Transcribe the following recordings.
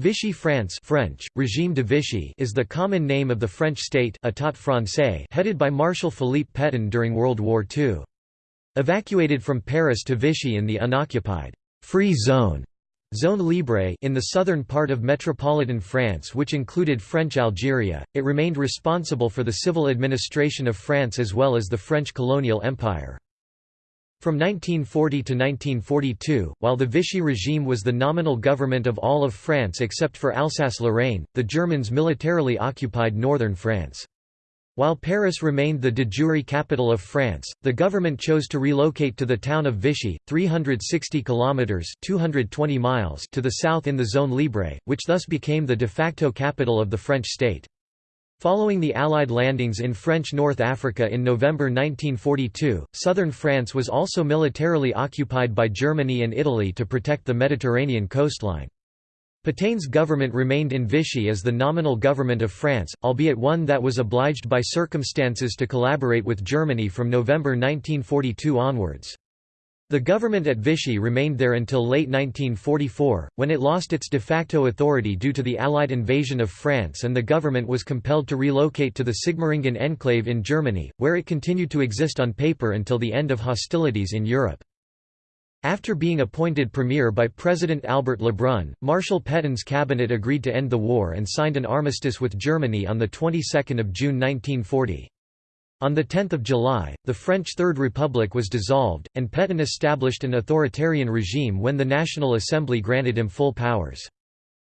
Vichy France French, Régime de Vichy is the common name of the French state État français headed by Marshal Philippe Pétain during World War II. Evacuated from Paris to Vichy in the unoccupied «free zone» Zone Libre in the southern part of metropolitan France which included French Algeria, it remained responsible for the civil administration of France as well as the French colonial empire. From 1940 to 1942, while the Vichy regime was the nominal government of all of France except for Alsace-Lorraine, the Germans militarily occupied northern France. While Paris remained the de jure capital of France, the government chose to relocate to the town of Vichy, 360 kilometers (220 miles) to the south in the Zone Libre, which thus became the de facto capital of the French state. Following the Allied landings in French North Africa in November 1942, southern France was also militarily occupied by Germany and Italy to protect the Mediterranean coastline. Petain's government remained in Vichy as the nominal government of France, albeit one that was obliged by circumstances to collaborate with Germany from November 1942 onwards. The government at Vichy remained there until late 1944, when it lost its de facto authority due to the Allied invasion of France and the government was compelled to relocate to the Sigmaringen enclave in Germany, where it continued to exist on paper until the end of hostilities in Europe. After being appointed premier by President Albert Lebrun, Marshal Pétain's cabinet agreed to end the war and signed an armistice with Germany on the 22nd of June 1940. On 10 July, the French Third Republic was dissolved, and Pétain established an authoritarian regime when the National Assembly granted him full powers.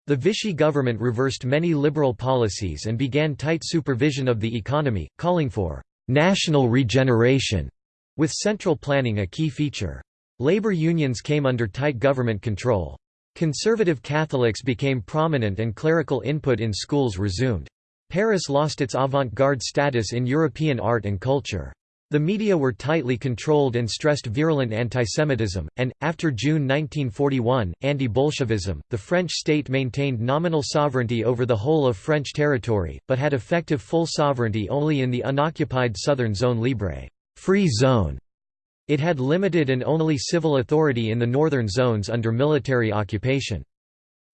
The Vichy government reversed many liberal policies and began tight supervision of the economy, calling for «national regeneration», with central planning a key feature. Labor unions came under tight government control. Conservative Catholics became prominent and clerical input in schools resumed. Paris lost its avant-garde status in European art and culture. The media were tightly controlled and stressed virulent antisemitism, and, after June 1941, anti-Bolshevism. The French state maintained nominal sovereignty over the whole of French territory, but had effective full sovereignty only in the unoccupied southern zone libre free zone". It had limited and only civil authority in the northern zones under military occupation.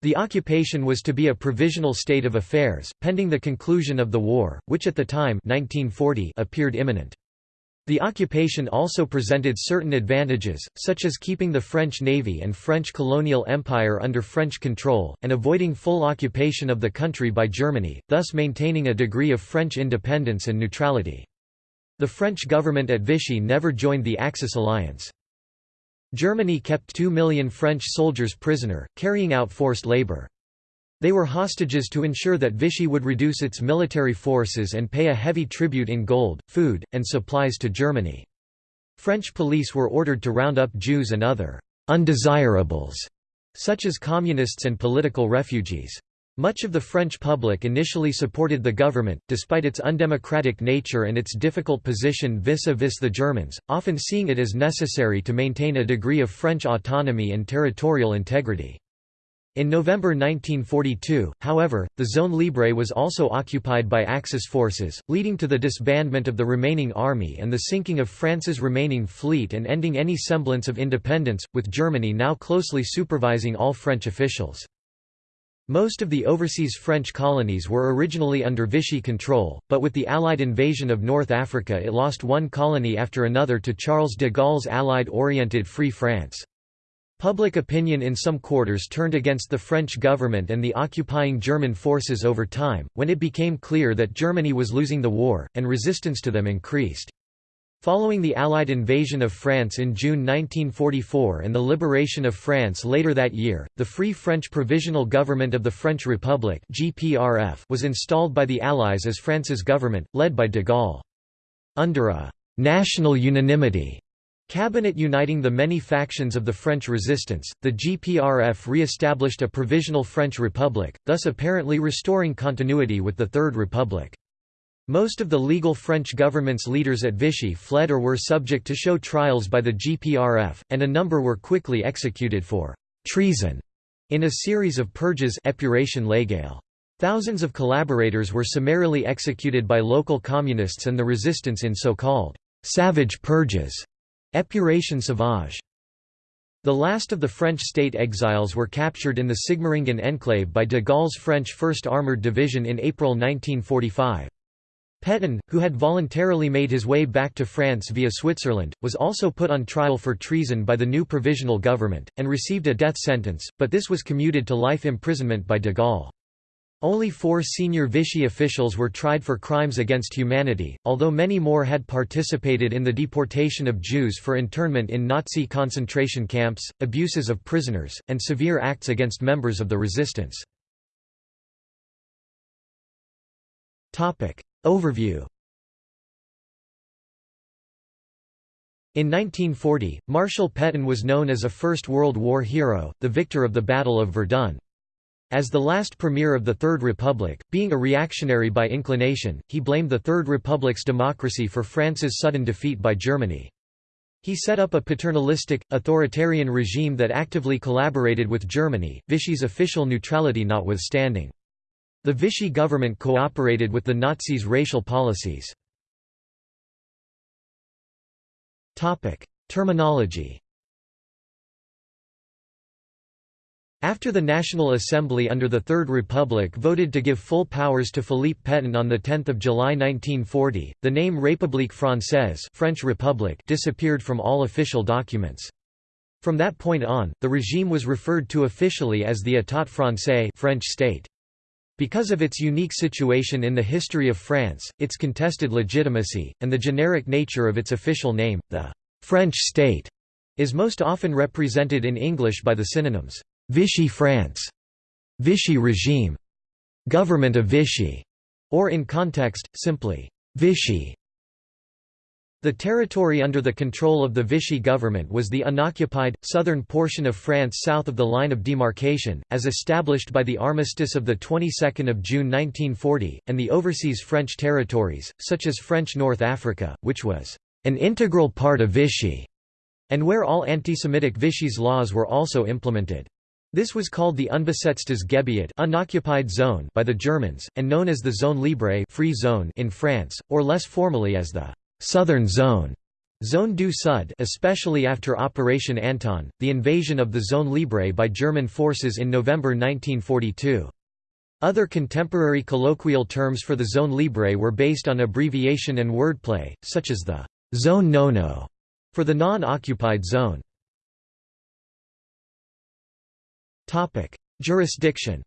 The occupation was to be a provisional state of affairs, pending the conclusion of the war, which at the time 1940 appeared imminent. The occupation also presented certain advantages, such as keeping the French Navy and French colonial empire under French control, and avoiding full occupation of the country by Germany, thus maintaining a degree of French independence and neutrality. The French government at Vichy never joined the Axis alliance. Germany kept 2 million French soldiers prisoner, carrying out forced labor. They were hostages to ensure that Vichy would reduce its military forces and pay a heavy tribute in gold, food, and supplies to Germany. French police were ordered to round up Jews and other «undesirables», such as communists and political refugees. Much of the French public initially supported the government, despite its undemocratic nature and its difficult position vis-a-vis -vis the Germans, often seeing it as necessary to maintain a degree of French autonomy and territorial integrity. In November 1942, however, the Zone Libre was also occupied by Axis forces, leading to the disbandment of the remaining army and the sinking of France's remaining fleet and ending any semblance of independence, with Germany now closely supervising all French officials. Most of the overseas French colonies were originally under Vichy control, but with the Allied invasion of North Africa it lost one colony after another to Charles de Gaulle's Allied-oriented Free France. Public opinion in some quarters turned against the French government and the occupying German forces over time, when it became clear that Germany was losing the war, and resistance to them increased. Following the Allied invasion of France in June 1944 and the liberation of France later that year, the Free French Provisional Government of the French Republic was installed by the Allies as France's government, led by de Gaulle. Under a «national unanimity» cabinet uniting the many factions of the French resistance, the GPRF re-established a provisional French Republic, thus apparently restoring continuity with the Third Republic. Most of the legal French government's leaders at Vichy fled or were subject to show trials by the GPRF, and a number were quickly executed for «treason» in a series of purges épuration légale. Thousands of collaborators were summarily executed by local communists and the resistance in so-called «savage purges» épuration sauvage. The last of the French state exiles were captured in the Sigmaringen enclave by de Gaulle's French 1st Armoured Division in April 1945. Pétain, who had voluntarily made his way back to France via Switzerland, was also put on trial for treason by the new provisional government, and received a death sentence, but this was commuted to life imprisonment by de Gaulle. Only four senior Vichy officials were tried for crimes against humanity, although many more had participated in the deportation of Jews for internment in Nazi concentration camps, abuses of prisoners, and severe acts against members of the resistance. Overview In 1940, Marshal Pétain was known as a First World War hero, the victor of the Battle of Verdun. As the last premier of the Third Republic, being a reactionary by inclination, he blamed the Third Republic's democracy for France's sudden defeat by Germany. He set up a paternalistic, authoritarian regime that actively collaborated with Germany, Vichy's official neutrality notwithstanding. The Vichy government cooperated with the Nazis' racial policies. Terminology After the National Assembly under the Third Republic voted to give full powers to Philippe Pétain on 10 July 1940, the name République Française French Republic disappeared from all official documents. From that point on, the regime was referred to officially as the État français French state. Because of its unique situation in the history of France, its contested legitimacy, and the generic nature of its official name, the «French state» is most often represented in English by the synonyms Vichy France, Vichy regime, government of Vichy, or in context, simply Vichy. The territory under the control of the Vichy government was the unoccupied, southern portion of France south of the line of demarcation, as established by the armistice of the 22nd of June 1940, and the overseas French territories, such as French North Africa, which was an integral part of Vichy, and where all anti-Semitic Vichy's laws were also implemented. This was called the Unbesetztes Gebiet unoccupied zone by the Germans, and known as the Zone Libre free zone in France, or less formally as the «Southern Zone». Zone du Sud especially after Operation Anton, the invasion of the Zone Libre by German forces in November 1942. Other contemporary colloquial terms for the Zone Libre were based on abbreviation and wordplay, such as the «Zone Nono» for the non-occupied zone. Jurisdiction.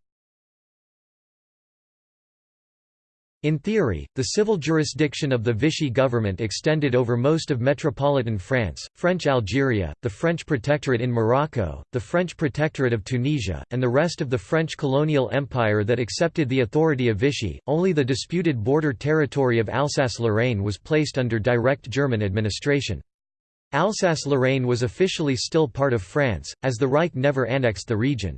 In theory, the civil jurisdiction of the Vichy government extended over most of metropolitan France, French Algeria, the French Protectorate in Morocco, the French Protectorate of Tunisia, and the rest of the French colonial empire that accepted the authority of Vichy. Only the disputed border territory of Alsace-Lorraine was placed under direct German administration. Alsace-Lorraine was officially still part of France, as the Reich never annexed the region.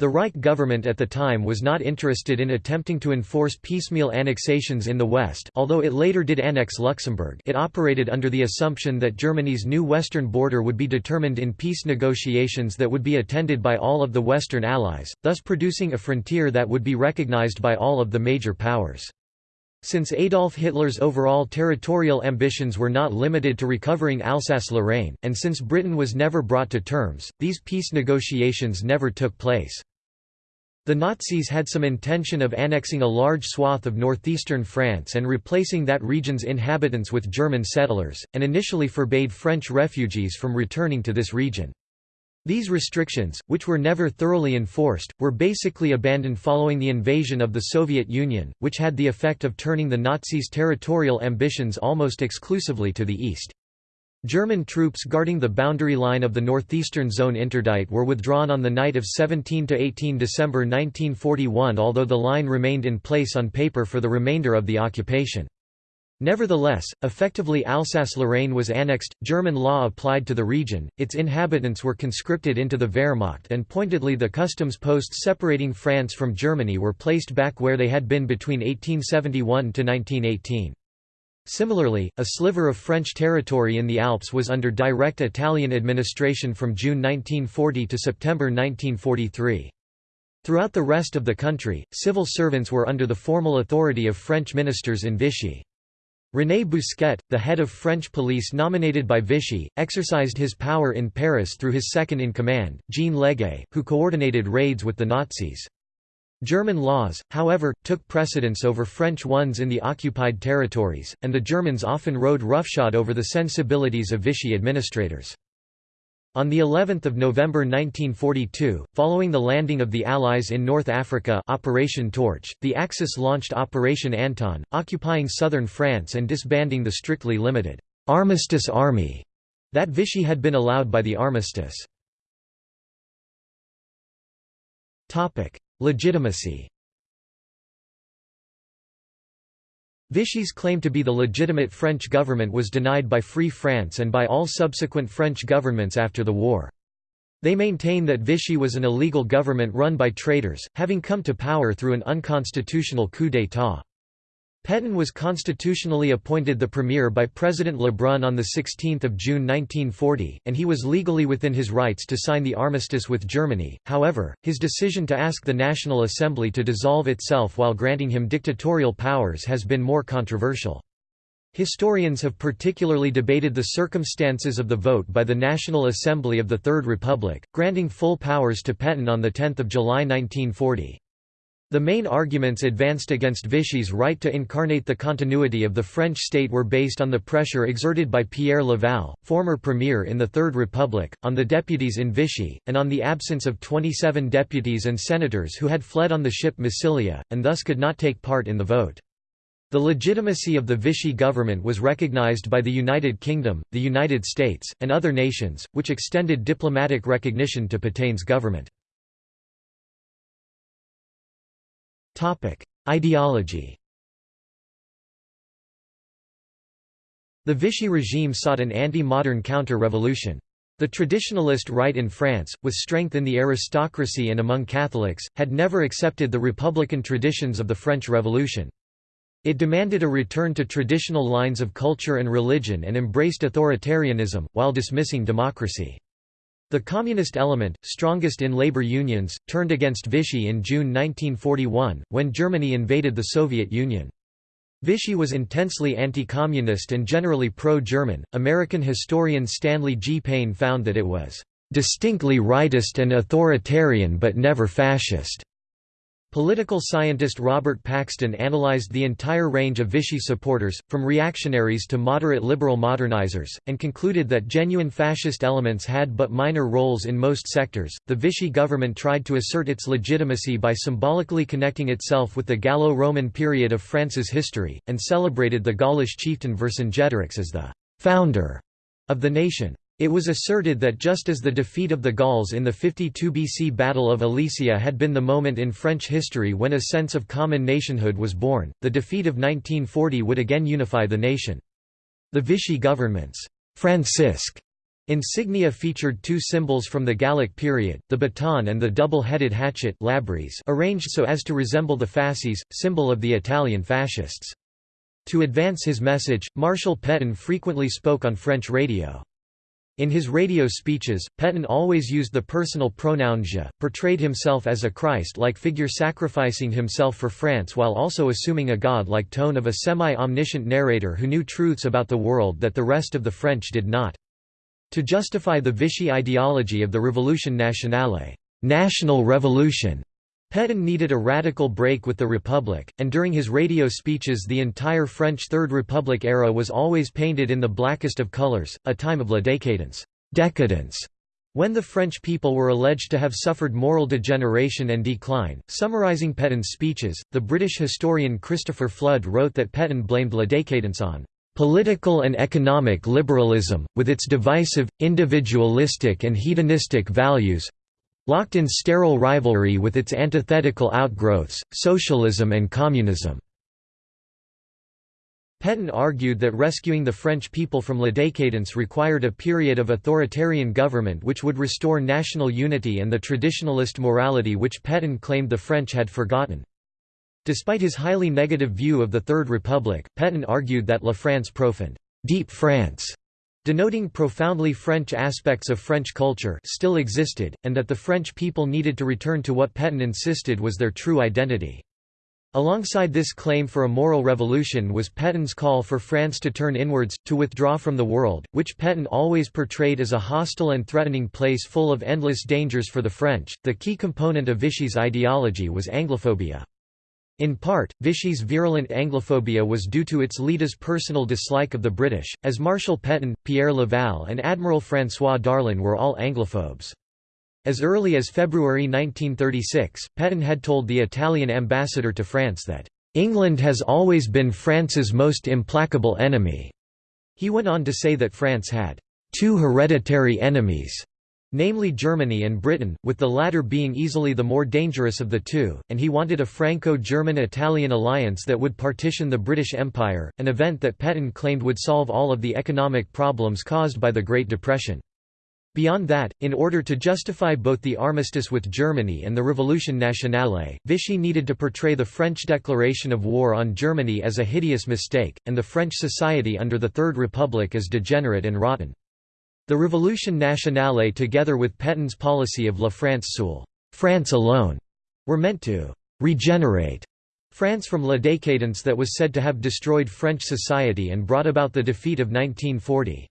The Reich government at the time was not interested in attempting to enforce piecemeal annexations in the West although it later did annex Luxembourg it operated under the assumption that Germany's new western border would be determined in peace negotiations that would be attended by all of the Western Allies, thus producing a frontier that would be recognized by all of the major powers. Since Adolf Hitler's overall territorial ambitions were not limited to recovering Alsace-Lorraine, and since Britain was never brought to terms, these peace negotiations never took place. The Nazis had some intention of annexing a large swath of northeastern France and replacing that region's inhabitants with German settlers, and initially forbade French refugees from returning to this region. These restrictions, which were never thoroughly enforced, were basically abandoned following the invasion of the Soviet Union, which had the effect of turning the Nazis' territorial ambitions almost exclusively to the east. German troops guarding the boundary line of the northeastern zone interdite were withdrawn on the night of 17–18 December 1941 although the line remained in place on paper for the remainder of the occupation. Nevertheless, effectively Alsace-Lorraine was annexed, German law applied to the region, its inhabitants were conscripted into the Wehrmacht and pointedly the customs posts separating France from Germany were placed back where they had been between 1871 to 1918. Similarly, a sliver of French territory in the Alps was under direct Italian administration from June 1940 to September 1943. Throughout the rest of the country, civil servants were under the formal authority of French ministers in Vichy. René Bousquet, the head of French police nominated by Vichy, exercised his power in Paris through his second-in-command, Jean Leguay, who coordinated raids with the Nazis. German laws, however, took precedence over French ones in the occupied territories, and the Germans often rode roughshod over the sensibilities of Vichy administrators. On the 11th of November 1942, following the landing of the Allies in North Africa Operation Torch, the Axis launched Operation Anton, occupying southern France and disbanding the strictly limited «armistice army» that Vichy had been allowed by the armistice. Legitimacy Vichy's claim to be the legitimate French government was denied by Free France and by all subsequent French governments after the war. They maintain that Vichy was an illegal government run by traitors, having come to power through an unconstitutional coup d'état. Pétain was constitutionally appointed the premier by President Lebrun on 16 June 1940, and he was legally within his rights to sign the armistice with Germany, however, his decision to ask the National Assembly to dissolve itself while granting him dictatorial powers has been more controversial. Historians have particularly debated the circumstances of the vote by the National Assembly of the Third Republic, granting full powers to Pétain on 10 July 1940. The main arguments advanced against Vichy's right to incarnate the continuity of the French state were based on the pressure exerted by Pierre Laval, former premier in the Third Republic, on the deputies in Vichy, and on the absence of 27 deputies and senators who had fled on the ship Massilia, and thus could not take part in the vote. The legitimacy of the Vichy government was recognized by the United Kingdom, the United States, and other nations, which extended diplomatic recognition to Petain's government. Ideology The Vichy regime sought an anti-modern counter-revolution. The traditionalist right in France, with strength in the aristocracy and among Catholics, had never accepted the republican traditions of the French Revolution. It demanded a return to traditional lines of culture and religion and embraced authoritarianism, while dismissing democracy. The communist element, strongest in labor unions, turned against Vichy in June 1941, when Germany invaded the Soviet Union. Vichy was intensely anti-communist and generally pro-German. American historian Stanley G. Payne found that it was distinctly rightist and authoritarian but never fascist. Political scientist Robert Paxton analyzed the entire range of Vichy supporters, from reactionaries to moderate liberal modernizers, and concluded that genuine fascist elements had but minor roles in most sectors. The Vichy government tried to assert its legitimacy by symbolically connecting itself with the Gallo Roman period of France's history, and celebrated the Gaulish chieftain Vercingetorix as the founder of the nation. It was asserted that just as the defeat of the Gauls in the 52 BC Battle of Alesia had been the moment in French history when a sense of common nationhood was born, the defeat of 1940 would again unify the nation. The Vichy government's Francisque insignia featured two symbols from the Gallic period, the baton and the double-headed hatchet arranged so as to resemble the fasces, symbol of the Italian fascists. To advance his message, Marshal Pétain frequently spoke on French radio. In his radio speeches, Pétain always used the personal pronoun je, portrayed himself as a Christ-like figure sacrificing himself for France while also assuming a god-like tone of a semi-omniscient narrator who knew truths about the world that the rest of the French did not. To justify the Vichy ideology of the Révolution nationale national revolution", Pétain needed a radical break with the Republic, and during his radio speeches the entire French Third Republic era was always painted in the blackest of colors, a time of la décadence decadence", when the French people were alleged to have suffered moral degeneration and decline. Summarizing Pétain's speeches, the British historian Christopher Flood wrote that Pétain blamed la décadence on political and economic liberalism, with its divisive, individualistic and hedonistic values, locked in sterile rivalry with its antithetical outgrowths, socialism and communism. Pétain argued that rescuing the French people from la décadence required a period of authoritarian government which would restore national unity and the traditionalist morality which Pétain claimed the French had forgotten. Despite his highly negative view of the Third Republic, Pétain argued that La France profonde deep France denoting profoundly French aspects of French culture still existed, and that the French people needed to return to what Pétain insisted was their true identity. Alongside this claim for a moral revolution was Pétain's call for France to turn inwards, to withdraw from the world, which Pétain always portrayed as a hostile and threatening place full of endless dangers for the French. The key component of Vichy's ideology was Anglophobia. In part, Vichy's virulent Anglophobia was due to its leader's personal dislike of the British, as Marshal Pétain, Pierre Laval and Admiral François Darlan were all Anglophobes. As early as February 1936, Pétain had told the Italian ambassador to France that, "...England has always been France's most implacable enemy." He went on to say that France had, two hereditary enemies, namely Germany and Britain, with the latter being easily the more dangerous of the two, and he wanted a Franco-German-Italian alliance that would partition the British Empire, an event that Pétain claimed would solve all of the economic problems caused by the Great Depression. Beyond that, in order to justify both the armistice with Germany and the Révolution nationale, Vichy needed to portray the French declaration of war on Germany as a hideous mistake, and the French society under the Third Republic as degenerate and rotten. The Révolution nationale together with Pétain's policy of La France seule France alone", were meant to «regenerate» France from la décadence that was said to have destroyed French society and brought about the defeat of 1940.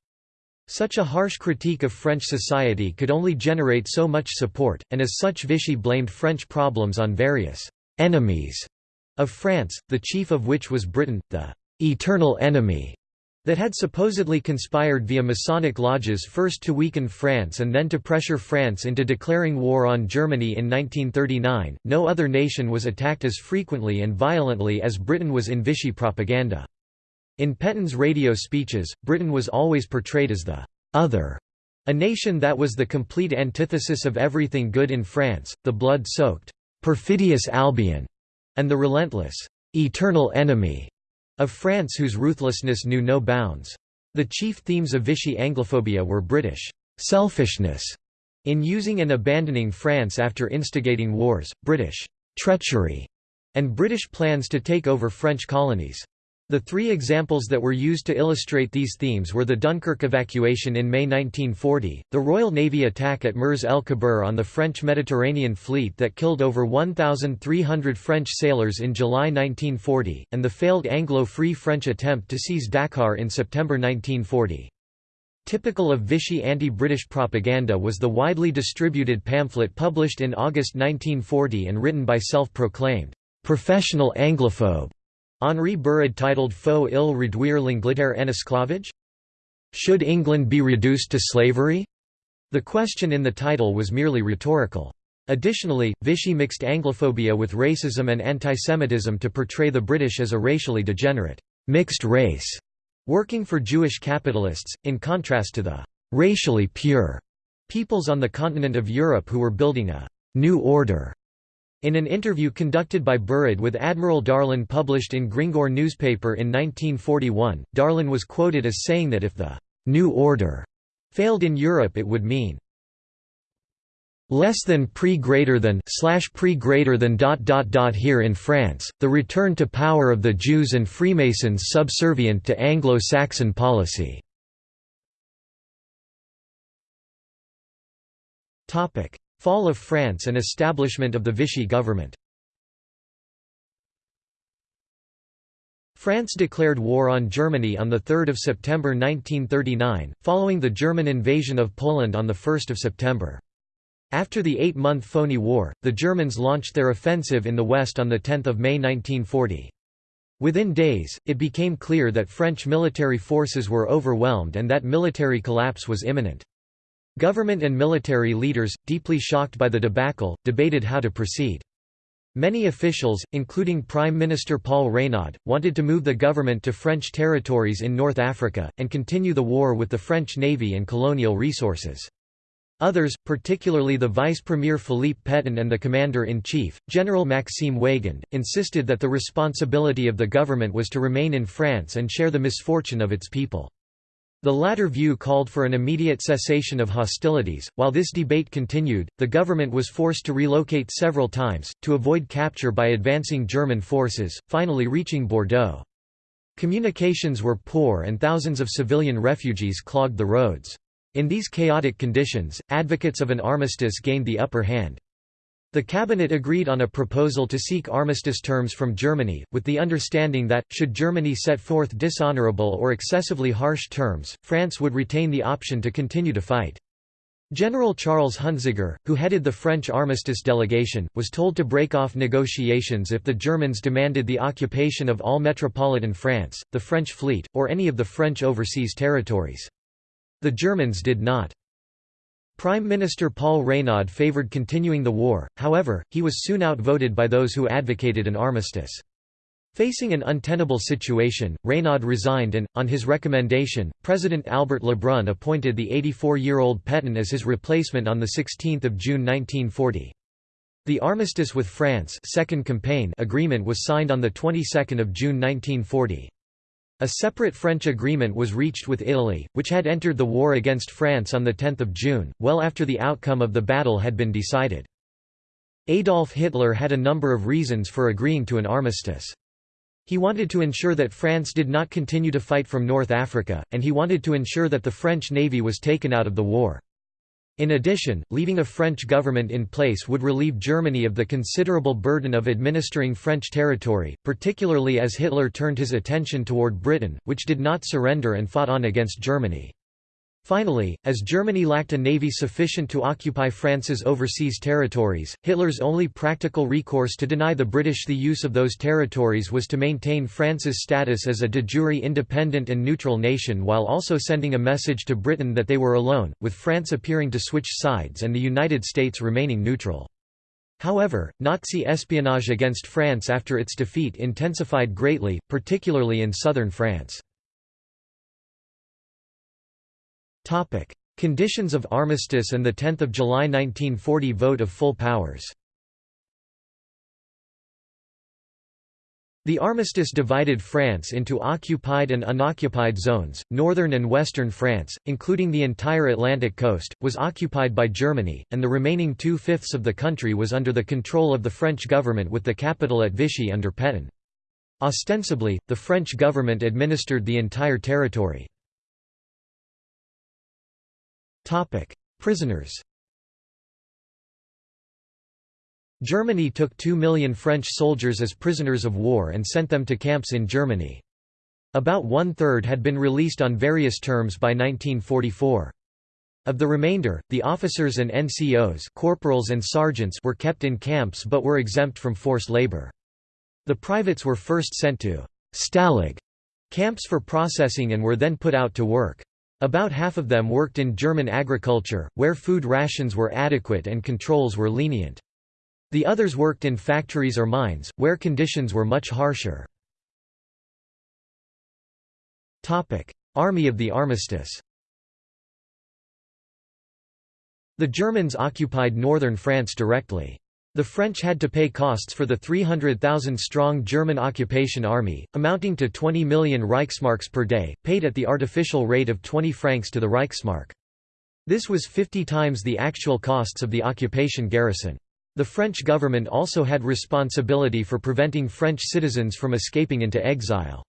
Such a harsh critique of French society could only generate so much support, and as such Vichy blamed French problems on various «enemies» of France, the chief of which was Britain, the «eternal enemy» that had supposedly conspired via Masonic lodges first to weaken France and then to pressure France into declaring war on Germany in 1939. No other nation was attacked as frequently and violently as Britain was in Vichy propaganda. In Pétain's radio speeches, Britain was always portrayed as the «other», a nation that was the complete antithesis of everything good in France, the blood-soaked, perfidious Albion, and the relentless, eternal enemy of France whose ruthlessness knew no bounds. The chief themes of Vichy Anglophobia were British selfishness in using and abandoning France after instigating wars, British treachery, and British plans to take over French colonies. The three examples that were used to illustrate these themes were the Dunkirk evacuation in May 1940, the Royal Navy attack at Mers el Kebir on the French Mediterranean fleet that killed over 1,300 French sailors in July 1940, and the failed Anglo-Free French attempt to seize Dakar in September 1940. Typical of Vichy anti-British propaganda was the widely distributed pamphlet published in August 1940 and written by self-proclaimed professional Anglophobe Henri Béraud titled Faut il réduire l'Angleterre en esclavage? Should England be reduced to slavery? The question in the title was merely rhetorical. Additionally, Vichy mixed Anglophobia with racism and antisemitism to portray the British as a racially degenerate, mixed race, working for Jewish capitalists, in contrast to the racially pure peoples on the continent of Europe who were building a new order in an interview conducted by Béraud with Admiral Darlan published in Gringoire newspaper in 1941, Darlan was quoted as saying that if the «new order» failed in Europe it would mean less than pre greater than slash pre greater than dot dot dot here in France, the return to power of the Jews and Freemasons subservient to Anglo-Saxon policy. Topic: Fall of France and establishment of the Vichy government France declared war on Germany on 3 September 1939, following the German invasion of Poland on 1 September. After the eight-month phony war, the Germans launched their offensive in the west on 10 May 1940. Within days, it became clear that French military forces were overwhelmed and that military collapse was imminent. Government and military leaders, deeply shocked by the debacle, debated how to proceed. Many officials, including Prime Minister Paul Reynaud, wanted to move the government to French territories in North Africa, and continue the war with the French navy and colonial resources. Others, particularly the vice premier Philippe Pétain and the commander-in-chief, General Maxime Weygand, insisted that the responsibility of the government was to remain in France and share the misfortune of its people. The latter view called for an immediate cessation of hostilities. While this debate continued, the government was forced to relocate several times, to avoid capture by advancing German forces, finally reaching Bordeaux. Communications were poor and thousands of civilian refugees clogged the roads. In these chaotic conditions, advocates of an armistice gained the upper hand. The cabinet agreed on a proposal to seek armistice terms from Germany, with the understanding that, should Germany set forth dishonorable or excessively harsh terms, France would retain the option to continue to fight. General Charles Huntziger, who headed the French armistice delegation, was told to break off negotiations if the Germans demanded the occupation of all metropolitan France, the French fleet, or any of the French overseas territories. The Germans did not. Prime Minister Paul Reynaud favoured continuing the war, however, he was soon outvoted by those who advocated an armistice. Facing an untenable situation, Reynaud resigned and, on his recommendation, President Albert Lebrun appointed the 84-year-old Pétain as his replacement on 16 June 1940. The armistice with France second campaign agreement was signed on the 22nd of June 1940. A separate French agreement was reached with Italy, which had entered the war against France on 10 June, well after the outcome of the battle had been decided. Adolf Hitler had a number of reasons for agreeing to an armistice. He wanted to ensure that France did not continue to fight from North Africa, and he wanted to ensure that the French navy was taken out of the war. In addition, leaving a French government in place would relieve Germany of the considerable burden of administering French territory, particularly as Hitler turned his attention toward Britain, which did not surrender and fought on against Germany. Finally, as Germany lacked a navy sufficient to occupy France's overseas territories, Hitler's only practical recourse to deny the British the use of those territories was to maintain France's status as a de jure independent and neutral nation while also sending a message to Britain that they were alone, with France appearing to switch sides and the United States remaining neutral. However, Nazi espionage against France after its defeat intensified greatly, particularly in southern France. Topic: Conditions of armistice and the 10th of July 1940 vote of full powers. The armistice divided France into occupied and unoccupied zones. Northern and western France, including the entire Atlantic coast, was occupied by Germany, and the remaining two-fifths of the country was under the control of the French government with the capital at Vichy under Pétain. Ostensibly, the French government administered the entire territory. Prisoners Germany took two million French soldiers as prisoners of war and sent them to camps in Germany. About one-third had been released on various terms by 1944. Of the remainder, the officers and NCOs corporals and sergeants were kept in camps but were exempt from forced labor. The privates were first sent to «Stalag» camps for processing and were then put out to work. About half of them worked in German agriculture, where food rations were adequate and controls were lenient. The others worked in factories or mines, where conditions were much harsher. Army of the Armistice The Germans occupied northern France directly. The French had to pay costs for the 300,000-strong German occupation army, amounting to 20 million Reichsmarks per day, paid at the artificial rate of 20 francs to the Reichsmark. This was 50 times the actual costs of the occupation garrison. The French government also had responsibility for preventing French citizens from escaping into exile.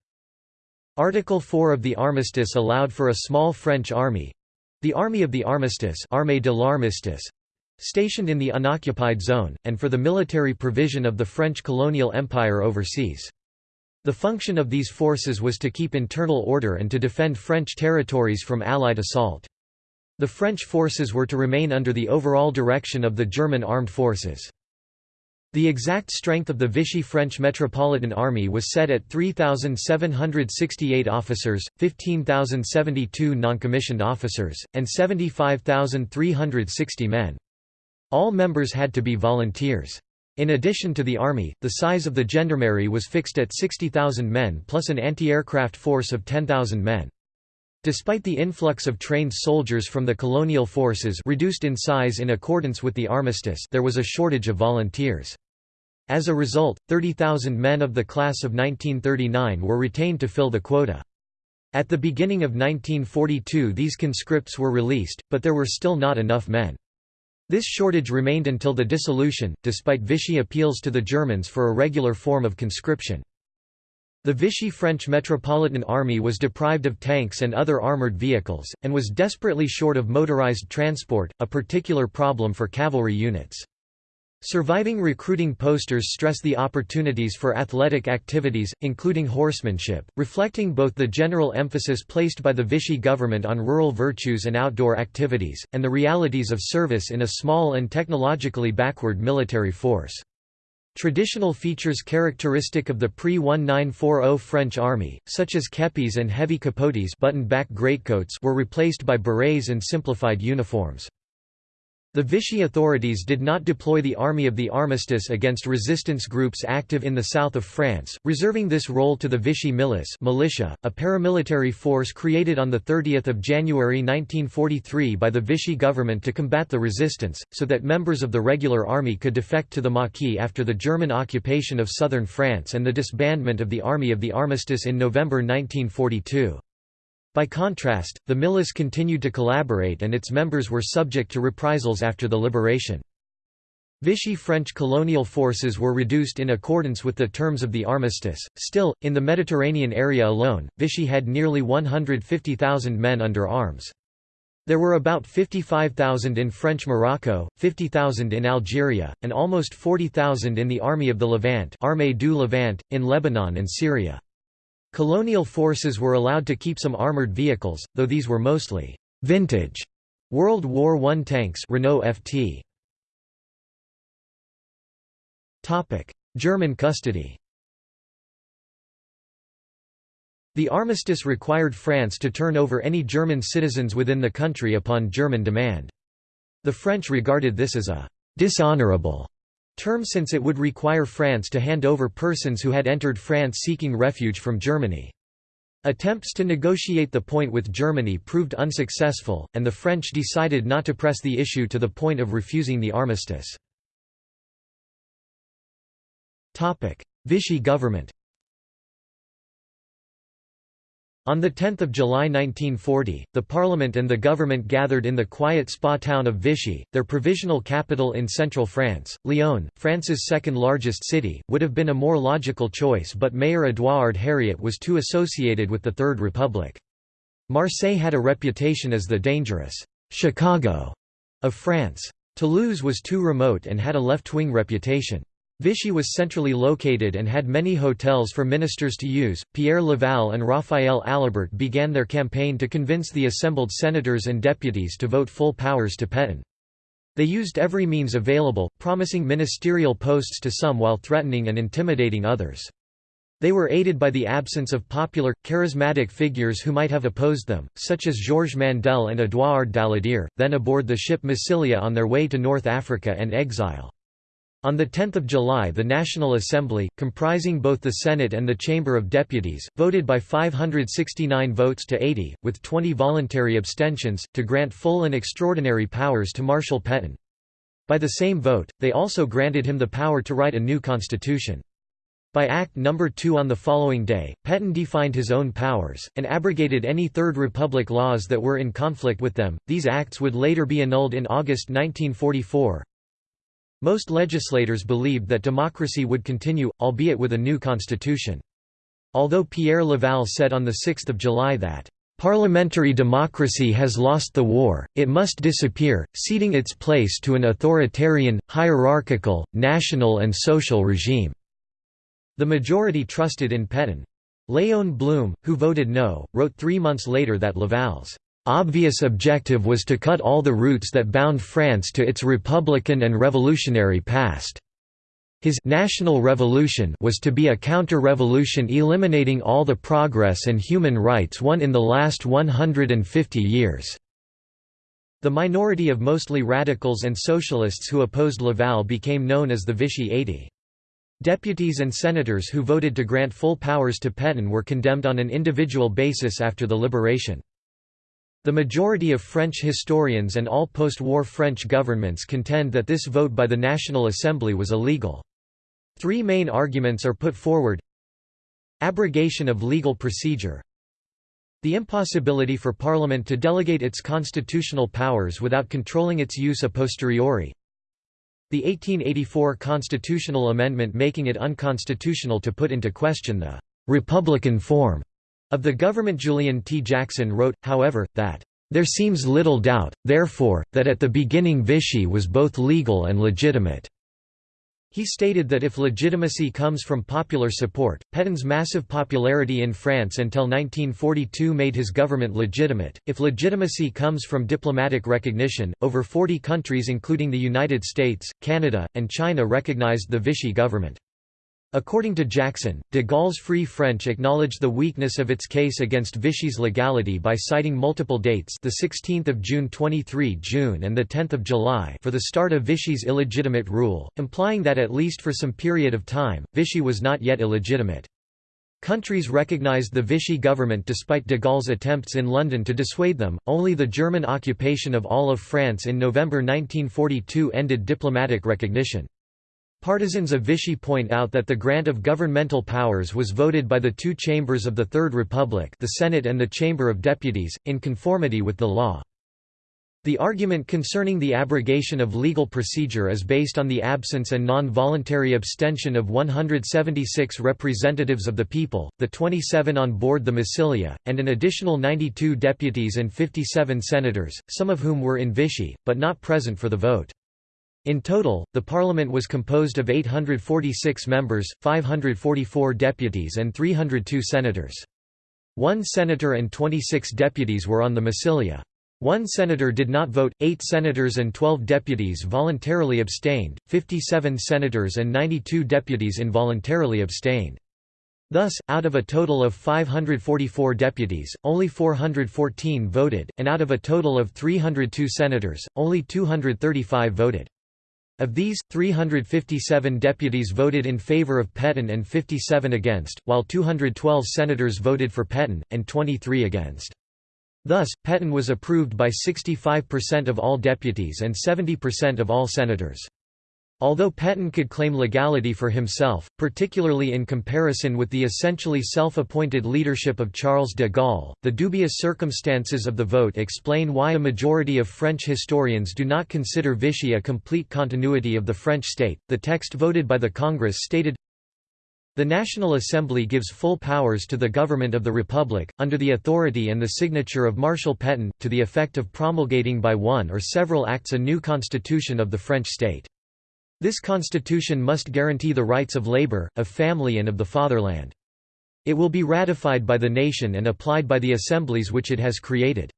Article 4 of the armistice allowed for a small French army—the Army of the Armistice Armée de l'Armistice, stationed in the unoccupied zone, and for the military provision of the French colonial empire overseas. The function of these forces was to keep internal order and to defend French territories from Allied assault. The French forces were to remain under the overall direction of the German armed forces. The exact strength of the Vichy French Metropolitan Army was set at 3,768 officers, 15,072 noncommissioned officers, and 75,360 men. All members had to be volunteers. In addition to the army, the size of the gendarmerie was fixed at 60,000 men plus an anti-aircraft force of 10,000 men. Despite the influx of trained soldiers from the colonial forces reduced in size in accordance with the armistice there was a shortage of volunteers. As a result, 30,000 men of the class of 1939 were retained to fill the quota. At the beginning of 1942 these conscripts were released, but there were still not enough men. This shortage remained until the dissolution, despite Vichy appeals to the Germans for a regular form of conscription. The Vichy French Metropolitan Army was deprived of tanks and other armoured vehicles, and was desperately short of motorised transport, a particular problem for cavalry units. Surviving recruiting posters stress the opportunities for athletic activities, including horsemanship, reflecting both the general emphasis placed by the Vichy government on rural virtues and outdoor activities, and the realities of service in a small and technologically backward military force. Traditional features characteristic of the pre-1940 French army, such as kepis and heavy capotes button-back greatcoats were replaced by berets and simplified uniforms. The Vichy authorities did not deploy the Army of the Armistice against resistance groups active in the south of France, reserving this role to the Vichy Milice militia, a paramilitary force created on 30 January 1943 by the Vichy government to combat the resistance, so that members of the regular army could defect to the Maquis after the German occupation of southern France and the disbandment of the Army of the Armistice in November 1942. By contrast, the Milice continued to collaborate and its members were subject to reprisals after the liberation. Vichy French colonial forces were reduced in accordance with the terms of the armistice. Still, in the Mediterranean area alone, Vichy had nearly 150,000 men under arms. There were about 55,000 in French Morocco, 50,000 in Algeria, and almost 40,000 in the Army of the Levant, Armée du Levant in Lebanon and Syria. Colonial forces were allowed to keep some armored vehicles, though these were mostly vintage World War I tanks Renault FT. German custody The armistice required France to turn over any German citizens within the country upon German demand. The French regarded this as a «dishonorable» term since it would require France to hand over persons who had entered France seeking refuge from Germany. Attempts to negotiate the point with Germany proved unsuccessful, and the French decided not to press the issue to the point of refusing the armistice. Vichy government On 10 July 1940, the Parliament and the government gathered in the quiet spa town of Vichy, their provisional capital in central France. Lyon, France's second largest city, would have been a more logical choice but Mayor Édouard Herriot was too associated with the Third Republic. Marseille had a reputation as the dangerous «Chicago» of France. Toulouse was too remote and had a left-wing reputation. Vichy was centrally located and had many hotels for ministers to use. Pierre Laval and Raphael Alibert began their campaign to convince the assembled senators and deputies to vote full powers to Pétain. They used every means available, promising ministerial posts to some while threatening and intimidating others. They were aided by the absence of popular, charismatic figures who might have opposed them, such as Georges Mandel and Édouard Daladier, then aboard the ship Massilia on their way to North Africa and exile. On 10 July the National Assembly, comprising both the Senate and the Chamber of Deputies, voted by 569 votes to 80, with 20 voluntary abstentions, to grant full and extraordinary powers to Marshal Pétain. By the same vote, they also granted him the power to write a new constitution. By Act No. 2 on the following day, Pétain defined his own powers, and abrogated any Third Republic laws that were in conflict with them. These acts would later be annulled in August 1944. Most legislators believed that democracy would continue, albeit with a new constitution. Although Pierre Laval said on 6 July that, "...parliamentary democracy has lost the war, it must disappear, ceding its place to an authoritarian, hierarchical, national and social regime." The majority trusted in Pétain. Léon Blum, who voted no, wrote three months later that Laval's obvious objective was to cut all the roots that bound France to its republican and revolutionary past. His national revolution was to be a counter-revolution eliminating all the progress and human rights won in the last 150 years. The minority of mostly radicals and socialists who opposed Laval became known as the Vichy 80. Deputies and senators who voted to grant full powers to Pétain were condemned on an individual basis after the liberation. The majority of French historians and all post-war French governments contend that this vote by the National Assembly was illegal. Three main arguments are put forward. Abrogation of legal procedure. The impossibility for Parliament to delegate its constitutional powers without controlling its use a posteriori. The 1884 constitutional amendment making it unconstitutional to put into question the «republican form» Of the government Julian T. Jackson wrote, however, that, "...there seems little doubt, therefore, that at the beginning Vichy was both legal and legitimate." He stated that if legitimacy comes from popular support, Pétain's massive popularity in France until 1942 made his government legitimate. If legitimacy comes from diplomatic recognition, over 40 countries including the United States, Canada, and China recognized the Vichy government. According to Jackson, de Gaulle's Free French acknowledged the weakness of its case against Vichy's legality by citing multiple dates the 16th of June 23 June and the 10th of July for the start of Vichy's illegitimate rule, implying that at least for some period of time, Vichy was not yet illegitimate. Countries recognized the Vichy government despite de Gaulle's attempts in London to dissuade them, only the German occupation of all of France in November 1942 ended diplomatic recognition. Partisans of Vichy point out that the grant of governmental powers was voted by the two chambers of the Third Republic the Senate and the Chamber of Deputies, in conformity with the law. The argument concerning the abrogation of legal procedure is based on the absence and non-voluntary abstention of 176 representatives of the people, the 27 on board the Massilia, and an additional 92 deputies and 57 senators, some of whom were in Vichy, but not present for the vote. In total, the parliament was composed of 846 members, 544 deputies and 302 senators. One senator and 26 deputies were on the Massilia. One senator did not vote, eight senators and 12 deputies voluntarily abstained, 57 senators and 92 deputies involuntarily abstained. Thus, out of a total of 544 deputies, only 414 voted, and out of a total of 302 senators, only 235 voted. Of these, 357 deputies voted in favor of Pétain and 57 against, while 212 senators voted for Pétain, and 23 against. Thus, Pétain was approved by 65% of all deputies and 70% of all senators. Although Pétain could claim legality for himself, particularly in comparison with the essentially self-appointed leadership of Charles de Gaulle, the dubious circumstances of the vote explain why a majority of French historians do not consider Vichy a complete continuity of the French state. The text voted by the Congress stated, the National Assembly gives full powers to the government of the Republic, under the authority and the signature of Marshal Pétain, to the effect of promulgating by one or several acts a new constitution of the French state. This constitution must guarantee the rights of labor, of family and of the fatherland. It will be ratified by the nation and applied by the assemblies which it has created.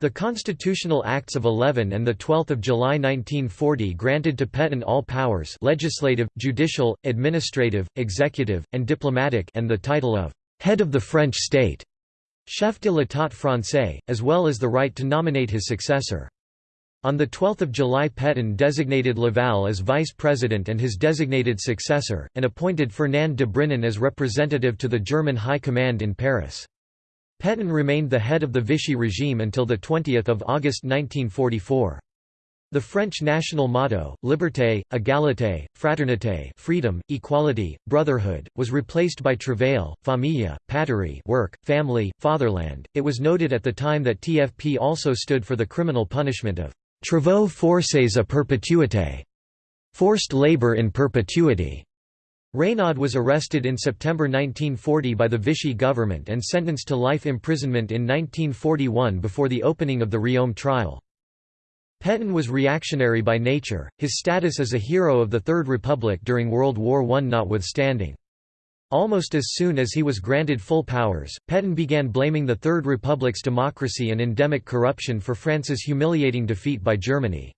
The Constitutional Acts of 11 and 12 July 1940 granted to Pétain all powers legislative, judicial, administrative, executive, and diplomatic and the title of «head of the French state» chef de l'État français, as well as the right to nominate his successor. On 12 July Pétain designated Laval as vice president and his designated successor, and appointed Fernand de Brinon as representative to the German High Command in Paris. Pétain remained the head of the Vichy regime until 20 August 1944. The French national motto, Liberté, Égalité, Fraternité freedom, equality, brotherhood, was replaced by travail, famille, patrie work, family, fatherland. It was noted at the time that TFP also stood for the criminal punishment of Travaux forcés à perpétuité, forced labor in perpetuity. Reynaud was arrested in September 1940 by the Vichy government and sentenced to life imprisonment in 1941 before the opening of the Riom trial. Pétain was reactionary by nature, his status as a hero of the Third Republic during World War I notwithstanding. Almost as soon as he was granted full powers, Pétain began blaming the Third Republic's democracy and endemic corruption for France's humiliating defeat by Germany.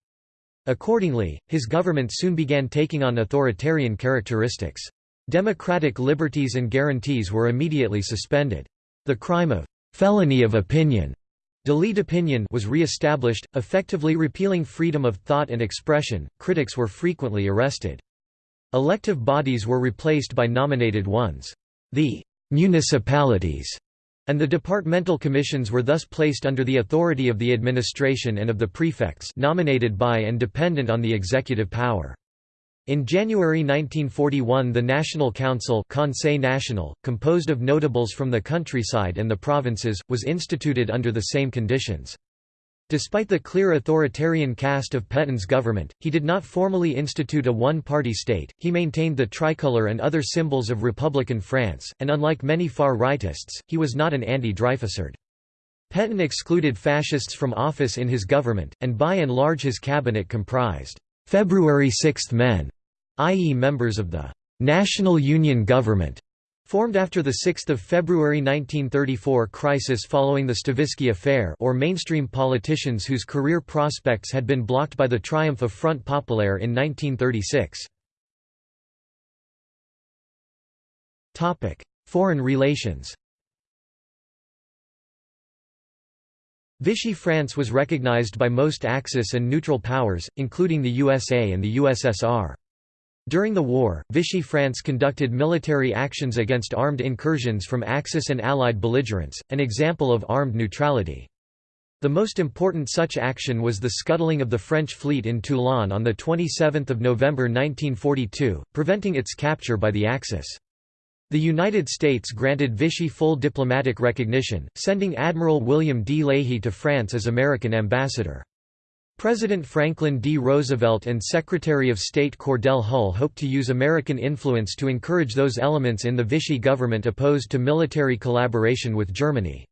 Accordingly, his government soon began taking on authoritarian characteristics. Democratic liberties and guarantees were immediately suspended. The crime of felony of opinion délit d'opinion was re-established, effectively repealing freedom of thought and expression. Critics were frequently arrested. Elective bodies were replaced by nominated ones. The «municipalities» and the departmental commissions were thus placed under the authority of the administration and of the prefects nominated by and dependent on the executive power. In January 1941 the National Council Conseil National, composed of notables from the countryside and the provinces, was instituted under the same conditions. Despite the clear authoritarian cast of Pétain's government, he did not formally institute a one-party state, he maintained the tricolour and other symbols of Republican France, and unlike many far-rightists, he was not an anti-Dreyfusard. Pétain excluded fascists from office in his government, and by and large his cabinet comprised «February 6 men» i.e. members of the «National Union Government» Formed after the 6 February 1934 crisis following the Stavisky affair or mainstream politicians whose career prospects had been blocked by the triumph of Front Populaire in 1936. Foreign relations Vichy France was recognized by most Axis and neutral powers, including the USA and the USSR. During the war, Vichy France conducted military actions against armed incursions from Axis and Allied belligerents, an example of armed neutrality. The most important such action was the scuttling of the French fleet in Toulon on 27 November 1942, preventing its capture by the Axis. The United States granted Vichy full diplomatic recognition, sending Admiral William D. Leahy to France as American ambassador. President Franklin D. Roosevelt and Secretary of State Cordell Hull hoped to use American influence to encourage those elements in the Vichy government opposed to military collaboration with Germany.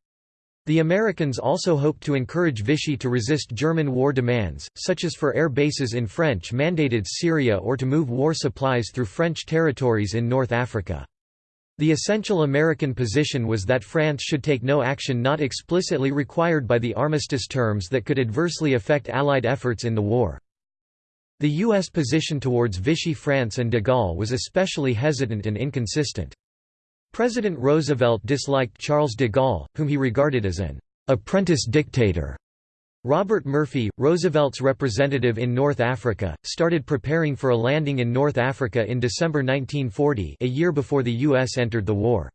The Americans also hoped to encourage Vichy to resist German war demands, such as for air bases in French-mandated Syria or to move war supplies through French territories in North Africa. The essential American position was that France should take no action not explicitly required by the armistice terms that could adversely affect Allied efforts in the war. The U.S. position towards Vichy France and de Gaulle was especially hesitant and inconsistent. President Roosevelt disliked Charles de Gaulle, whom he regarded as an apprentice dictator, Robert Murphy, Roosevelt's representative in North Africa, started preparing for a landing in North Africa in December 1940 a year before the U.S. entered the war.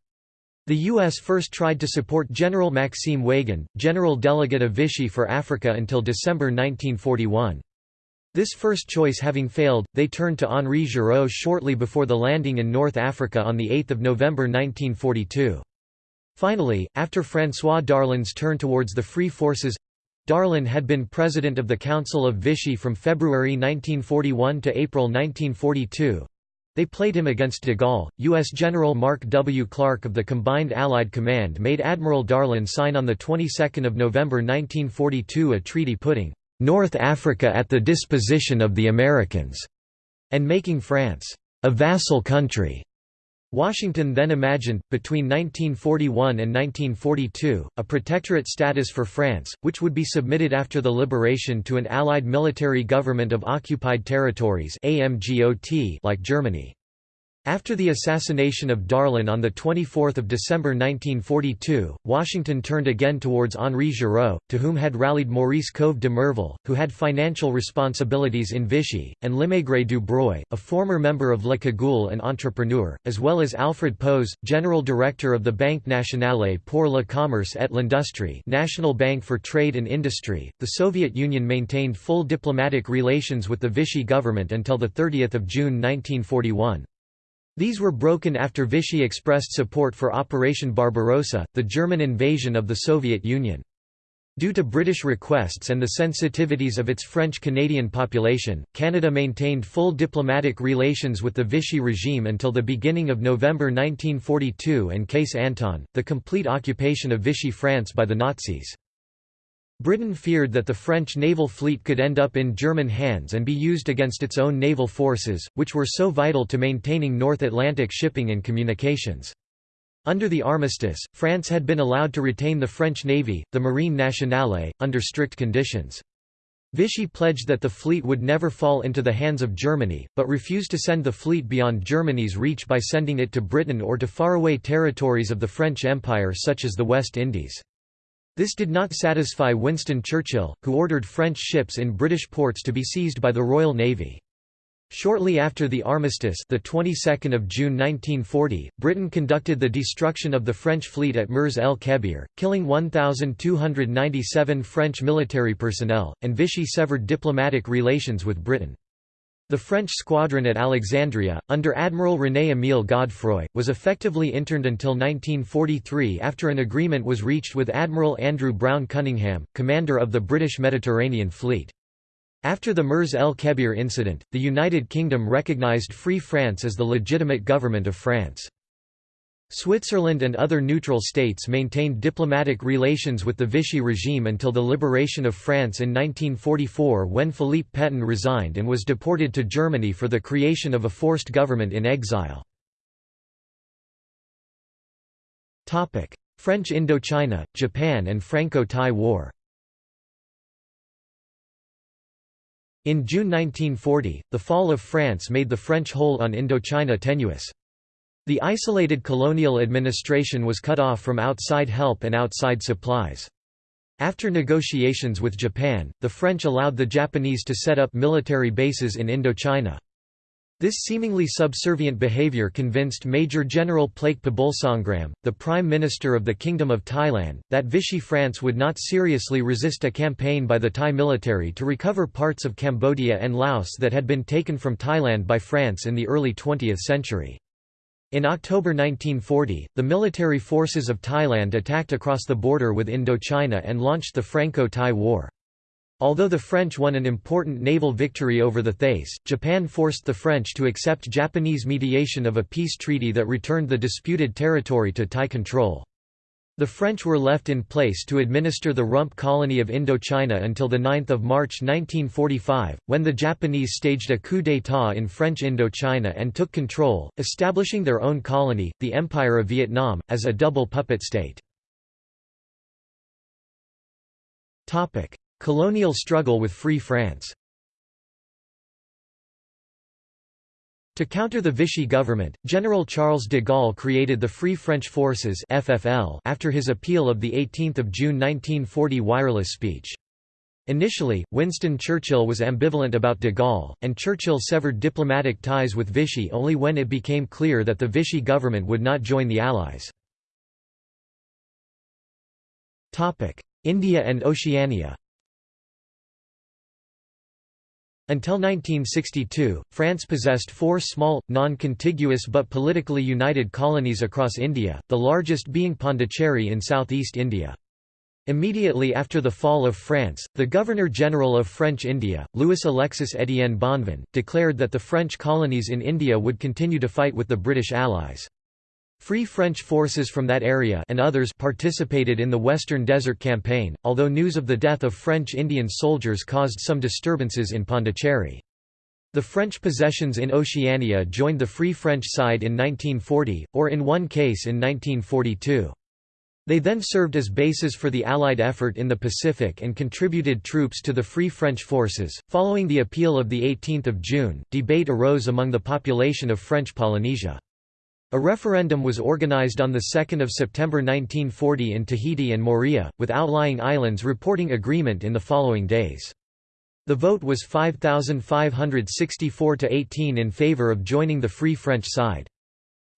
The U.S. first tried to support General Maxime Weygand, General Delegate of Vichy for Africa until December 1941. This first choice having failed, they turned to Henri Giraud shortly before the landing in North Africa on 8 November 1942. Finally, after François Darlan's turn towards the Free Forces Darlan had been president of the Council of Vichy from February 1941 to April 1942. They played him against de Gaulle. U.S. General Mark W. Clark of the Combined Allied Command made Admiral Darlan sign on the 22nd of November 1942 a treaty putting North Africa at the disposition of the Americans, and making France a vassal country. Washington then imagined, between 1941 and 1942, a protectorate status for France, which would be submitted after the liberation to an Allied military government of occupied territories like Germany. After the assassination of Darlan on 24 December 1942, Washington turned again towards Henri Giraud, to whom had rallied Maurice Couve de Murville, who had financial responsibilities in Vichy, and Lemaigré du Breuil, a former member of Le Cagoule and entrepreneur, as well as Alfred Pose, general director of the Banque Nationale pour le Commerce et l'Industrie National Bank for Trade and Industry. The Soviet Union maintained full diplomatic relations with the Vichy government until 30 June 1941. These were broken after Vichy expressed support for Operation Barbarossa, the German invasion of the Soviet Union. Due to British requests and the sensitivities of its French-Canadian population, Canada maintained full diplomatic relations with the Vichy regime until the beginning of November 1942 and Case Anton, the complete occupation of Vichy France by the Nazis. Britain feared that the French naval fleet could end up in German hands and be used against its own naval forces, which were so vital to maintaining North Atlantic shipping and communications. Under the armistice, France had been allowed to retain the French Navy, the Marine Nationale, under strict conditions. Vichy pledged that the fleet would never fall into the hands of Germany, but refused to send the fleet beyond Germany's reach by sending it to Britain or to faraway territories of the French Empire such as the West Indies. This did not satisfy Winston Churchill, who ordered French ships in British ports to be seized by the Royal Navy. Shortly after the armistice, the 22nd of June 1940, Britain conducted the destruction of the French fleet at Mers el Kebir, killing 1297 French military personnel, and Vichy severed diplomatic relations with Britain. The French squadron at Alexandria, under Admiral René-Émile Godefroy, was effectively interned until 1943 after an agreement was reached with Admiral Andrew Brown Cunningham, commander of the British Mediterranean Fleet. After the Mers el Kebir incident, the United Kingdom recognised Free France as the legitimate government of France. Switzerland and other neutral states maintained diplomatic relations with the Vichy regime until the liberation of France in 1944 when Philippe Pétain resigned and was deported to Germany for the creation of a forced government in exile. French Indochina, Japan and Franco-Thai War In June 1940, the fall of France made the French hold on Indochina tenuous. The isolated colonial administration was cut off from outside help and outside supplies. After negotiations with Japan, the French allowed the Japanese to set up military bases in Indochina. This seemingly subservient behavior convinced Major General Plaek Phibunsongkhram, the Prime Minister of the Kingdom of Thailand, that Vichy France would not seriously resist a campaign by the Thai military to recover parts of Cambodia and Laos that had been taken from Thailand by France in the early 20th century. In October 1940, the military forces of Thailand attacked across the border with Indochina and launched the Franco-Thai War. Although the French won an important naval victory over the Thais, Japan forced the French to accept Japanese mediation of a peace treaty that returned the disputed territory to Thai control. The French were left in place to administer the rump colony of Indochina until 9 March 1945, when the Japanese staged a coup d'état in French Indochina and took control, establishing their own colony, the Empire of Vietnam, as a double puppet state. Colonial struggle with Free France To counter the Vichy government, General Charles de Gaulle created the Free French Forces FFL after his appeal of 18 June 1940 wireless speech. Initially, Winston Churchill was ambivalent about de Gaulle, and Churchill severed diplomatic ties with Vichy only when it became clear that the Vichy government would not join the Allies. India and Oceania Until 1962, France possessed four small, non-contiguous but politically united colonies across India, the largest being Pondicherry in southeast India. Immediately after the fall of France, the Governor-General of French India, Louis Alexis Étienne Bonvin, declared that the French colonies in India would continue to fight with the British Allies. Free French forces from that area and others participated in the Western Desert Campaign, although news of the death of French Indian soldiers caused some disturbances in Pondicherry. The French possessions in Oceania joined the Free French side in 1940, or in one case in 1942. They then served as bases for the Allied effort in the Pacific and contributed troops to the Free French forces. Following the appeal of 18 June, debate arose among the population of French Polynesia. A referendum was organized on 2 September 1940 in Tahiti and Moorea, with outlying islands reporting agreement in the following days. The vote was 5,564 to 18 in favor of joining the Free French side.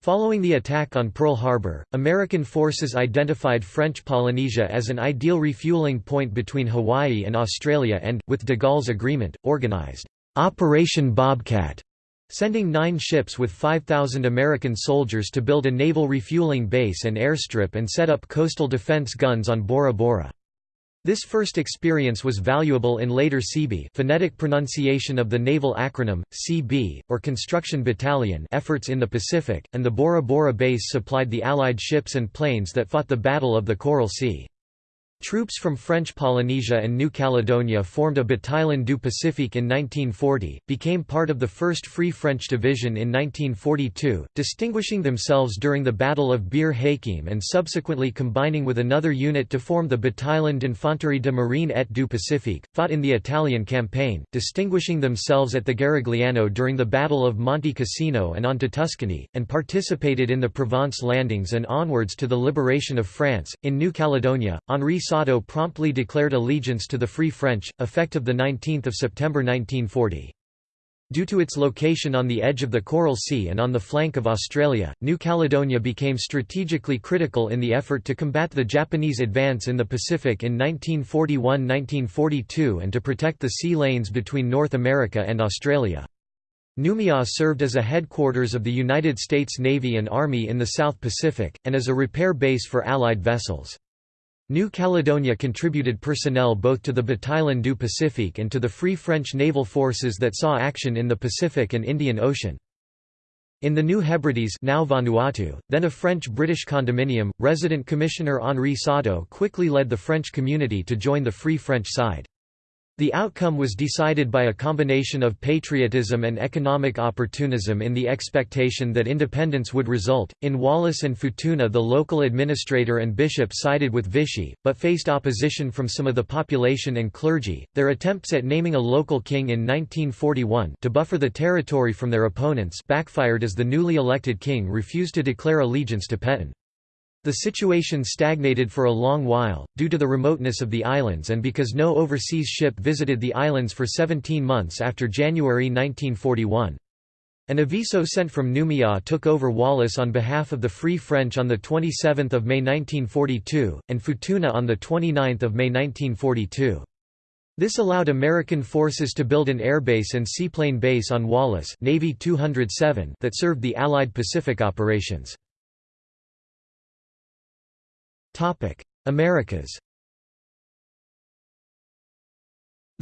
Following the attack on Pearl Harbor, American forces identified French Polynesia as an ideal refueling point between Hawaii and Australia and, with de Gaulle's agreement, organized Operation Bobcat sending nine ships with 5,000 American soldiers to build a naval refueling base and airstrip and set up coastal defense guns on Bora Bora. This first experience was valuable in later CB phonetic pronunciation of the naval acronym, CB, or Construction Battalion efforts in the Pacific, and the Bora Bora base supplied the Allied ships and planes that fought the Battle of the Coral Sea. Troops from French Polynesia and New Caledonia formed a Bataillon du Pacifique in 1940, became part of the 1st Free French Division in 1942, distinguishing themselves during the Battle of Bir Hakeim and subsequently combining with another unit to form the Bataillon d'Infanterie de Marine et du Pacifique, fought in the Italian campaign, distinguishing themselves at the Garigliano during the Battle of Monte Cassino and on to Tuscany, and participated in the Provence landings and onwards to the liberation of France. In New Caledonia, Henri Promptly declared allegiance to the Free French, effective 19 September 1940. Due to its location on the edge of the Coral Sea and on the flank of Australia, New Caledonia became strategically critical in the effort to combat the Japanese advance in the Pacific in 1941–1942 and to protect the sea lanes between North America and Australia. Noumea served as a headquarters of the United States Navy and Army in the South Pacific, and as a repair base for Allied vessels. New Caledonia contributed personnel both to the Bataillon du Pacifique and to the Free French naval forces that saw action in the Pacific and Indian Ocean. In the New Hebrides now Vanuatu, then a French-British condominium, resident commissioner Henri Sautot quickly led the French community to join the Free French side. The outcome was decided by a combination of patriotism and economic opportunism in the expectation that independence would result. In Wallis and Futuna, the local administrator and bishop sided with Vichy, but faced opposition from some of the population and clergy. Their attempts at naming a local king in 1941 to buffer the territory from their opponents backfired as the newly elected king refused to declare allegiance to Pétain. The situation stagnated for a long while, due to the remoteness of the islands and because no overseas ship visited the islands for 17 months after January 1941. An aviso sent from Noumea took over Wallis on behalf of the Free French on 27 May 1942, and Futuna on 29 May 1942. This allowed American forces to build an airbase and seaplane base on Wallis Navy 207 that served the Allied Pacific operations. Americas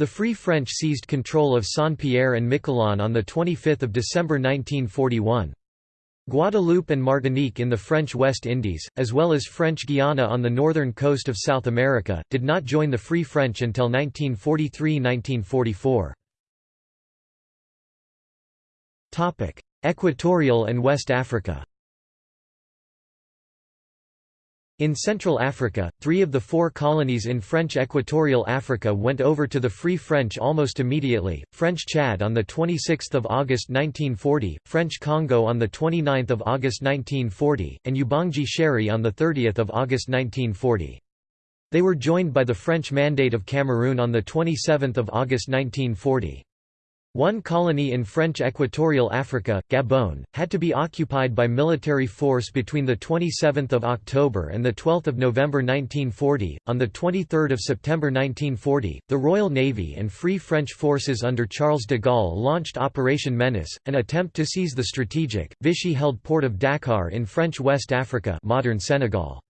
The Free French seized control of Saint-Pierre and Miquelon on 25 December 1941. Guadeloupe and Martinique in the French West Indies, as well as French Guiana on the northern coast of South America, did not join the Free French until 1943–1944. Equatorial and West Africa In Central Africa, three of the four colonies in French Equatorial Africa went over to the Free French almost immediately, French Chad on 26 August 1940, French Congo on 29 August 1940, and Ubangi Shari on 30 August 1940. They were joined by the French Mandate of Cameroon on 27 August 1940. One colony in French Equatorial Africa, Gabon, had to be occupied by military force between 27 October and 12 November 1940. On 23 September 1940, the Royal Navy and Free French forces under Charles de Gaulle launched Operation Menace, an attempt to seize the strategic, Vichy-held port of Dakar in French West Africa modern Senegal.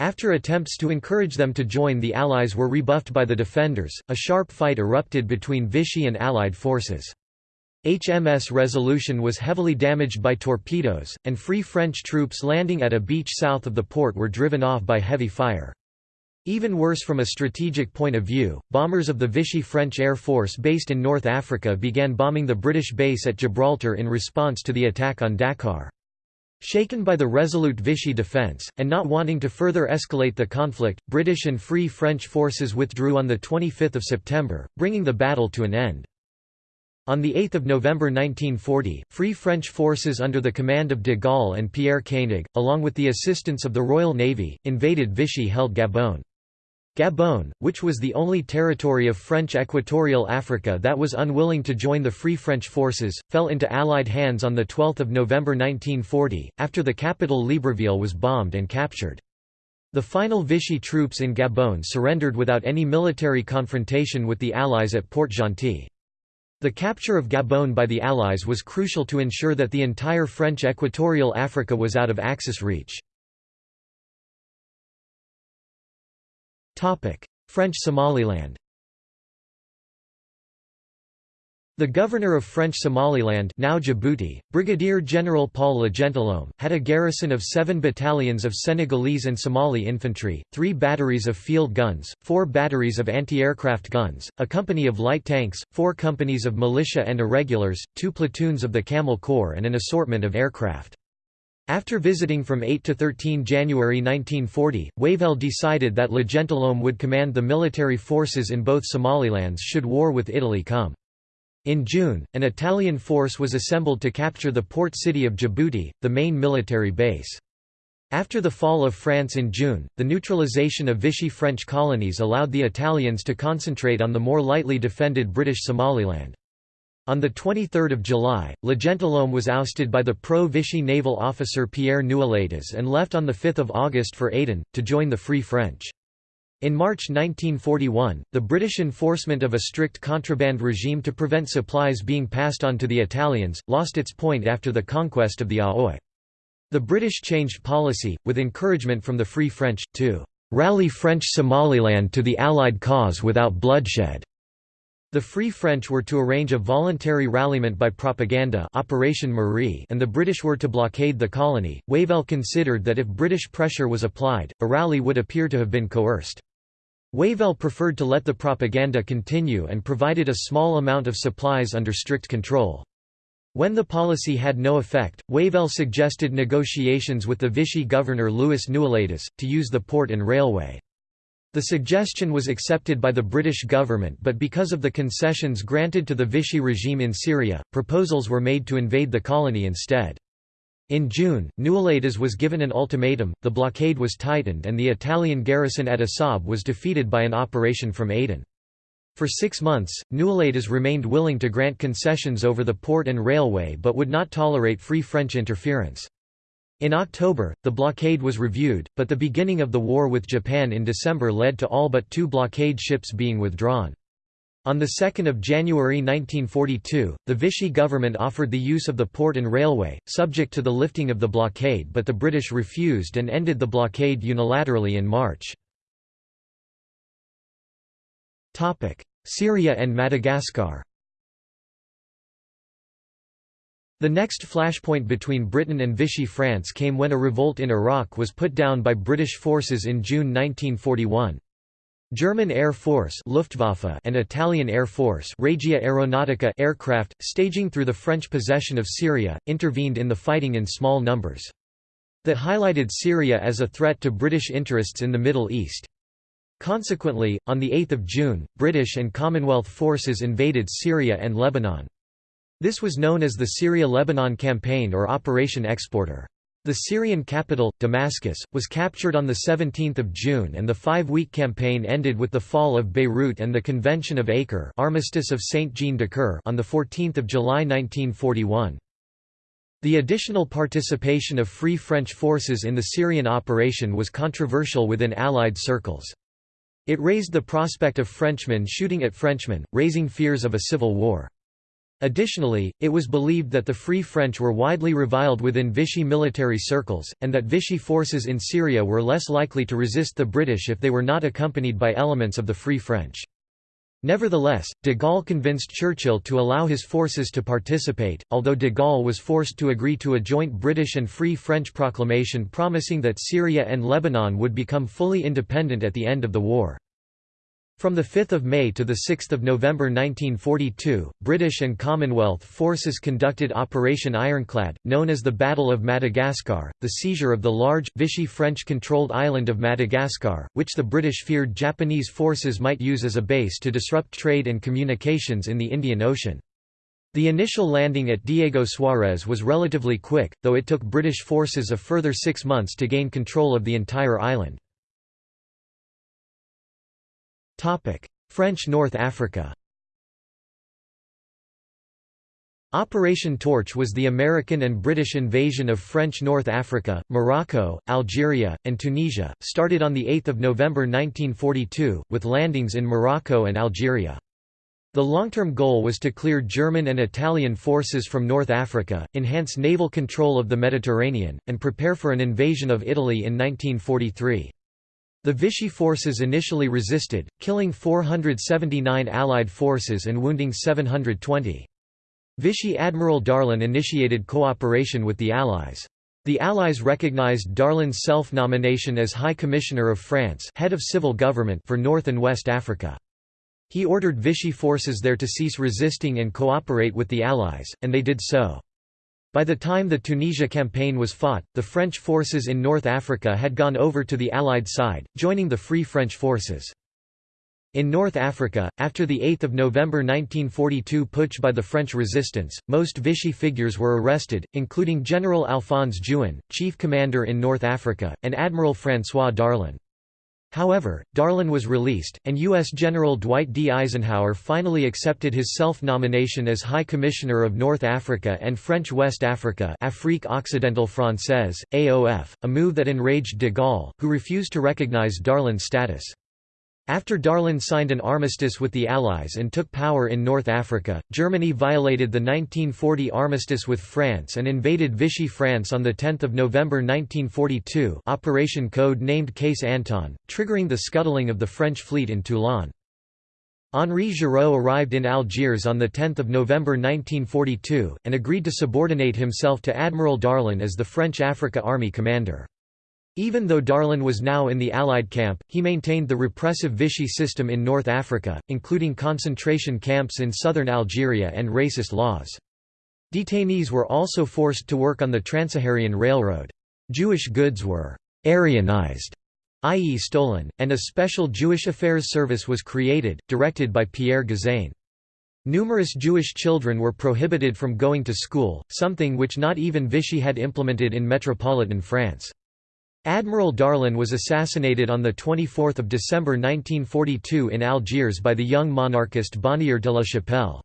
After attempts to encourage them to join the Allies were rebuffed by the defenders, a sharp fight erupted between Vichy and Allied forces. HMS Resolution was heavily damaged by torpedoes, and Free French troops landing at a beach south of the port were driven off by heavy fire. Even worse from a strategic point of view, bombers of the Vichy French Air Force based in North Africa began bombing the British base at Gibraltar in response to the attack on Dakar. Shaken by the resolute Vichy defence, and not wanting to further escalate the conflict, British and Free French forces withdrew on 25 September, bringing the battle to an end. On 8 November 1940, Free French forces under the command of de Gaulle and Pierre Koenig, along with the assistance of the Royal Navy, invaded Vichy-held Gabon. Gabon, which was the only territory of French Equatorial Africa that was unwilling to join the Free French forces, fell into Allied hands on 12 November 1940, after the capital Libreville was bombed and captured. The final Vichy troops in Gabon surrendered without any military confrontation with the Allies at Port-Gentil. The capture of Gabon by the Allies was crucial to ensure that the entire French Equatorial Africa was out of Axis reach. French Somaliland The governor of French Somaliland now Djibouti, Brigadier General Paul Legentilhomme, had a garrison of seven battalions of Senegalese and Somali infantry, three batteries of field guns, four batteries of anti-aircraft guns, a company of light tanks, four companies of militia and irregulars, two platoons of the Camel Corps and an assortment of aircraft. After visiting from 8 to 13 January 1940, Wavell decided that Le Gentilhomme would command the military forces in both Somalilands should war with Italy come. In June, an Italian force was assembled to capture the port city of Djibouti, the main military base. After the fall of France in June, the neutralization of Vichy French colonies allowed the Italians to concentrate on the more lightly defended British Somaliland. On 23 July, Le Gentilhomme was ousted by the pro-Vichy naval officer Pierre Nouailhetas and left on 5 August for Aden, to join the Free French. In March 1941, the British enforcement of a strict contraband regime to prevent supplies being passed on to the Italians, lost its point after the conquest of the Aoi. The British changed policy, with encouragement from the Free French, to "...rally French Somaliland to the Allied cause without bloodshed." The Free French were to arrange a voluntary ralliement by propaganda Operation Marie and the British were to blockade the colony. Wavell considered that if British pressure was applied, a rally would appear to have been coerced. Wavell preferred to let the propaganda continue and provided a small amount of supplies under strict control. When the policy had no effect, Wavell suggested negotiations with the Vichy governor Louis Nouailhetas, to use the port and railway. The suggestion was accepted by the British government but because of the concessions granted to the Vichy regime in Syria, proposals were made to invade the colony instead. In June, Nouailhetas was given an ultimatum, the blockade was tightened and the Italian garrison at Assab was defeated by an operation from Aden. For six months, Nouailhetas remained willing to grant concessions over the port and railway but would not tolerate free French interference. In October, the blockade was reviewed, but the beginning of the war with Japan in December led to all but two blockade ships being withdrawn. On 2 January 1942, the Vichy government offered the use of the port and railway, subject to the lifting of the blockade but the British refused and ended the blockade unilaterally in March. Syria and Madagascar The next flashpoint between Britain and Vichy France came when a revolt in Iraq was put down by British forces in June 1941. German Air Force Luftwaffe and Italian Air Force Regia Aeronautica aircraft, staging through the French possession of Syria, intervened in the fighting in small numbers. That highlighted Syria as a threat to British interests in the Middle East. Consequently, on 8 June, British and Commonwealth forces invaded Syria and Lebanon. This was known as the Syria-Lebanon Campaign or Operation Exporter. The Syrian capital, Damascus, was captured on 17 June and the five-week campaign ended with the fall of Beirut and the Convention of Acre Armistice of Saint-Jean-de-Cure on 14 July 1941. The additional participation of Free French forces in the Syrian operation was controversial within Allied circles. It raised the prospect of Frenchmen shooting at Frenchmen, raising fears of a civil war. Additionally, it was believed that the Free French were widely reviled within Vichy military circles, and that Vichy forces in Syria were less likely to resist the British if they were not accompanied by elements of the Free French. Nevertheless, de Gaulle convinced Churchill to allow his forces to participate, although de Gaulle was forced to agree to a joint British and Free French proclamation promising that Syria and Lebanon would become fully independent at the end of the war. From 5 May to 6 November 1942, British and Commonwealth forces conducted Operation Ironclad, known as the Battle of Madagascar, the seizure of the large, Vichy French-controlled island of Madagascar, which the British feared Japanese forces might use as a base to disrupt trade and communications in the Indian Ocean. The initial landing at Diego Suarez was relatively quick, though it took British forces a further six months to gain control of the entire island. French North Africa Operation Torch was the American and British invasion of French North Africa, Morocco, Algeria, and Tunisia, started on 8 November 1942, with landings in Morocco and Algeria. The long-term goal was to clear German and Italian forces from North Africa, enhance naval control of the Mediterranean, and prepare for an invasion of Italy in 1943. The Vichy forces initially resisted, killing 479 Allied forces and wounding 720. Vichy Admiral Darlan initiated cooperation with the Allies. The Allies recognized Darlan's self-nomination as High Commissioner of France head of civil government for North and West Africa. He ordered Vichy forces there to cease resisting and cooperate with the Allies, and they did so. By the time the Tunisia campaign was fought, the French forces in North Africa had gone over to the Allied side, joining the Free French forces. In North Africa, after the 8 November 1942 putsch by the French resistance, most Vichy figures were arrested, including General Alphonse Juin, chief commander in North Africa, and Admiral François Darlan. However, Darlan was released, and U.S. General Dwight D. Eisenhower finally accepted his self-nomination as High Commissioner of North Africa and French West Africa Afrique Occidentale Française, AOF, a move that enraged de Gaulle, who refused to recognize Darlan's status. After Darlan signed an armistice with the Allies and took power in North Africa, Germany violated the 1940 armistice with France and invaded Vichy France on 10 November 1942 Operation Code named Case Anton, triggering the scuttling of the French fleet in Toulon. Henri Giraud arrived in Algiers on 10 November 1942, and agreed to subordinate himself to Admiral Darlan as the French Africa Army commander. Even though Darlan was now in the Allied camp, he maintained the repressive Vichy system in North Africa, including concentration camps in southern Algeria and racist laws. Detainees were also forced to work on the Transsaharan Railroad. Jewish goods were «Aryanized» i.e. stolen, and a special Jewish Affairs Service was created, directed by Pierre Gazagne. Numerous Jewish children were prohibited from going to school, something which not even Vichy had implemented in metropolitan France. Admiral Darlan was assassinated on 24 December 1942 in Algiers by the young monarchist Bonnier de la Chapelle.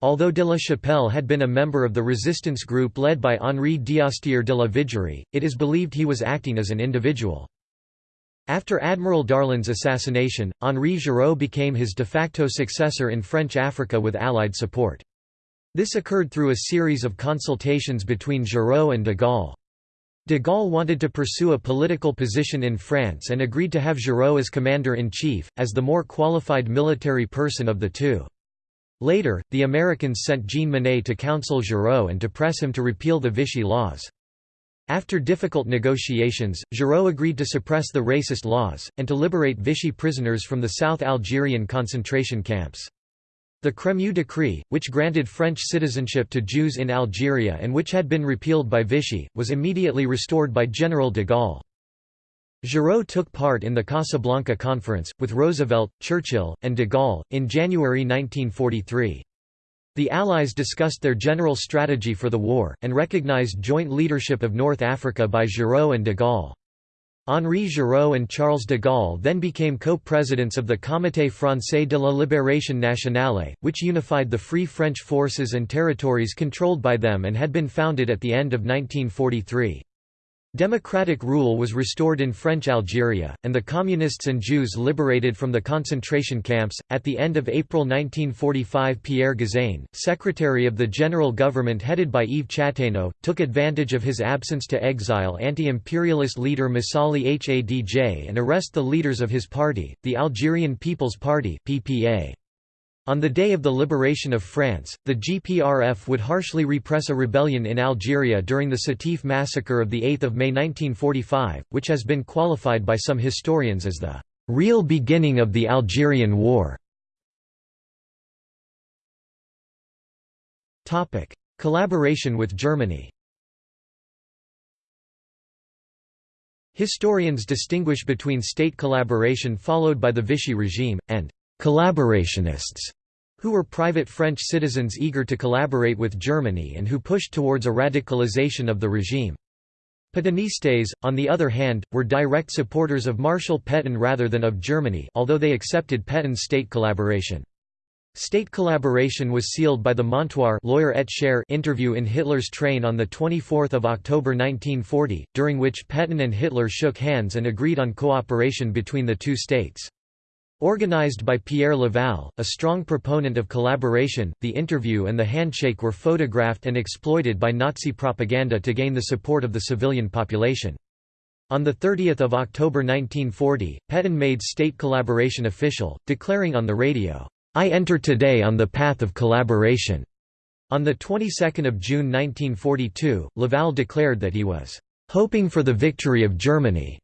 Although de la Chapelle had been a member of the resistance group led by Henri d'Astier de la Vigerie, it is believed he was acting as an individual. After Admiral Darlan's assassination, Henri Giraud became his de facto successor in French Africa with Allied support. This occurred through a series of consultations between Giraud and de Gaulle. De Gaulle wanted to pursue a political position in France and agreed to have Giraud as commander-in-chief, as the more qualified military person of the two. Later, the Americans sent Jean Monnet to counsel Giraud and to press him to repeal the Vichy laws. After difficult negotiations, Giraud agreed to suppress the racist laws, and to liberate Vichy prisoners from the South Algerian concentration camps. The Crémieux Decree, which granted French citizenship to Jews in Algeria and which had been repealed by Vichy, was immediately restored by General de Gaulle. Giraud took part in the Casablanca Conference, with Roosevelt, Churchill, and de Gaulle, in January 1943. The Allies discussed their general strategy for the war, and recognized joint leadership of North Africa by Giraud and de Gaulle. Henri Giraud and Charles de Gaulle then became co-presidents of the Comité français de la libération nationale, which unified the Free French forces and territories controlled by them and had been founded at the end of 1943. Democratic rule was restored in French Algeria, and the Communists and Jews liberated from the concentration camps. At the end of April 1945, Pierre Gazagne, secretary of the general government headed by Yves Chataigneau, took advantage of his absence to exile anti-imperialist leader Messali Hadj and arrest the leaders of his party, the Algerian People's Party (PPA). On the day of the liberation of France, the GPRF would harshly repress a rebellion in Algeria during the Sétif massacre of 8 May 1945, which has been qualified by some historians as the "...real beginning of the Algerian War". Collaboration with Germany Historians distinguish between state collaboration followed by the Vichy regime, and «collaborationists» who were private French citizens eager to collaborate with Germany and who pushed towards a radicalization of the regime. Pétainistes, on the other hand, were direct supporters of Marshal Pétain rather than of Germany although they accepted Pétain's state collaboration. State collaboration was sealed by the Montoire lawyer et interview in Hitler's train on 24 October 1940, during which Pétain and Hitler shook hands and agreed on cooperation between the two states. Organized by Pierre Laval, a strong proponent of collaboration, the interview and the handshake were photographed and exploited by Nazi propaganda to gain the support of the civilian population. On 30 October 1940, Pétain made state collaboration official, declaring on the radio, "'I enter today on the path of collaboration'". On the 22nd of June 1942, Laval declared that he was "'hoping for the victory of Germany'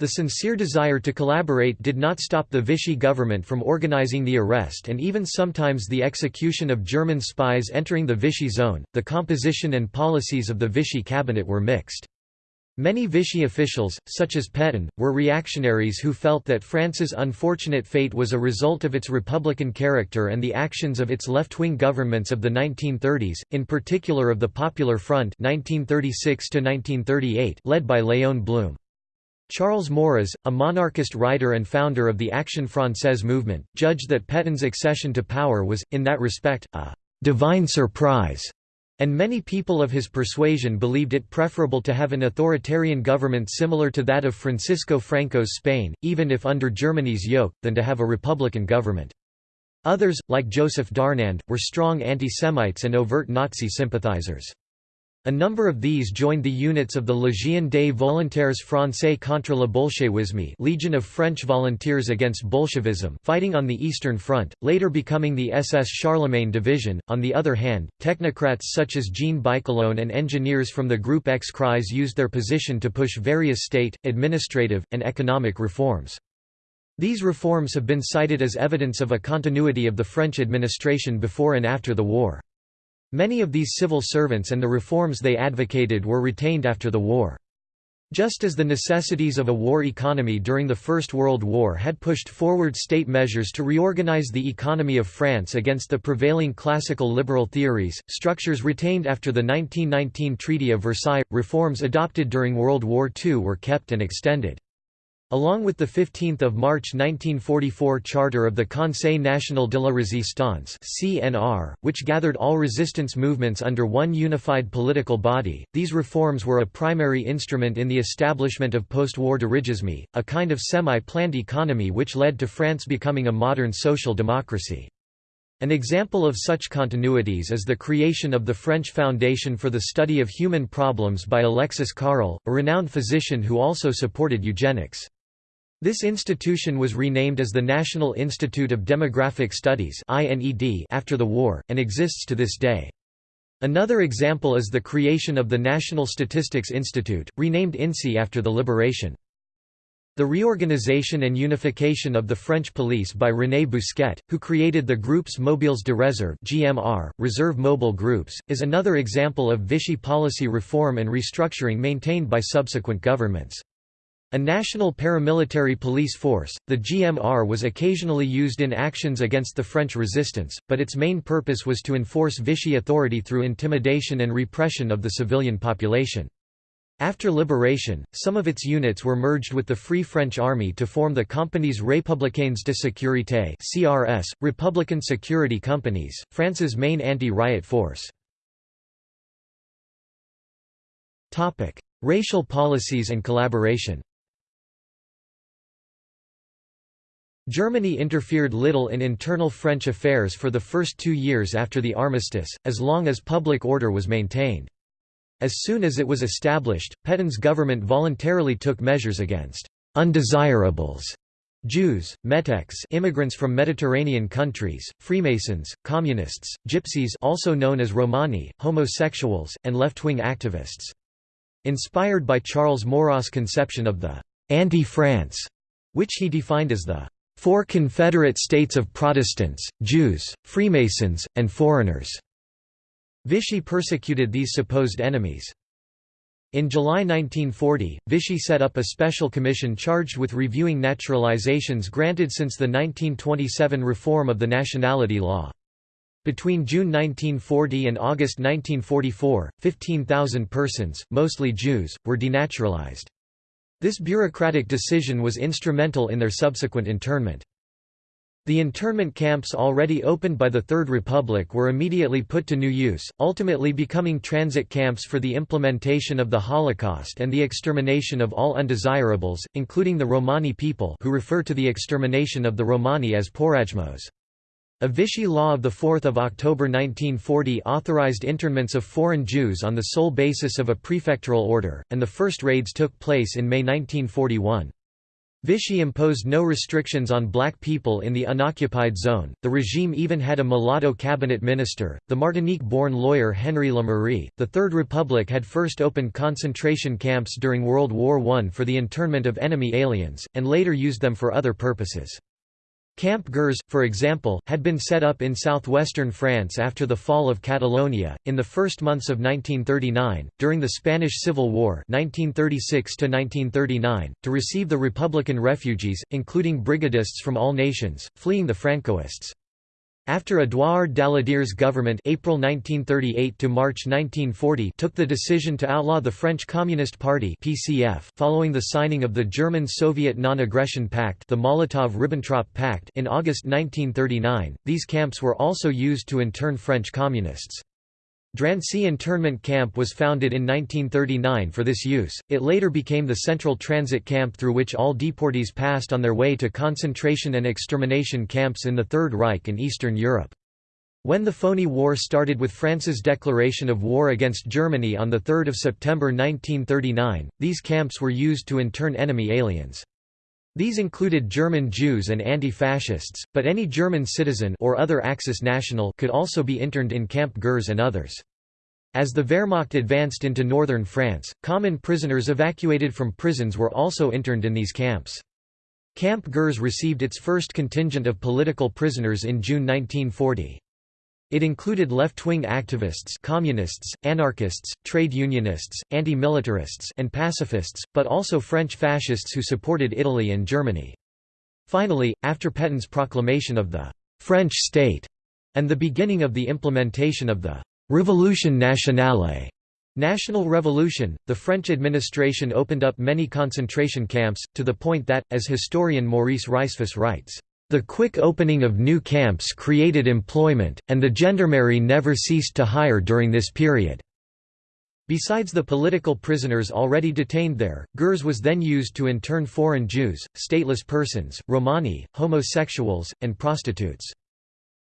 The sincere desire to collaborate did not stop the Vichy government from organizing the arrest and even sometimes the execution of German spies entering the Vichy zone. The composition and policies of the Vichy cabinet were mixed. Many Vichy officials, such as Pétain, were reactionaries who felt that France's unfortunate fate was a result of its republican character and the actions of its left-wing governments of the 1930s, in particular of the Popular Front 1936 led by Léon Blum. Charles Maurras, a monarchist writer and founder of the Action Française movement, judged that Pétain's accession to power was, in that respect, a «divine surprise», and many people of his persuasion believed it preferable to have an authoritarian government similar to that of Francisco Franco's Spain, even if under Germany's yoke, than to have a republican government. Others, like Joseph Darnand, were strong anti-Semites and overt Nazi sympathizers. A number of these joined the units of the Légion des volontaires français contre le bolchevisme Legion of French Volunteers against Bolshevism fighting on the Eastern Front, later becoming the SS Charlemagne Division. On the other hand, technocrats such as Jean Bichelonne and engineers from the Group X-Crise used their position to push various state, administrative, and economic reforms. These reforms have been cited as evidence of a continuity of the French administration before and after the war. Many of these civil servants and the reforms they advocated were retained after the war. Just as the necessities of a war economy during the First World War had pushed forward state measures to reorganize the economy of France against the prevailing classical liberal theories, structures retained after the 1919 Treaty of Versailles, reforms adopted during World War II were kept and extended. Along with the 15 March 1944 Charter of the Conseil National de la Résistance (CNR), which gathered all resistance movements under one unified political body, these reforms were a primary instrument in the establishment of post-war dirigisme, a kind of semi-planned economy which led to France becoming a modern social democracy. An example of such continuities is the creation of the French Foundation for the Study of Human Problems by Alexis Carrel, a renowned physician who also supported eugenics. This institution was renamed as the National Institute of Demographic Studies after the war, and exists to this day. Another example is the creation of the National Statistics Institute, renamed INSEE after the liberation. The reorganization and unification of the French police by René Bousquet, who created the Groupes Mobiles de Réserve (GMR), Reserve Mobile Groups, is another example of Vichy policy reform and restructuring maintained by subsequent governments. A national paramilitary police force, the GMR was occasionally used in actions against the French resistance, but its main purpose was to enforce Vichy authority through intimidation and repression of the civilian population. After liberation, some of its units were merged with the Free French Army to form the Compagnies Républicaines de Sécurité (CRS), Republican Security Companies, France's main anti-riot force. Topic: Racial policies and collaboration. Germany interfered little in internal French affairs for the first two years after the armistice, as long as public order was maintained. As soon as it was established, Pétain's government voluntarily took measures against «undesirables» Jews, Metics immigrants from Mediterranean countries, Freemasons, Communists, Gypsies also known as Romani, homosexuals, and left-wing activists. Inspired by Charles Maurras' conception of the «anti-France», which he defined as the four Confederate states of Protestants, Jews, Freemasons, and foreigners. Vichy persecuted these supposed enemies. In July 1940, Vichy set up a special commission charged with reviewing naturalizations granted since the 1927 reform of the nationality law. Between June 1940 and August 1944, 15,000 persons, mostly Jews, were denaturalized. This bureaucratic decision was instrumental in their subsequent internment. The internment camps already opened by the Third Republic were immediately put to new use, ultimately becoming transit camps for the implementation of the Holocaust and the extermination of all undesirables, including the Romani people who refer to the extermination of the Romani as porajmos. A Vichy law of 4 October 1940 authorized internments of foreign Jews on the sole basis of a prefectural order, and the first raids took place in May 1941. Vichy imposed no restrictions on black people in the unoccupied zone. The regime even had a mulatto cabinet minister, the Martinique born lawyer Henry Lémery. The Third Republic had first opened concentration camps during World War I for the internment of enemy aliens, and later used them for other purposes. Camp Gurs, for example, had been set up in southwestern France after the fall of Catalonia, in the first months of 1939, during the Spanish Civil War 1936 to receive the Republican refugees, including brigadists from all nations, fleeing the Francoists. After Édouard Daladier's government April 1938 to March 1940 took the decision to outlaw the French Communist Party (PCF) following the signing of the German-Soviet Non-Aggression Pact, the Molotov-Ribbentrop Pact in August 1939, these camps were also used to intern French communists. Drancy internment camp was founded in 1939 for this use, it later became the central transit camp through which all deportees passed on their way to concentration and extermination camps in the Third Reich and Eastern Europe. When the phony war started with France's declaration of war against Germany on 3 September 1939, these camps were used to intern enemy aliens. These included German Jews and anti-fascists, but any German citizen or other Axis national could also be interned in Camp Gurs and others. As the Wehrmacht advanced into northern France, common prisoners evacuated from prisons were also interned in these camps. Camp Gurs received its first contingent of political prisoners in June 1940. It included left-wing activists communists, anarchists, trade unionists, anti-militarists and pacifists, but also French fascists who supported Italy and Germany. Finally, after Pétain's proclamation of the «French state» and the beginning of the implementation of the «Révolution nationale» National Revolution, the French administration opened up many concentration camps, to the point that, as historian Maurice Rajsfus writes, the quick opening of new camps created employment, and the gendarmerie never ceased to hire during this period. Besides the political prisoners already detained there, Gurs was then used to intern foreign Jews, stateless persons, Romani, homosexuals, and prostitutes.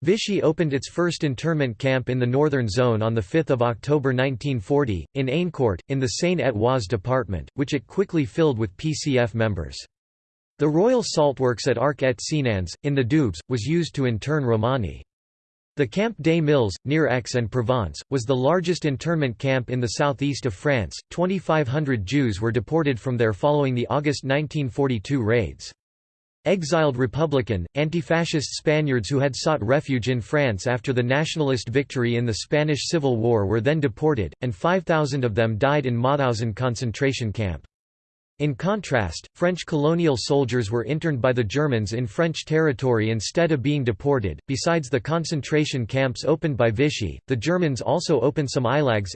Vichy opened its first internment camp in the northern zone on 5 October 1940, in Aincourt, in the Seine-et-Oise department, which it quickly filled with PCF members. The Royal Saltworks at Arc et Senans, in the Doubs, was used to intern Romani. The Camp des Milles, near Aix-en-Provence, was the largest internment camp in the southeast of France. 2,500 Jews were deported from there following the August 1942 raids. Exiled Republican, anti-fascist Spaniards who had sought refuge in France after the nationalist victory in the Spanish Civil War were then deported, and 5,000 of them died in Mauthausen concentration camp. In contrast, French colonial soldiers were interned by the Germans in French territory instead of being deported. Besides the concentration camps opened by Vichy, the Germans also opened some Ilags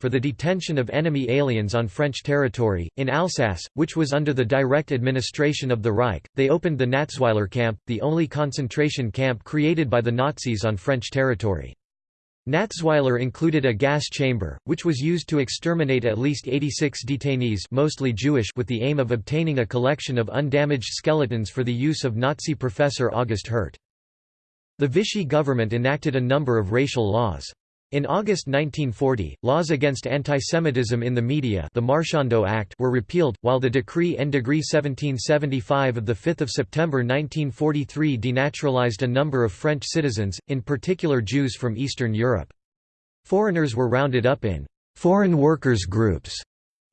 for the detention of enemy aliens on French territory. In Alsace, which was under the direct administration of the Reich, they opened the Natzweiler camp, the only concentration camp created by the Nazis on French territory. Natzweiler included a gas chamber, which was used to exterminate at least 86 detainees mostly Jewish with the aim of obtaining a collection of undamaged skeletons for the use of Nazi professor August Hirt. The Vichy government enacted a number of racial laws. In August 1940, laws against antisemitism in the media the Marchandeau Act were repealed, while the Decree en degree 1775 of 5 September 1943 denaturalized a number of French citizens, in particular Jews from Eastern Europe. Foreigners were rounded up in «foreign workers' groups»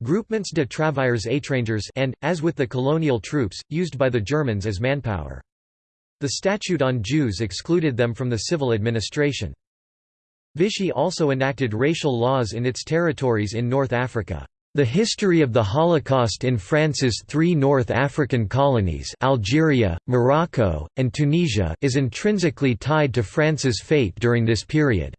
groupements de travailleurs étrangers and, as with the colonial troops, used by the Germans as manpower. The Statute on Jews excluded them from the civil administration. Vichy also enacted racial laws in its territories in North Africa. The history of the Holocaust in France's three North African colonies Algeria, Morocco, and Tunisia is intrinsically tied to France's fate during this period.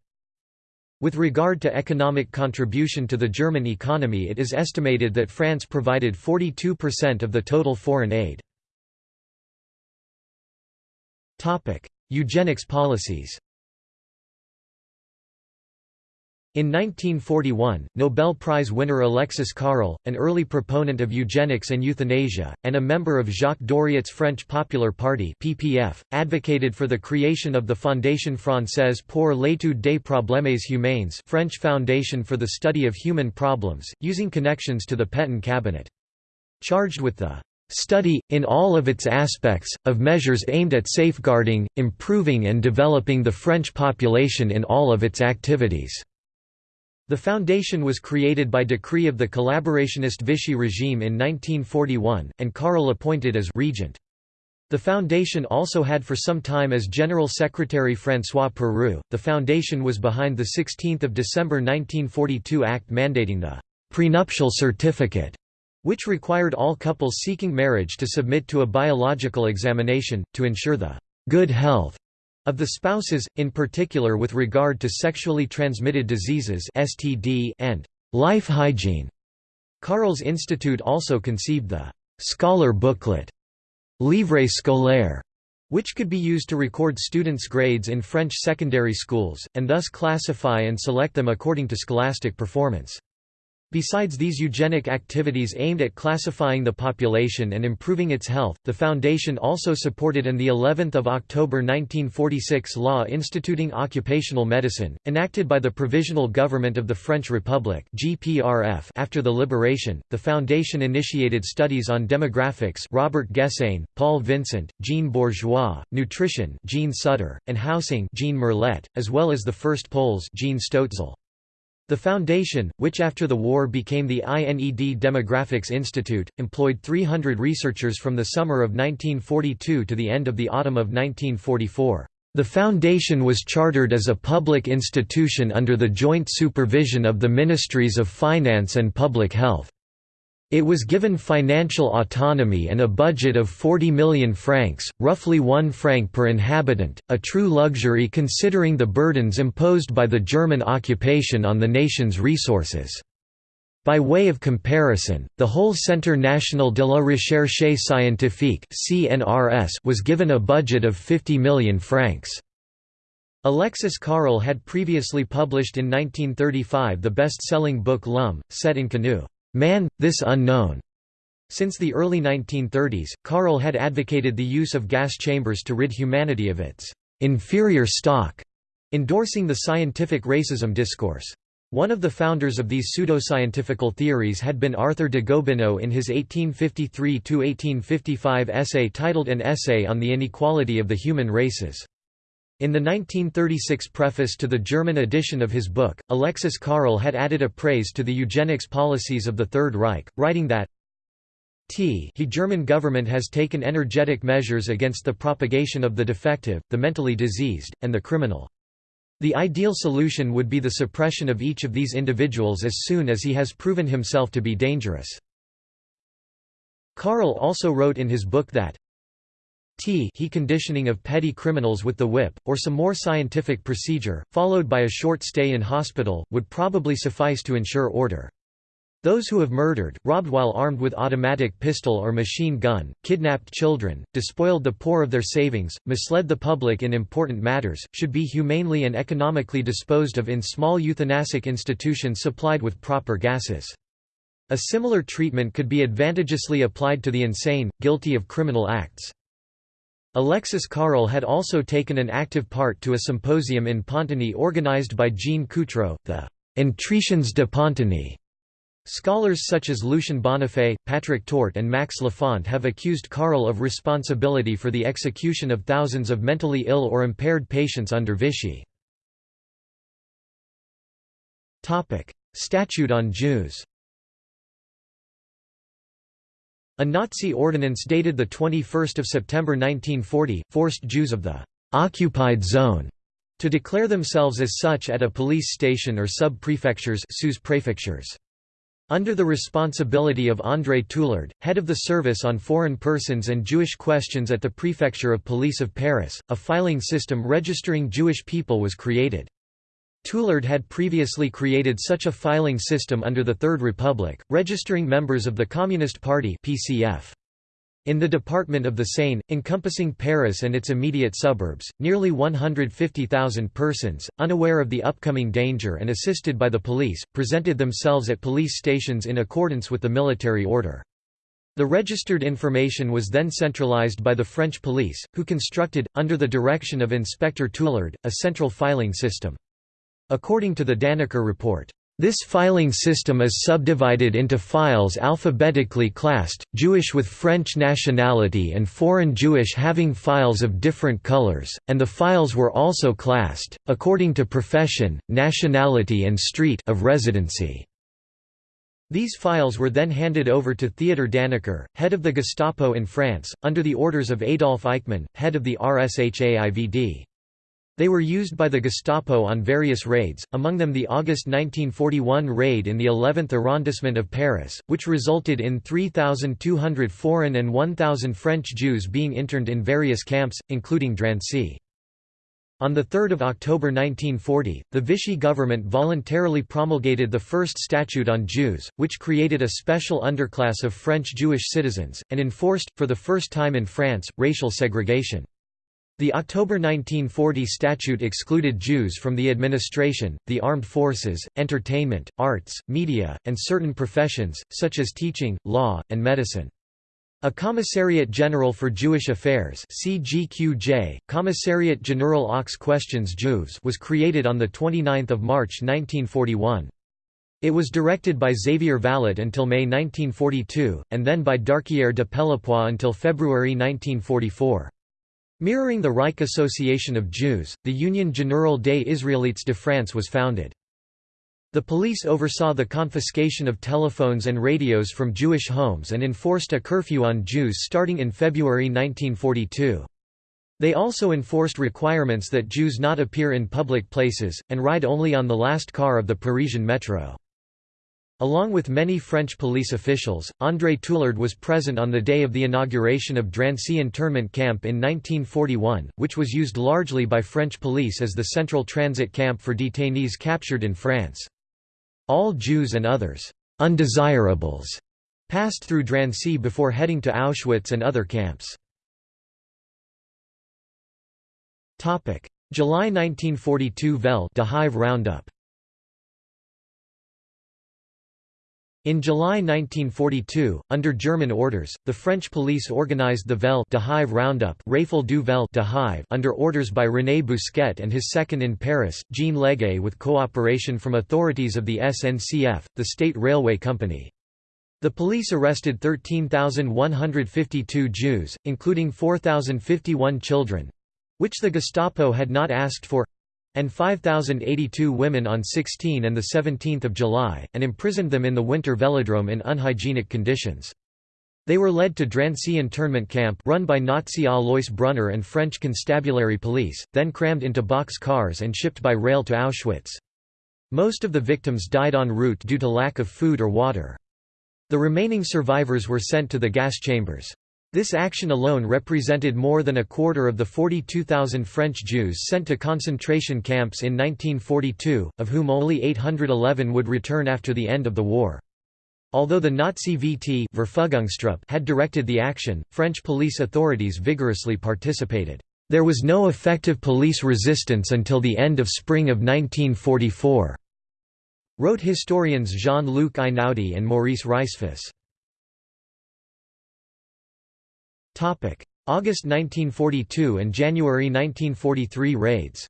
With regard to economic contribution to the German economy it is estimated that France provided 42% of the total foreign aid. Eugenics policies In 1941, Nobel Prize winner Alexis Carrel, an early proponent of eugenics and euthanasia, and a member of Jacques Doriot's French Popular Party (PPF), advocated for the creation of the Fondation Française pour l'étude des problèmes humains, French Foundation for the Study of Human Problems, using connections to the Pétain cabinet. Charged with the study, in all of its aspects, of measures aimed at safeguarding, improving and developing the French population in all of its activities. The foundation was created by decree of the collaborationist Vichy regime in 1941, and Carrel appointed as regent. The foundation also had for some time as General Secretary François Perroux. The foundation was behind the 16 December 1942 Act mandating the prenuptial certificate, which required all couples seeking marriage to submit to a biological examination, to ensure the good health of the spouses, in particular with regard to sexually transmitted diseases (STD) and life hygiene. Carrel's Institute also conceived the scholar booklet, Livre scolaire, which could be used to record students' grades in French secondary schools, and thus classify and select them according to scholastic performance. Besides these eugenic activities aimed at classifying the population and improving its health, the foundation also supported an the 11th of October 1946 law instituting occupational medicine, enacted by the Provisional Government of the French Republic. After the liberation, the foundation initiated studies on demographics, Robert Gessain, Paul Vincent, Jean Bourgeois, nutrition, Jean Sutter, and housing, Jean Merlet, as well as the first polls, Jean Stoetzel. The foundation, which after the war became the INED Demographics Institute, employed 300 researchers from the summer of 1942 to the end of the autumn of 1944. The foundation was chartered as a public institution under the joint supervision of the Ministries of Finance and Public Health. It was given financial autonomy and a budget of 40 million francs, roughly 1 franc per inhabitant, a true luxury considering the burdens imposed by the German occupation on the nation's resources. By way of comparison, the whole Centre National de la Recherche Scientifique was given a budget of 50 million francs. Alexis Carrel had previously published in 1935 the best-selling book L'Homme, cet inconnu. Man, this unknown. Since the early 1930s, Carrel had advocated the use of gas chambers to rid humanity of its inferior stock, endorsing the scientific racism discourse. One of the founders of these pseudoscientifical theories had been Arthur de Gobineau in his 1853–1855 essay titled An Essay on the Inequality of the Human Races. In the 1936 preface to the German edition of his book, Alexis Carrel had added a praise to the eugenics policies of the Third Reich, writing that T he German government has taken energetic measures against the propagation of the defective, the mentally diseased, and the criminal. The ideal solution would be the suppression of each of these individuals as soon as he has proven himself to be dangerous. Carrel also wrote in his book that T he conditioning of petty criminals with the whip, or some more scientific procedure, followed by a short stay in hospital, would probably suffice to ensure order. Those who have murdered, robbed while armed with automatic pistol or machine gun, kidnapped children, despoiled the poor of their savings, misled the public in important matters, should be humanely and economically disposed of in small euthanasic institutions supplied with proper gases. A similar treatment could be advantageously applied to the insane, guilty of criminal acts. Alexis Carrel had also taken an active part to a symposium in Pontigny organized by Jean Coutrot, the Entretiens de Pontigny. Scholars such as Lucien Bonnafé, Patrick Tort and Max Lafont have accused Carrel of responsibility for the execution of thousands of mentally ill or impaired patients under Vichy. Statute on Jews a Nazi ordinance dated 21 September 1940, forced Jews of the «occupied zone» to declare themselves as such at a police station or sub-prefectures Under the responsibility of André Tulard, head of the Service on Foreign Persons and Jewish Questions at the Prefecture of Police of Paris, a filing system registering Jewish people was created. Tulard had previously created such a filing system under the Third Republic, registering members of the Communist Party PCF. In the Department of the Seine, encompassing Paris and its immediate suburbs, nearly 150,000 persons, unaware of the upcoming danger and assisted by the police, presented themselves at police stations in accordance with the military order. The registered information was then centralized by the French police, who constructed, under the direction of Inspector Tulard, a central filing system. According to the Dannecker report, this filing system is subdivided into files alphabetically classed, Jewish with French nationality and foreign Jewish having files of different colors, and the files were also classed, according to profession, nationality and street of residency. These files were then handed over to Theodor Dannecker, head of the Gestapo in France, under the orders of Adolf Eichmann, head of the RSHAIVD. They were used by the Gestapo on various raids, among them the August 1941 raid in the 11th arrondissement of Paris, which resulted in 3,200 foreign and 1,000 French Jews being interned in various camps, including Drancy. On 3 October 1940, the Vichy government voluntarily promulgated the first statute on Jews, which created a special underclass of French Jewish citizens, and enforced, for the first time in France, racial segregation. The October 1940 statute excluded Jews from the administration, the armed forces, entertainment, arts, media, and certain professions, such as teaching, law, and medicine. A Commissariat General for Jewish Affairs CGQJ, Commissariat General aux Questions Juives was created on 29 March 1941. It was directed by Xavier Vallat until May 1942, and then by Darquier de Pellepoix until February 1944. Mirroring the Reich Association of Jews, the Union Générale des Israélites de France was founded. The police oversaw the confiscation of telephones and radios from Jewish homes and enforced a curfew on Jews starting in February 1942. They also enforced requirements that Jews not appear in public places, and ride only on the last car of the Parisian metro. Along with many French police officials, André Tulard was present on the day of the inauguration of Drancy internment camp in 1941, which was used largely by French police as the central transit camp for detainees captured in France. All Jews and others undesirables passed through Drancy before heading to Auschwitz and other camps. July 1942 Vel de Hive Roundup In July 1942, under German orders, the French police organized the Vel de Hive Roundup Rafle du Vel de Hive under orders by René Bousquet and his second in Paris, Jean Leguay with cooperation from authorities of the SNCF, the state railway company. The police arrested 13,152 Jews, including 4,051 children—which the Gestapo had not asked for, and 5,082 women on 16 and 17 July, and imprisoned them in the winter velodrome in unhygienic conditions. They were led to Drancy internment camp run by Nazi Alois Brunner and French constabulary police, then crammed into box cars and shipped by rail to Auschwitz. Most of the victims died en route due to lack of food or water. The remaining survivors were sent to the gas chambers. This action alone represented more than a quarter of the 42,000 French Jews sent to concentration camps in 1942, of whom only 811 would return after the end of the war. Although the Nazi VT had directed the action, French police authorities vigorously participated. There was no effective police resistance until the end of spring of 1944, wrote historians Jean-Luc Einaudi and Maurice Rajsfus. August 1942 and January 1943 raids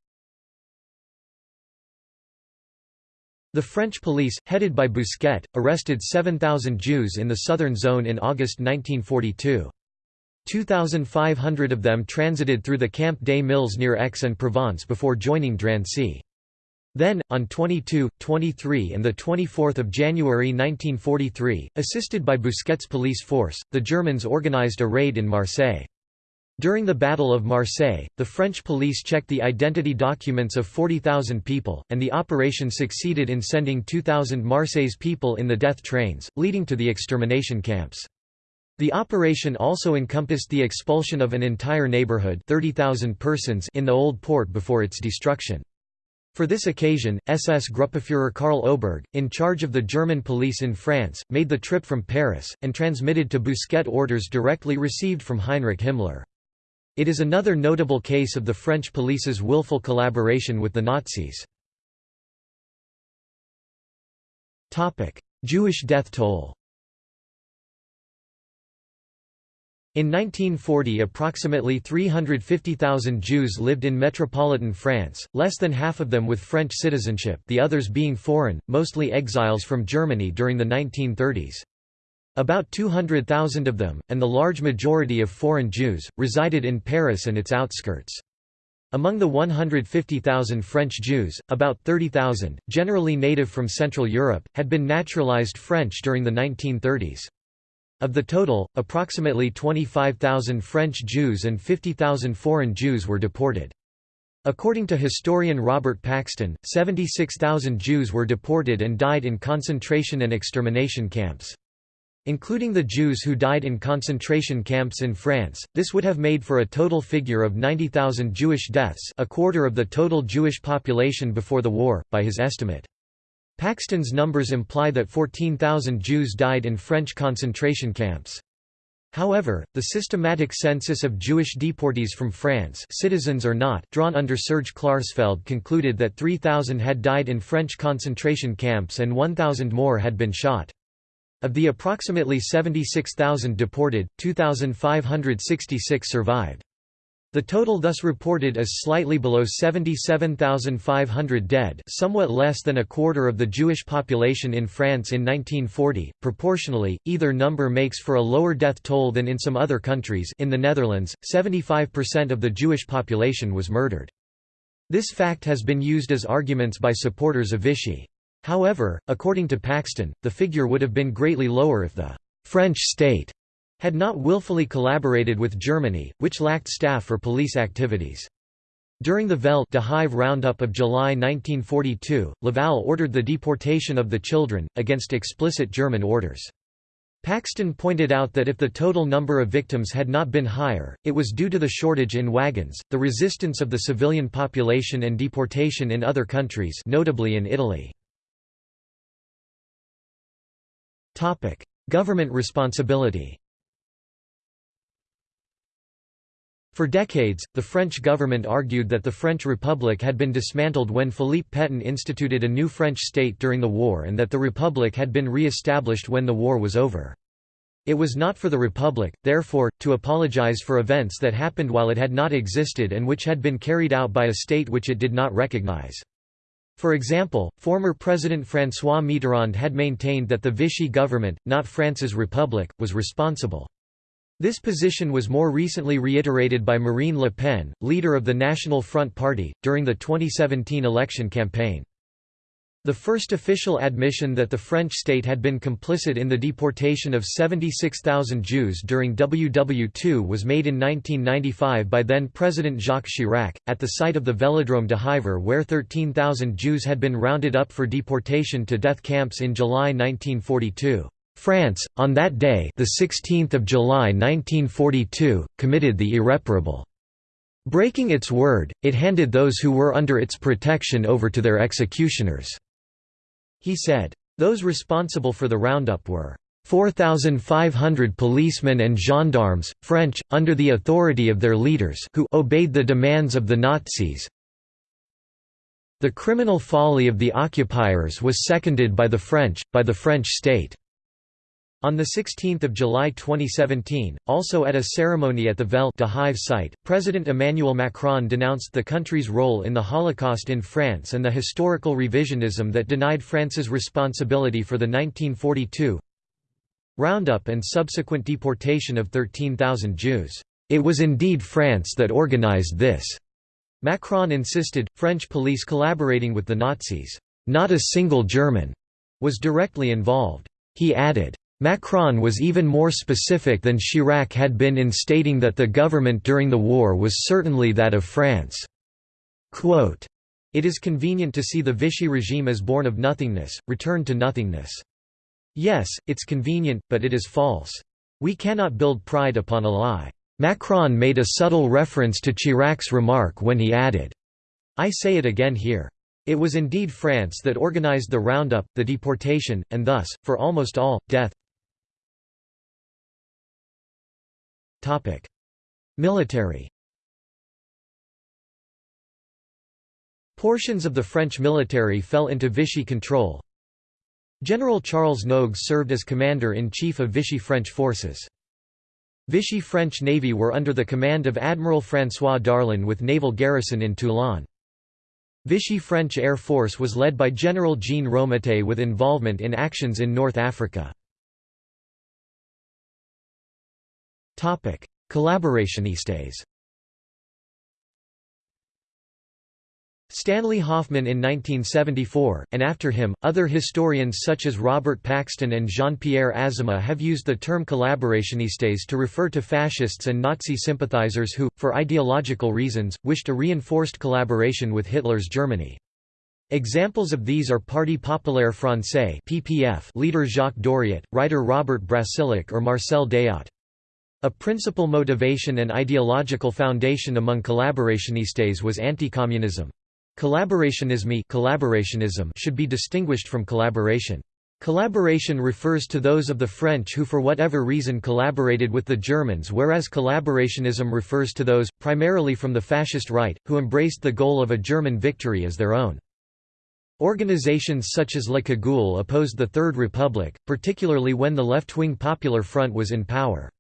The French police, headed by Bousquet, arrested 7,000 Jews in the southern zone in August 1942. 2,500 of them transited through the Camp des Milles near Aix-en-Provence before joining Drancy. Then, on 22, 23 and 24 January 1943, assisted by Bousquet's police force, the Germans organized a raid in Marseille. During the Battle of Marseille, the French police checked the identity documents of 40,000 people, and the operation succeeded in sending 2,000 Marseille's people in the death trains, leading to the extermination camps. The operation also encompassed the expulsion of an entire neighborhood 30,000 persons in the Old Port before its destruction. For this occasion, SS Gruppenführer Karl Oberg, in charge of the German police in France, made the trip from Paris, and transmitted to Bousquet orders directly received from Heinrich Himmler. It is another notable case of the French police's willful collaboration with the Nazis. Jewish death toll In 1940 approximately 350,000 Jews lived in metropolitan France, less than half of them with French citizenship the others being foreign, mostly exiles from Germany during the 1930s. About 200,000 of them, and the large majority of foreign Jews, resided in Paris and its outskirts. Among the 150,000 French Jews, about 30,000, generally native from Central Europe, had been naturalized French during the 1930s. Of the total, approximately 25,000 French Jews and 50,000 foreign Jews were deported. According to historian Robert Paxton, 76,000 Jews were deported and died in concentration and extermination camps. Including the Jews who died in concentration camps in France, this would have made for a total figure of 90,000 Jewish deaths a quarter of the total Jewish population before the war, by his estimate. Paxton's numbers imply that 14,000 Jews died in French concentration camps. However, the systematic census of Jewish deportees from France citizens or not drawn under Serge Klarsfeld concluded that 3,000 had died in French concentration camps and 1,000 more had been shot. Of the approximately 76,000 deported, 2,566 survived. The total thus reported is slightly below 77,500 dead somewhat less than a quarter of the Jewish population in France in 1940. Proportionally, either number makes for a lower death toll than in some other countries in the Netherlands, 75% of the Jewish population was murdered. This fact has been used as arguments by supporters of Vichy. However, according to Paxton, the figure would have been greatly lower if the «French state» had not willfully collaborated with Germany, which lacked staff for police activities. During the Hive roundup of July 1942, Laval ordered the deportation of the children, against explicit German orders. Paxton pointed out that if the total number of victims had not been higher, it was due to the shortage in wagons, the resistance of the civilian population and deportation in other countries notably in Italy. Government responsibility For decades, the French government argued that the French Republic had been dismantled when Philippe Pétain instituted a new French state during the war and that the Republic had been re-established when the war was over. It was not for the Republic, therefore, to apologize for events that happened while it had not existed and which had been carried out by a state which it did not recognize. For example, former President François Mitterrand had maintained that the Vichy government, not France's republic, was responsible. This position was more recently reiterated by Marine Le Pen, leader of the National Front Party, during the 2017 election campaign. The first official admission that the French state had been complicit in the deportation of 76,000 Jews during WW2 was made in 1995 by then-President Jacques Chirac, at the site of the Velodrome de Hiver where 13,000 Jews had been rounded up for deportation to death camps in July 1942. France, on that day the 16th of July 1942, committed the irreparable. Breaking its word, it handed those who were under its protection over to their executioners." He said. Those responsible for the roundup were 4,500 policemen and gendarmes, French, under the authority of their leaders who obeyed the demands of the Nazis. The criminal folly of the occupiers was seconded by the French, by the French state. On 16 July 2017, also at a ceremony at the Velle de site, President Emmanuel Macron denounced the country's role in the Holocaust in France and the historical revisionism that denied France's responsibility for the 1942 roundup and subsequent deportation of 13,000 Jews. It was indeed France that organized this. Macron insisted, French police collaborating with the Nazis. Not a single German was directly involved. He added, Macron was even more specific than Chirac had been in stating that the government during the war was certainly that of France. Quote, it is convenient to see the Vichy regime as born of nothingness, returned to nothingness. Yes, it's convenient, but it is false. We cannot build pride upon a lie. Macron made a subtle reference to Chirac's remark when he added, I say it again here. It was indeed France that organized the roundup, the deportation, and thus, for almost all, death, Military Portions of the French military fell into Vichy control. General Charles Nogues served as commander-in-chief of Vichy French forces. Vichy French Navy were under the command of Admiral François Darlan with naval garrison in Toulon. Vichy French Air Force was led by General Jean Romatet with involvement in actions in North Africa. Collaborationistes Stanley Hoffmann in 1974, and after him, other historians such as Robert Paxton and Jean-Pierre Azéma have used the term collaborationistes to refer to fascists and Nazi sympathizers who, for ideological reasons, wished a reinforced collaboration with Hitler's Germany. Examples of these are Parti Populaire Français (PPF) leader Jacques Doriot, writer Robert Brasillach or Marcel Déat. A principal motivation and ideological foundation among collaborationistes was anti-communism. Collaborationisme collaborationism should be distinguished from collaboration. Collaboration refers to those of the French who for whatever reason collaborated with the Germans whereas collaborationism refers to those, primarily from the fascist right, who embraced the goal of a German victory as their own. Organizations such as La Cagoule opposed the Third Republic, particularly when the left-wing Popular Front was in power.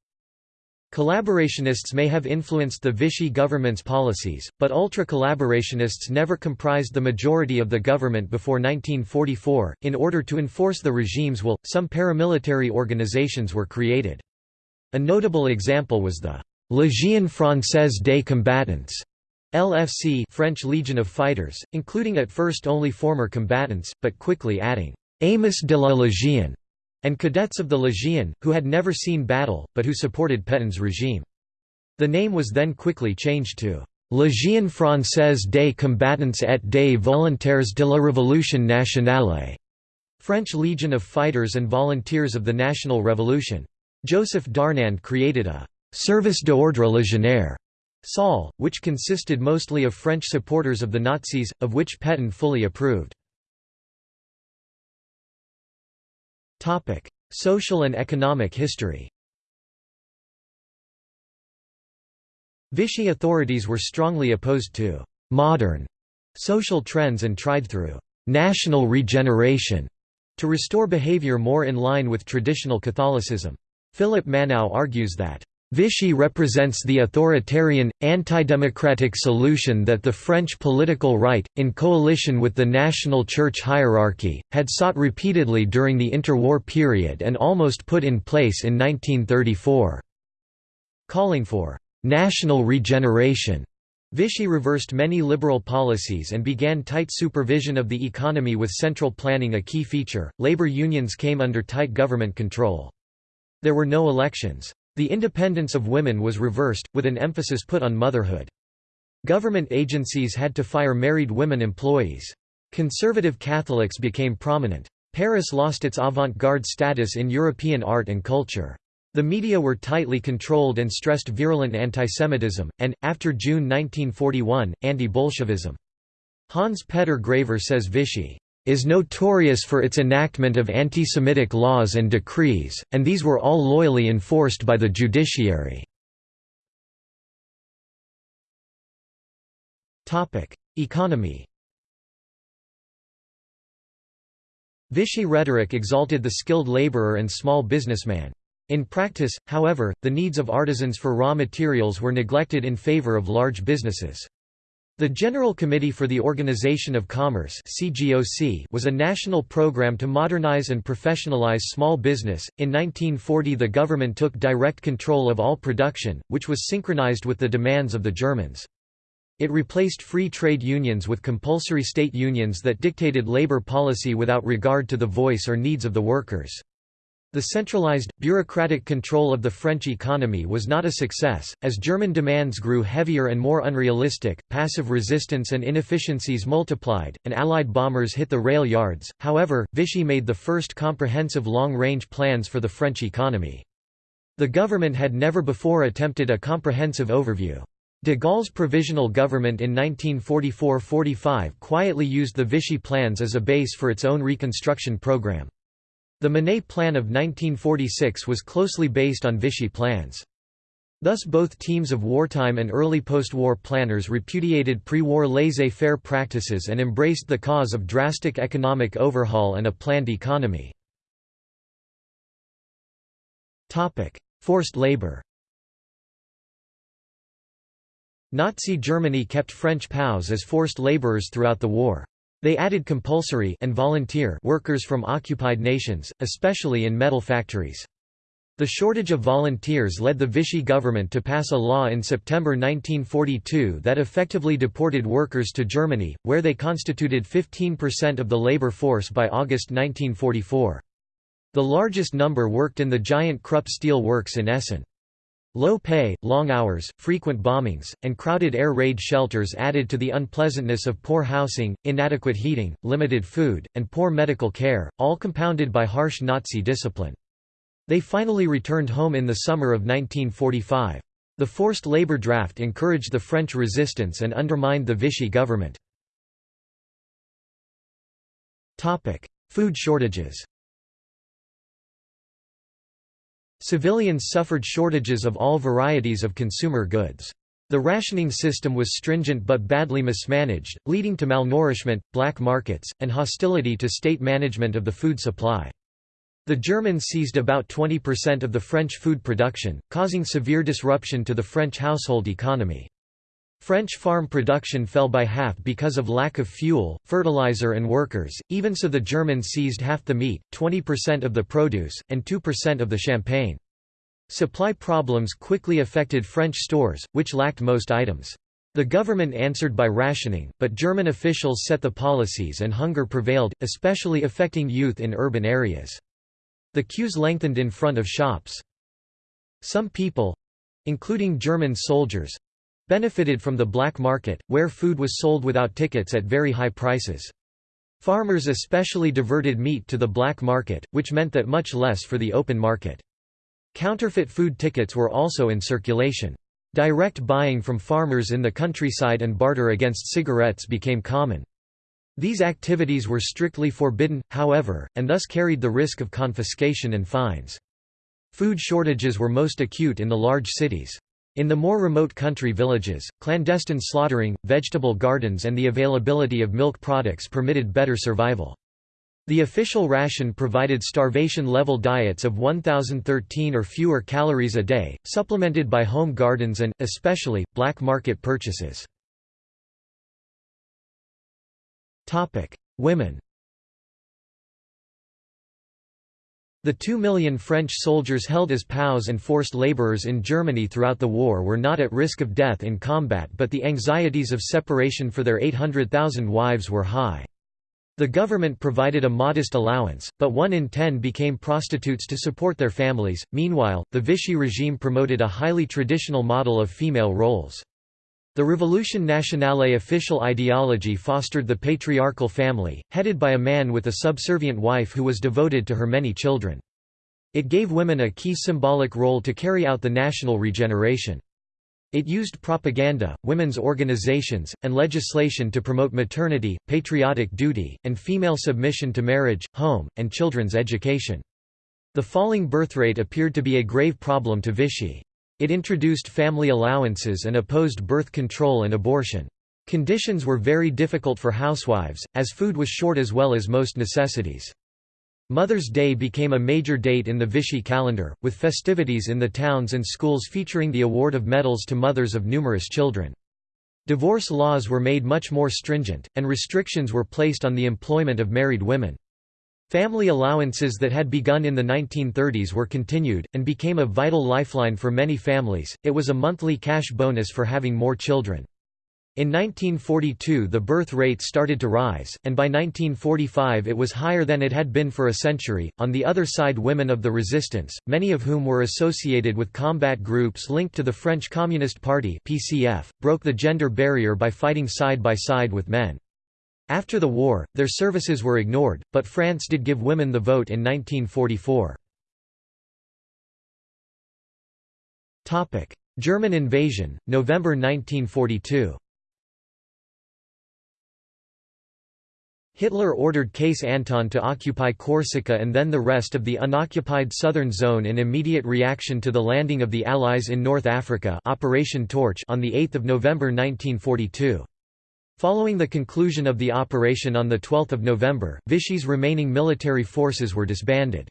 Collaborationists may have influenced the Vichy government's policies, but ultra-collaborationists never comprised the majority of the government before 1944. In order to enforce the regime's will, some paramilitary organizations were created. A notable example was the Légion Française des Combattants, LFC French Legion of Fighters, including at first only former combatants, but quickly adding Amis de la Légion and cadets of the Légion, who had never seen battle, but who supported Pétain's regime. The name was then quickly changed to Légion française des combattants et des volontaires de la Révolution nationale, French Legion of Fighters and Volunteers of the National Revolution. Joseph Darnand created a Service d'ordre légionnaire SOL, which consisted mostly of French supporters of the Nazis, of which Pétain fully approved. Social and economic history Vichy authorities were strongly opposed to «modern» social trends and tried through «national regeneration» to restore behavior more in line with traditional Catholicism. Philip Manow argues that Vichy represents the authoritarian, anti-democratic solution that the French political right, in coalition with the national church hierarchy, had sought repeatedly during the interwar period and almost put in place in 1934. Calling for «national regeneration», Vichy reversed many liberal policies and began tight supervision of the economy with central planning a key feature. Labor unions came under tight government control. There were no elections. The independence of women was reversed, with an emphasis put on motherhood. Government agencies had to fire married women employees. Conservative Catholics became prominent. Paris lost its avant-garde status in European art and culture. The media were tightly controlled and stressed virulent antisemitism, and, after June 1941, anti-Bolshevism. Hans Petter Graver says Vichy is notorious for its enactment of anti-Semitic laws and decrees, and these were all loyally enforced by the judiciary. Economy Vichy rhetoric exalted the skilled laborer and small businessman. In practice, however, the needs of artisans for raw materials were neglected in favor of large businesses. The General Committee for the Organization of Commerce was a national program to modernize and professionalize small business. In 1940, the government took direct control of all production, which was synchronized with the demands of the Germans. It replaced free trade unions with compulsory state unions that dictated labor policy without regard to the voice or needs of the workers. The centralized, bureaucratic control of the French economy was not a success, as German demands grew heavier and more unrealistic, passive resistance and inefficiencies multiplied, and Allied bombers hit the rail yards. However, Vichy made the first comprehensive long-range plans for the French economy. The government had never before attempted a comprehensive overview. De Gaulle's provisional government in 1944–45 quietly used the Vichy plans as a base for its own reconstruction program. The Monnet Plan of 1946 was closely based on Vichy plans. Thus both teams of wartime and early post-war planners repudiated pre-war laissez-faire practices and embraced the cause of drastic economic overhaul and a planned economy. Forced labor Nazi Germany kept French POWs as forced laborers throughout the war. They added compulsory and volunteer workers from occupied nations, especially in metal factories. The shortage of volunteers led the Vichy government to pass a law in September 1942 that effectively deported workers to Germany, where they constituted 15% of the labor force by August 1944. The largest number worked in the giant Krupp steel works in Essen. Low pay, long hours, frequent bombings, and crowded air raid shelters added to the unpleasantness of poor housing, inadequate heating, limited food, and poor medical care, all compounded by harsh Nazi discipline. They finally returned home in the summer of 1945. The forced labor draft encouraged the French resistance and undermined the Vichy government. Food shortages Civilians suffered shortages of all varieties of consumer goods. The rationing system was stringent but badly mismanaged, leading to malnourishment, black markets, and hostility to state management of the food supply. The Germans seized about 20% of the French food production, causing severe disruption to the French household economy. French farm production fell by half because of lack of fuel, fertilizer and workers, even so the Germans seized half the meat, 20% of the produce, and 2% of the champagne. Supply problems quickly affected French stores, which lacked most items. The government answered by rationing, but German officials set the policies and hunger prevailed, especially affecting youth in urban areas. The queues lengthened in front of shops. Some people—including German soldiers—benefited from the black market, where food was sold without tickets at very high prices. Farmers especially diverted meat to the black market, which meant that much less for the open market. Counterfeit food tickets were also in circulation. Direct buying from farmers in the countryside and barter against cigarettes became common. These activities were strictly forbidden, however, and thus carried the risk of confiscation and fines. Food shortages were most acute in the large cities. In the more remote country villages, clandestine slaughtering, vegetable gardens and the availability of milk products permitted better survival. The official ration provided starvation-level diets of 1,013 or fewer calories a day, supplemented by home gardens and, especially, black market purchases. Women The two million French soldiers held as POWs and forced laborers in Germany throughout the war were not at risk of death in combat but the anxieties of separation for their 800,000 wives were high. The government provided a modest allowance, but one in ten became prostitutes to support their families. Meanwhile, the Vichy regime promoted a highly traditional model of female roles. The Revolution Nationale official ideology fostered the patriarchal family, headed by a man with a subservient wife who was devoted to her many children. It gave women a key symbolic role to carry out the national regeneration. It used propaganda, women's organizations, and legislation to promote maternity, patriotic duty, and female submission to marriage, home, and children's education. The falling birth rate appeared to be a grave problem to Vichy. It introduced family allowances and opposed birth control and abortion. Conditions were very difficult for housewives, as food was short as well as most necessities. Mother's Day became a major date in the Vichy calendar, with festivities in the towns and schools featuring the award of medals to mothers of numerous children. Divorce laws were made much more stringent, and restrictions were placed on the employment of married women. Family allowances that had begun in the 1930s were continued, and became a vital lifeline for many families. It was a monthly cash bonus for having more children. In 1942 the birth rate started to rise, and by 1945 it was higher than it had been for a century. On the other side women of the resistance, many of whom were associated with combat groups linked to the French Communist Party (PCF), broke the gender barrier by fighting side by side with men. After the war, their services were ignored, but France did give women the vote in 1944. German invasion, November 1942 Hitler ordered Case Anton to occupy Corsica and then the rest of the unoccupied southern zone in immediate reaction to the landing of the Allies in North Africa Operation Torch on 8 November 1942. Following the conclusion of the operation on 12 November, Vichy's remaining military forces were disbanded.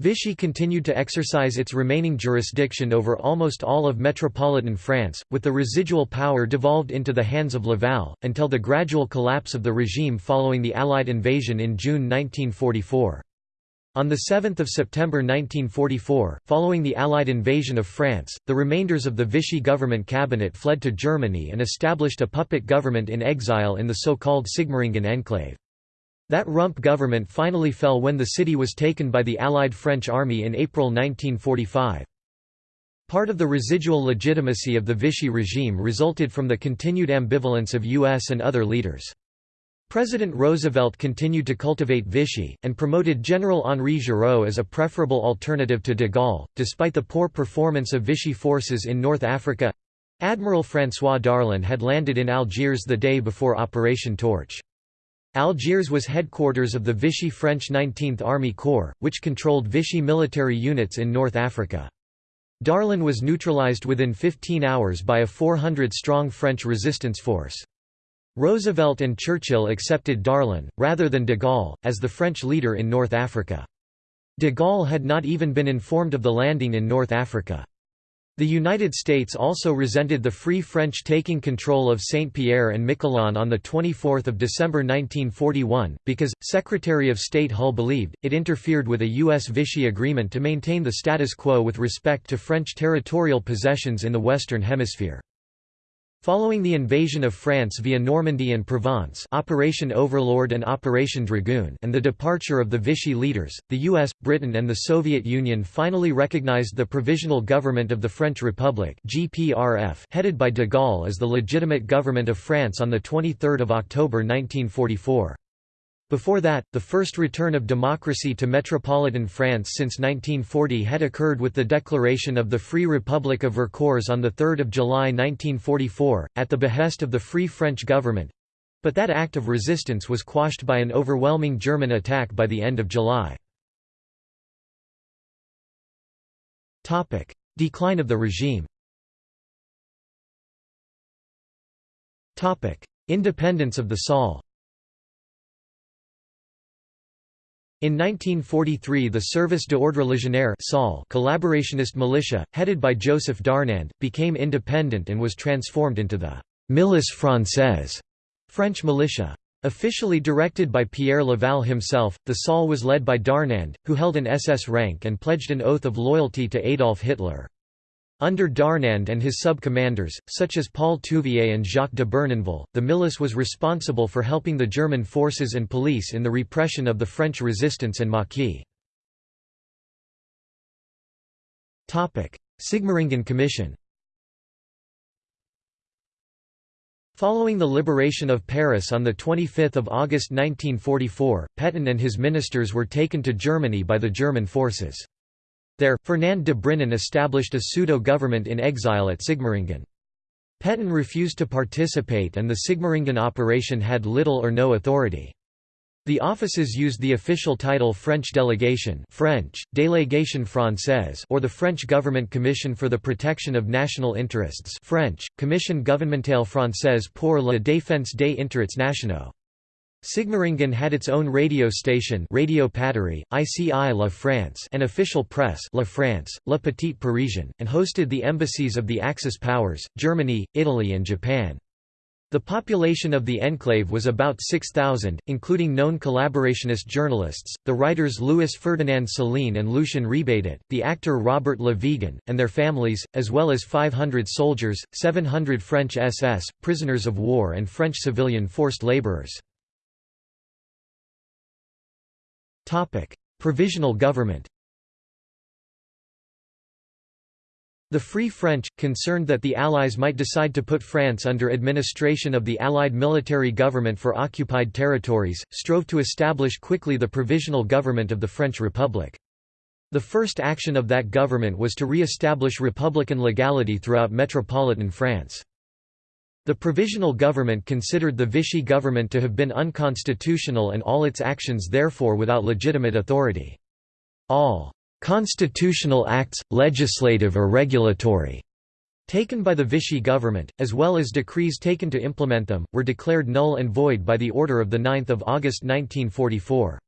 Vichy continued to exercise its remaining jurisdiction over almost all of metropolitan France, with the residual power devolved into the hands of Laval, until the gradual collapse of the regime following the Allied invasion in June 1944. On 7 September 1944, following the Allied invasion of France, the remainders of the Vichy government cabinet fled to Germany and established a puppet government in exile in the so-called Sigmaringen enclave. That rump government finally fell when the city was taken by the Allied French army in April 1945. Part of the residual legitimacy of the Vichy regime resulted from the continued ambivalence of U.S. and other leaders. President Roosevelt continued to cultivate Vichy, and promoted General Henri Giraud as a preferable alternative to de Gaulle. Despite the poor performance of Vichy forces in North Africa Admiral François Darlan had landed in Algiers the day before Operation Torch. Algiers was headquarters of the Vichy French 19th Army Corps, which controlled Vichy military units in North Africa. Darlan was neutralized within 15 hours by a 400-strong French resistance force. Roosevelt and Churchill accepted Darlan, rather than de Gaulle, as the French leader in North Africa. De Gaulle had not even been informed of the landing in North Africa. The United States also resented the Free French taking control of Saint-Pierre and Miquelon on 24 December 1941, because, Secretary of State Hull believed, it interfered with a U.S. Vichy agreement to maintain the status quo with respect to French territorial possessions in the Western Hemisphere. Following the invasion of France via Normandy and Provence Operation Overlord and Operation Dragoon and the departure of the Vichy leaders, the US, Britain and the Soviet Union finally recognized the Provisional Government of the French Republic GPRF headed by de Gaulle as the legitimate government of France on 23 October 1944. Before that, the first return of democracy to metropolitan France since 1940 had occurred with the declaration of the Free Republic of Vercors on 3 July 1944, at the behest of the Free French government—but that act of resistance was quashed by an overwhelming German attack by the end of July. Decline of the regime. Independence of the SOL In 1943 the Service d'ordre légionnaire collaborationist militia, headed by Joseph Darnand, became independent and was transformed into the «milice française» French militia. Officially directed by Pierre Laval himself, the SOL was led by Darnand, who held an SS rank and pledged an oath of loyalty to Adolf Hitler. Under Darnand and his sub-commanders, such as Paul Touvier and Jacques de Bournonville, the milice was responsible for helping the German forces and police in the repression of the French resistance and Maquis. Sigmaringen Commission Following the liberation of Paris on 25 August 1944, Pétain and his ministers were taken to Germany by the German forces. There, Fernand de Brinon established a pseudo-government in exile at Sigmaringen. Pétain refused to participate and the Sigmaringen operation had little or no authority. The offices used the official title French Delegation French, Délégation Française or the French Government Commission for the Protection of National Interests French, Commission gouvernementale française pour la défense des intérêts nationaux. Sigmaringen had its own radio station Radio Patrie, ICI La France and official press La France, La Petite Parisienne, and hosted the embassies of the Axis powers, Germany, Italy and Japan. The population of the enclave was about 6,000, including known collaborationist journalists, the writers Louis Ferdinand Céline and Lucien Rebatet, the actor Robert Le Vigan, and their families, as well as 500 soldiers, 700 French SS, prisoners of war and French civilian forced laborers. Provisional government The Free French, concerned that the Allies might decide to put France under administration of the Allied military government for occupied territories, strove to establish quickly the provisional government of the French Republic. The first action of that government was to re-establish republican legality throughout metropolitan France. The provisional government considered the Vichy government to have been unconstitutional and all its actions therefore without legitimate authority. All «constitutional acts, legislative or regulatory» taken by the Vichy government, as well as decrees taken to implement them, were declared null and void by the order of 9 August 1944.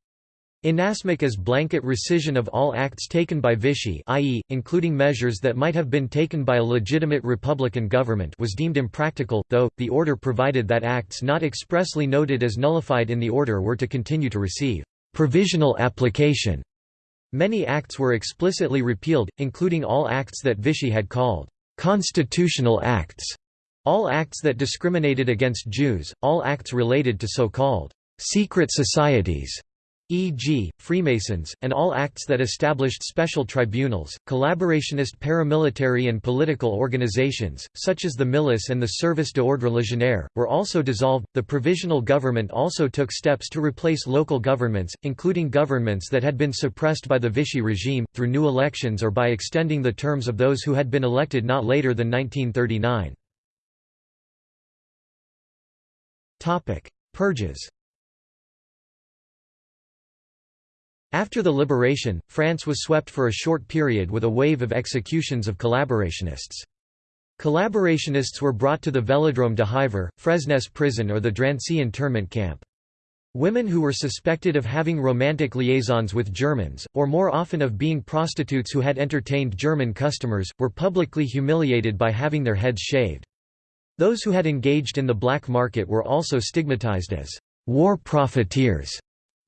Inasmuch as blanket rescission of all acts taken by Vichy i.e., including measures that might have been taken by a legitimate republican government was deemed impractical, though, the order provided that acts not expressly noted as nullified in the order were to continue to receive «provisional application». Many acts were explicitly repealed, including all acts that Vichy had called «constitutional acts», all acts that discriminated against Jews, all acts related to so-called «secret societies» e.g., Freemasons, and all acts that established special tribunals, collaborationist paramilitary and political organizations, such as the Milice and the Service d'ordre légionnaire, were also dissolved. The provisional government also took steps to replace local governments, including governments that had been suppressed by the Vichy regime, through new elections or by extending the terms of those who had been elected not later than 1939. Purges After the liberation, France was swept for a short period with a wave of executions of collaborationists. Collaborationists were brought to the Vélodrome d'Hiver, Fresnes prison or the Drancy internment camp. Women who were suspected of having romantic liaisons with Germans, or more often of being prostitutes who had entertained German customers, were publicly humiliated by having their heads shaved. Those who had engaged in the black market were also stigmatized as war profiteers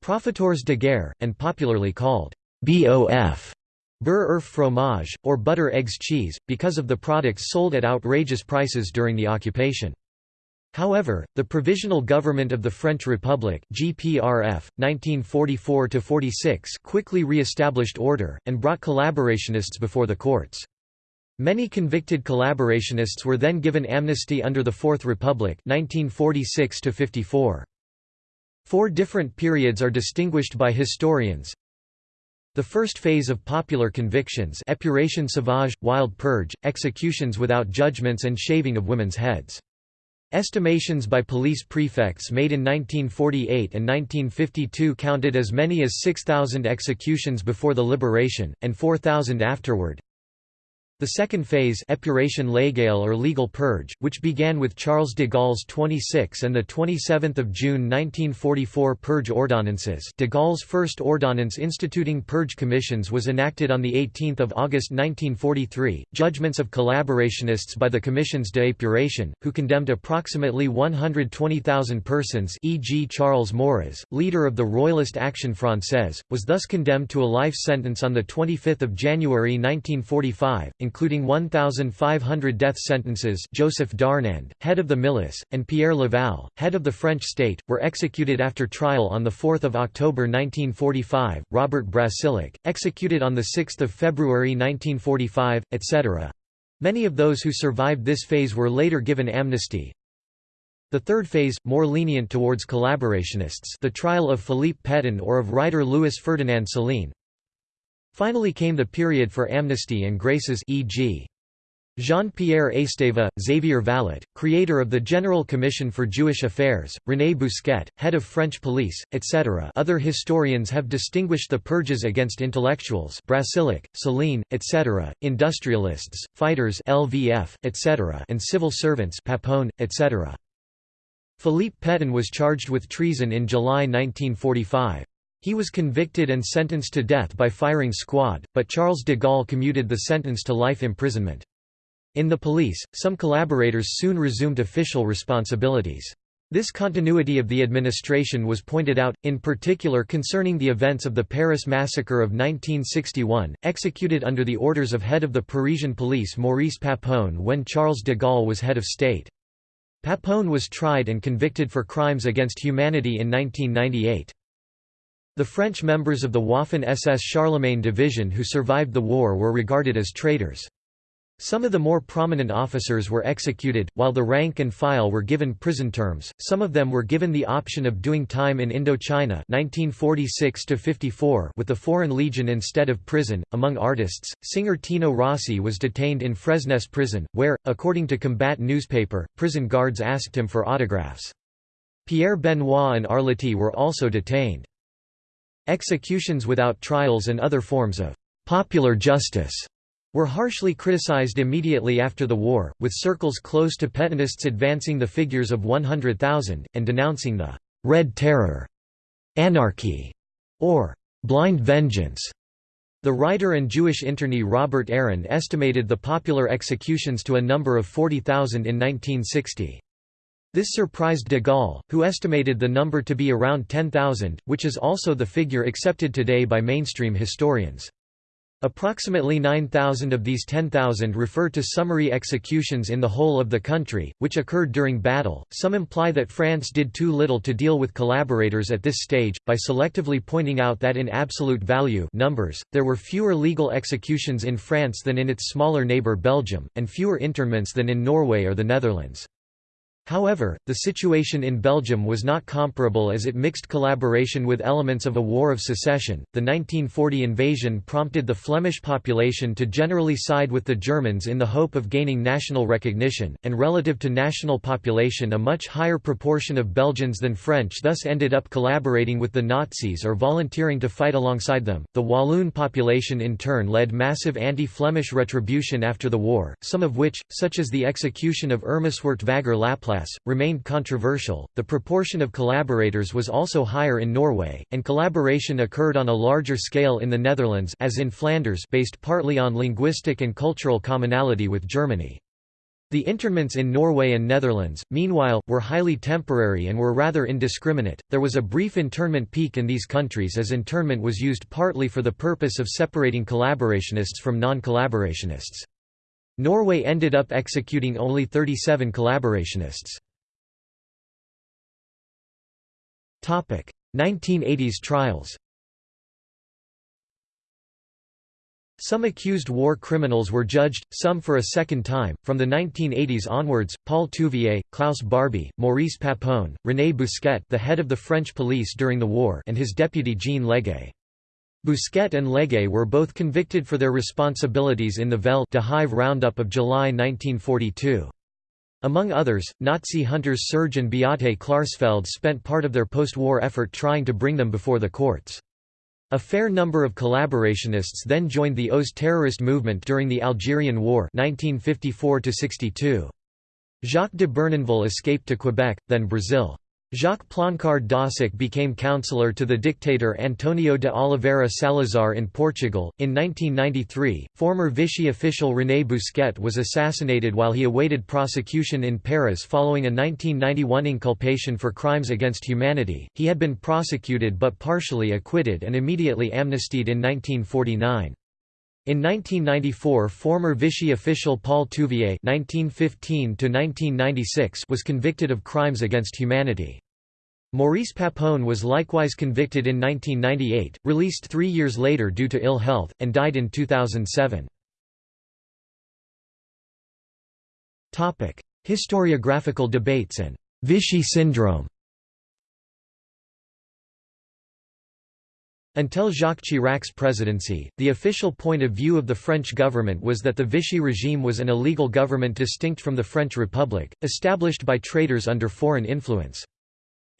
Profiteurs de guerre, and popularly called BOF beurre oeuf fromage, or butter eggs cheese, because of the products sold at outrageous prices during the occupation. However, the Provisional Government of the French Republic GPRF, 1944 quickly re-established order, and brought collaborationists before the courts. Many convicted collaborationists were then given amnesty under the Fourth Republic 1946 -54. Four different periods are distinguished by historians. The first phase of popular convictions épuration sauvage, wild purge, executions without judgments and shaving of women's heads. Estimations by police prefects made in 1948 and 1952 counted as many as 6,000 executions before the liberation, and 4,000 afterward. The second phase épuration légale or legal purge, which began with Charles de Gaulle's 26 and 27 June 1944 purge ordonnances de Gaulle's first ordonnance instituting purge commissions was enacted on 18 August 1943, judgments of collaborationists by the commissions de d'épuration, who condemned approximately 120,000 persons e.g. Charles Maurras, leader of the Royalist Action Française, was thus condemned to a life sentence on 25 January 1945, including 1,500 death sentences Joseph Darnand, head of the milice, and Pierre Laval, head of the French state, were executed after trial on 4 October 1945, Robert Brasillach, executed on 6 February 1945, etc. Many of those who survived this phase were later given amnesty. The third phase, more lenient towards collaborationists the trial of Philippe Pétain or of writer Louis Ferdinand Céline, Finally came the period for amnesty and graces e.g. Jean-Pierre Esteva, Xavier Vallat, creator of the General Commission for Jewish Affairs, René Bousquet, head of French police, etc. Other historians have distinguished the purges against intellectuals Brasillach, Céline, etc., industrialists, fighters LVF, etc. and civil servants Papon, etc. Philippe Pétain was charged with treason in July 1945. He was convicted and sentenced to death by firing squad, but Charles de Gaulle commuted the sentence to life imprisonment. In the police, some collaborators soon resumed official responsibilities. This continuity of the administration was pointed out, in particular concerning the events of the Paris massacre of 1961, executed under the orders of head of the Parisian police Maurice Papon when Charles de Gaulle was head of state. Papon was tried and convicted for crimes against humanity in 1998. The French members of the Waffen-SS Charlemagne division who survived the war were regarded as traitors. Some of the more prominent officers were executed, while the rank and file were given prison terms. Some of them were given the option of doing time in Indochina (1946 54) with the Foreign Legion instead of prison. Among artists, singer Tino Rossi was detained in Fresnes prison, where, according to Combat newspaper, prison guards asked him for autographs. Pierre Benoit and Arletty were also detained. Executions without trials and other forms of «popular justice» were harshly criticized immediately after the war, with circles close to Pétainists advancing the figures of 100,000, and denouncing the «Red Terror», «anarchy» or «blind vengeance». The writer and Jewish internee Robert Aron estimated the popular executions to a number of 40,000 in 1960. This surprised de Gaulle, who estimated the number to be around 10,000, which is also the figure accepted today by mainstream historians. Approximately 9,000 of these 10,000 refer to summary executions in the whole of the country, which occurred during battle. Some imply that France did too little to deal with collaborators at this stage, by selectively pointing out that in absolute value numbers, there were fewer legal executions in France than in its smaller neighbour Belgium, and fewer internments than in Norway or the Netherlands. However, the situation in Belgium was not comparable as it mixed collaboration with elements of a war of secession. The 1940 invasion prompted the Flemish population to generally side with the Germans in the hope of gaining national recognition, and relative to national population a much higher proportion of Belgians than French thus ended up collaborating with the Nazis or volunteering to fight alongside them. The Walloon population in turn led massive anti-Flemish retribution after the war, some of which, such as the execution of Irma Swertvaeger Laplasse remained controversial. The proportion of collaborators was also higher in Norway, and collaboration occurred on a larger scale in the Netherlands as in Flanders based partly on linguistic and cultural commonality with Germany. The internments in Norway and Netherlands, meanwhile, were highly temporary and were rather indiscriminate. There was a brief internment peak in these countries as internment was used partly for the purpose of separating collaborationists from non collaborationists. Norway ended up executing only 37 collaborationists. 1980s trials Some accused war criminals were judged, some for a second time. From the 1980s onwards, Paul Touvier, Klaus Barbie, Maurice Papon, René Bousquet, the head of the French police during the war, and his deputy Jean Leguay. Bousquet and Leguay were both convicted for their responsibilities in the Velle de Hive roundup of July 1942. Among others, Nazi hunters Serge and Beate Klarsfeld spent part of their post-war effort trying to bring them before the courts. A fair number of collaborationists then joined the OAS terrorist movement during the Algerian War 1954 -62. Jacques de Bournonville escaped to Quebec, then Brazil. Jacques Ploncard d'Assac became counselor to the dictator Antonio de Oliveira Salazar in Portugal. In 1993, former Vichy official René Bousquet was assassinated while he awaited prosecution in Paris following a 1991 inculpation for crimes against humanity. He had been prosecuted but partially acquitted and immediately amnestied in 1949. In 1994 former Vichy official Paul Touvier was convicted of crimes against humanity. Maurice Papon was likewise convicted in 1998, released three years later due to ill health, and died in 2007. Historiographical debates and Vichy syndrome Until Jacques Chirac's presidency, the official point of view of the French government was that the Vichy regime was an illegal government distinct from the French Republic, established by traitors under foreign influence.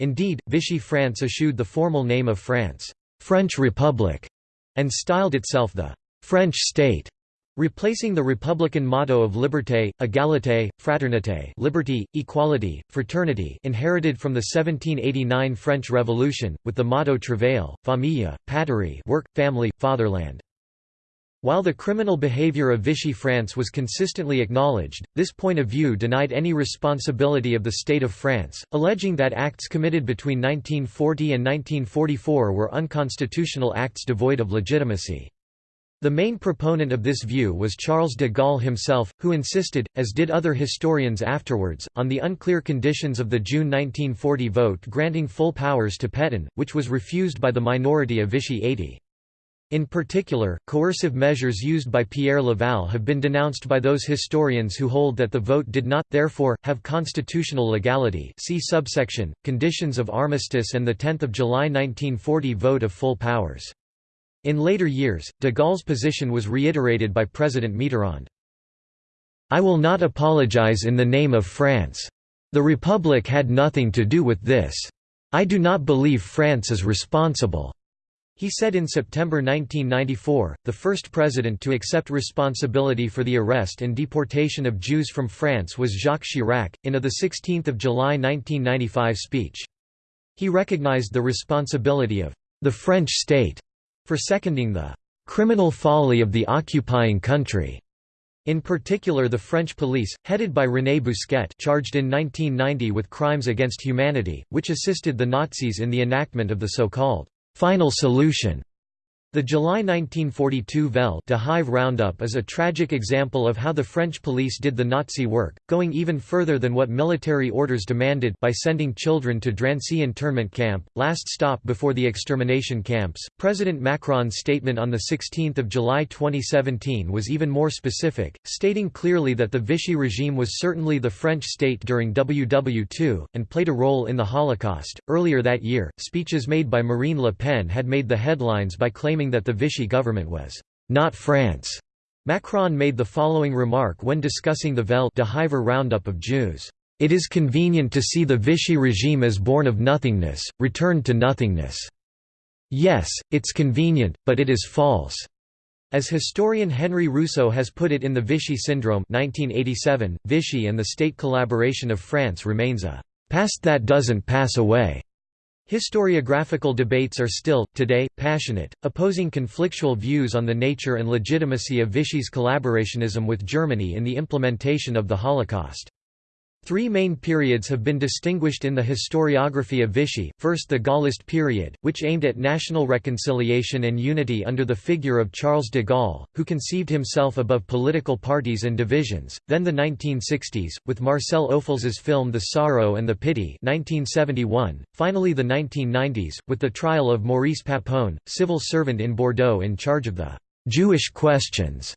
Indeed, Vichy France eschewed the formal name of France, French Republic, and styled itself the French state. Replacing the republican motto of liberté, égalité, fraternité liberty, equality, fraternity inherited from the 1789 French Revolution, with the motto travail, famille, patrie work, family, fatherland. While the criminal behavior of Vichy France was consistently acknowledged, this point of view denied any responsibility of the State of France, alleging that acts committed between 1940 and 1944 were unconstitutional acts devoid of legitimacy. The main proponent of this view was Charles de Gaulle himself, who insisted, as did other historians afterwards, on the unclear conditions of the June 1940 vote granting full powers to Pétain, which was refused by the minority of Vichy 80. In particular, coercive measures used by Pierre Laval have been denounced by those historians who hold that the vote did not, therefore, have constitutional legality see subsection, Conditions of Armistice and the 10 July 1940 vote of full powers. In later years, de Gaulle's position was reiterated by President Mitterrand. I will not apologize in the name of France. The Republic had nothing to do with this. I do not believe France is responsible. He said in September 1994, the first president to accept responsibility for the arrest and deportation of Jews from France was Jacques Chirac, in a 16 July 1995 speech. He recognized the responsibility of the French state for seconding the criminal folly of the occupying country. In particular the French police, headed by René Bousquet charged in 1990 with crimes against humanity, which assisted the Nazis in the enactment of the so-called «final solution» The July 1942 Vel de Hive roundup is a tragic example of how the French police did the Nazi work, going even further than what military orders demanded by sending children to Drancy internment camp, last stop before the extermination camps. President Macron's statement on 16 July 2017 was even more specific, stating clearly that the Vichy regime was certainly the French state during WW2, and played a role in the Holocaust. Earlier that year, speeches made by Marine Le Pen had made the headlines by claiming claiming that the Vichy government was not France. Macron made the following remark when discussing the Vel de Hiver roundup of Jews. It is convenient to see the Vichy regime as born of nothingness, returned to nothingness. Yes, it's convenient, but it is false. As historian Henry Rousso has put it in The Vichy Syndrome 1987, Vichy and the state collaboration of France remains a past that doesn't pass away. Historiographical debates are still, today, passionate, opposing conflictual views on the nature and legitimacy of Vichy's collaborationism with Germany in the implementation of the Holocaust. Three main periods have been distinguished in the historiography of Vichy, first the Gaullist period, which aimed at national reconciliation and unity under the figure of Charles de Gaulle, who conceived himself above political parties and divisions, then the 1960s, with Marcel Ophuels's film The Sorrow and the Pity 1971, finally the 1990s, with the trial of Maurice Papon, civil servant in Bordeaux in charge of the «Jewish questions»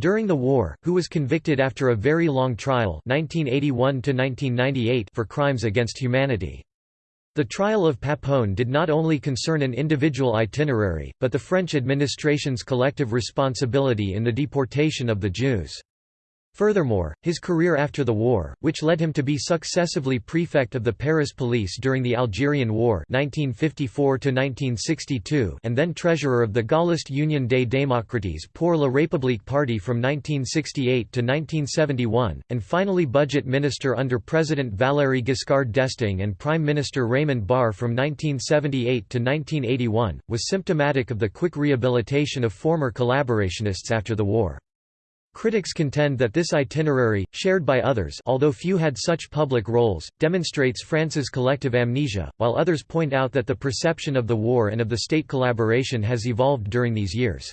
During the war, who was convicted after a very long trial 1981 for crimes against humanity. The trial of Papon did not only concern an individual itinerary, but the French administration's collective responsibility in the deportation of the Jews. Furthermore, his career after the war, which led him to be successively prefect of the Paris police during the Algerian War 1954 and then treasurer of the Gaullist Union des Démocrates pour la République party from 1968 to 1971, and finally budget minister under President Valéry Giscard d'Estaing and Prime Minister Raymond Barre from 1978 to 1981, was symptomatic of the quick rehabilitation of former collaborationists after the war. Critics contend that this itinerary, shared by others although few had such public roles, demonstrates France's collective amnesia, while others point out that the perception of the war and of the state collaboration has evolved during these years.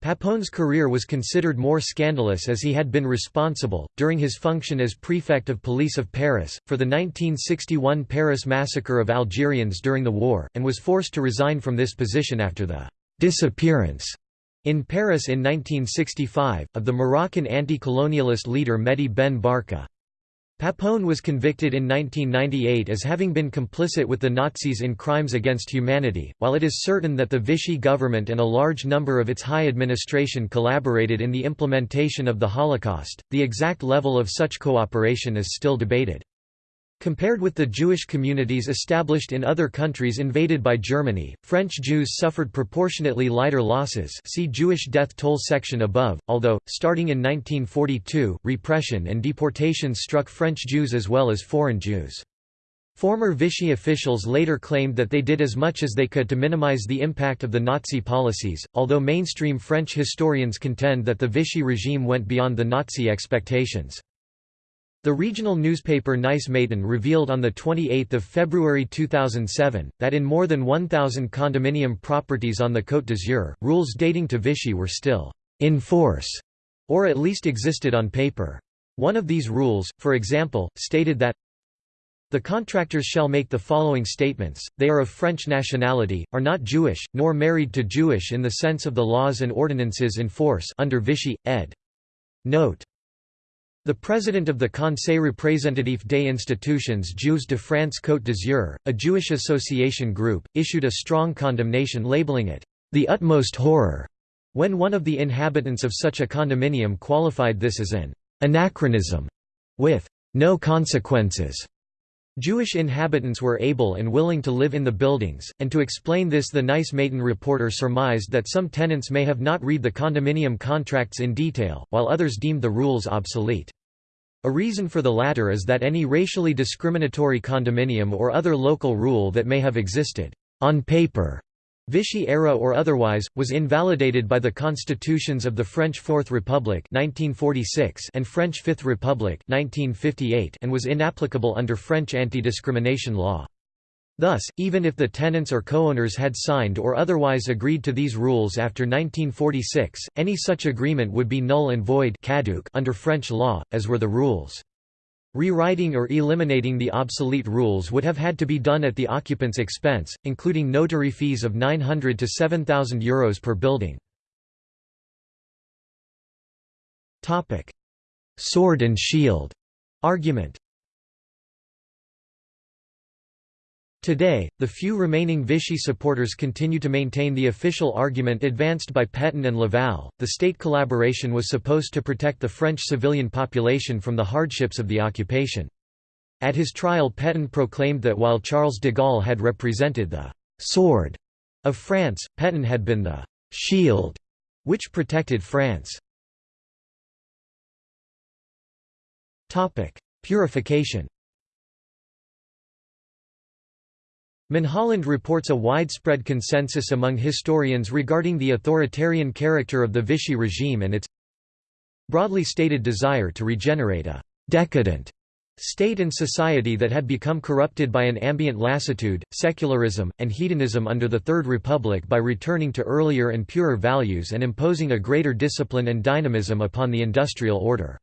Papon's career was considered more scandalous as he had been responsible, during his function as prefect of police of Paris, for the 1961 Paris massacre of Algerians during the war, and was forced to resign from this position after the disappearance in Paris in 1965, of the Moroccan anti-colonialist leader Mehdi Ben Barka. Papon was convicted in 1998 as having been complicit with the Nazis in crimes against humanity. While it is certain that the Vichy government and a large number of its high administration collaborated in the implementation of the Holocaust, the exact level of such cooperation is still debated. Compared with the Jewish communities established in other countries invaded by Germany, French Jews suffered proportionately lighter losses see Jewish death toll section above, although, starting in 1942, repression and deportations struck French Jews as well as foreign Jews. Former Vichy officials later claimed that they did as much as they could to minimize the impact of the Nazi policies, although mainstream French historians contend that the Vichy regime went beyond the Nazi expectations. The regional newspaper Nice Matin revealed on 28 February 2007, that in more than 1,000 condominium properties on the Côte d'Azur, rules dating to Vichy were still «in force» or at least existed on paper. One of these rules, for example, stated that the contractors shall make the following statements, they are of French nationality, are not Jewish, nor married to Jewish in the sense of the laws and ordinances in force under Vichy, ed. Note the president of the Conseil représentatif des institutions Juives de France Côte d'Azur, a Jewish association group, issued a strong condemnation labeling it, "...the utmost horror", when one of the inhabitants of such a condominium qualified this as an "...anachronism", with "...no consequences". Jewish inhabitants were able and willing to live in the buildings, and to explain this the Nice Matin reporter surmised that some tenants may have not read the condominium contracts in detail, while others deemed the rules obsolete. A reason for the latter is that any racially discriminatory condominium or other local rule that may have existed on paper Vichy era or otherwise, was invalidated by the constitutions of the French Fourth Republic 1946 and French Fifth Republic 1958 and was inapplicable under French anti-discrimination law. Thus, even if the tenants or co-owners had signed or otherwise agreed to these rules after 1946, any such agreement would be null and void under French law, as were the rules. Rewriting or eliminating the obsolete rules would have had to be done at the occupant's expense, including notary fees of 900 to 7,000 euros per building. Sword and shield argument Today, the few remaining Vichy supporters continue to maintain the official argument advanced by Pétain and Laval. The state collaboration was supposed to protect the French civilian population from the hardships of the occupation. At his trial, Pétain proclaimed that while Charles de Gaulle had represented the sword of France, Pétain had been the shield which protected France. Topic: Purification Mulholland reports a widespread consensus among historians regarding the authoritarian character of the Vichy regime and its broadly stated desire to regenerate a «decadent» state and society that had become corrupted by an ambient lassitude, secularism, and hedonism under the Third Republic by returning to earlier and purer values and imposing a greater discipline and dynamism upon the industrial order.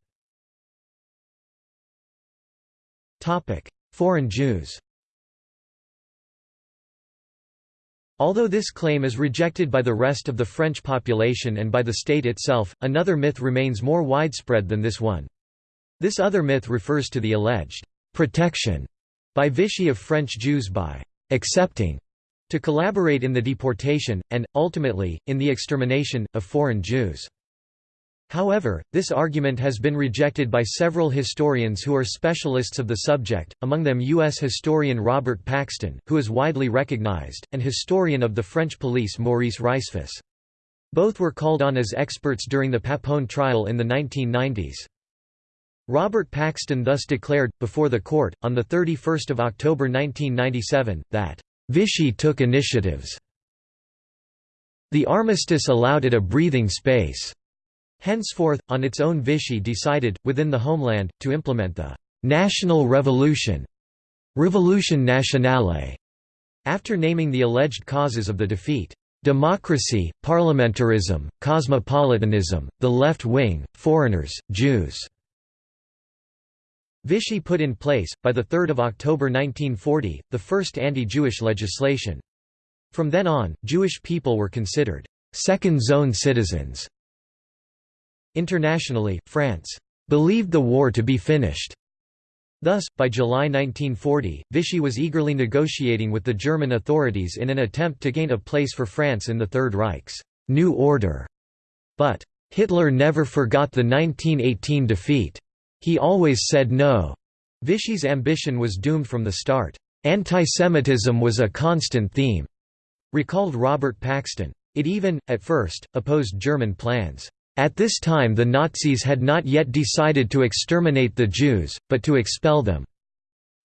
Foreign Jews Although this claim is rejected by the rest of the French population and by the state itself, another myth remains more widespread than this one. This other myth refers to the alleged «protection» by Vichy of French Jews by «accepting» to collaborate in the deportation, and, ultimately, in the extermination, of foreign Jews. However, this argument has been rejected by several historians who are specialists of the subject, among them U.S. historian Robert Paxton, who is widely recognized, and historian of the French police Maurice Rajsfus. Both were called on as experts during the Papon trial in the 1990s. Robert Paxton thus declared, before the court, on 31 October 1997, that, "...Vichy took initiatives. The armistice allowed it a breathing space." Henceforth, on its own Vichy decided, within the homeland, to implement the «national revolution» Revolution nationale, after naming the alleged causes of the defeat. Democracy, parliamentarism, cosmopolitanism, the left wing, foreigners, Jews. Vichy put in place, by 3 October 1940, the first anti-Jewish legislation. From then on, Jewish people were considered second-zone citizens Internationally, France believed the war to be finished. Thus, by July 1940, Vichy was eagerly negotiating with the German authorities in an attempt to gain a place for France in the Third Reich's new order. But, Hitler never forgot the 1918 defeat. He always said no. Vichy's ambition was doomed from the start. Antisemitism was a constant theme, recalled Robert Paxton. It even, at first, opposed German plans. At this time the Nazis had not yet decided to exterminate the Jews, but to expel them.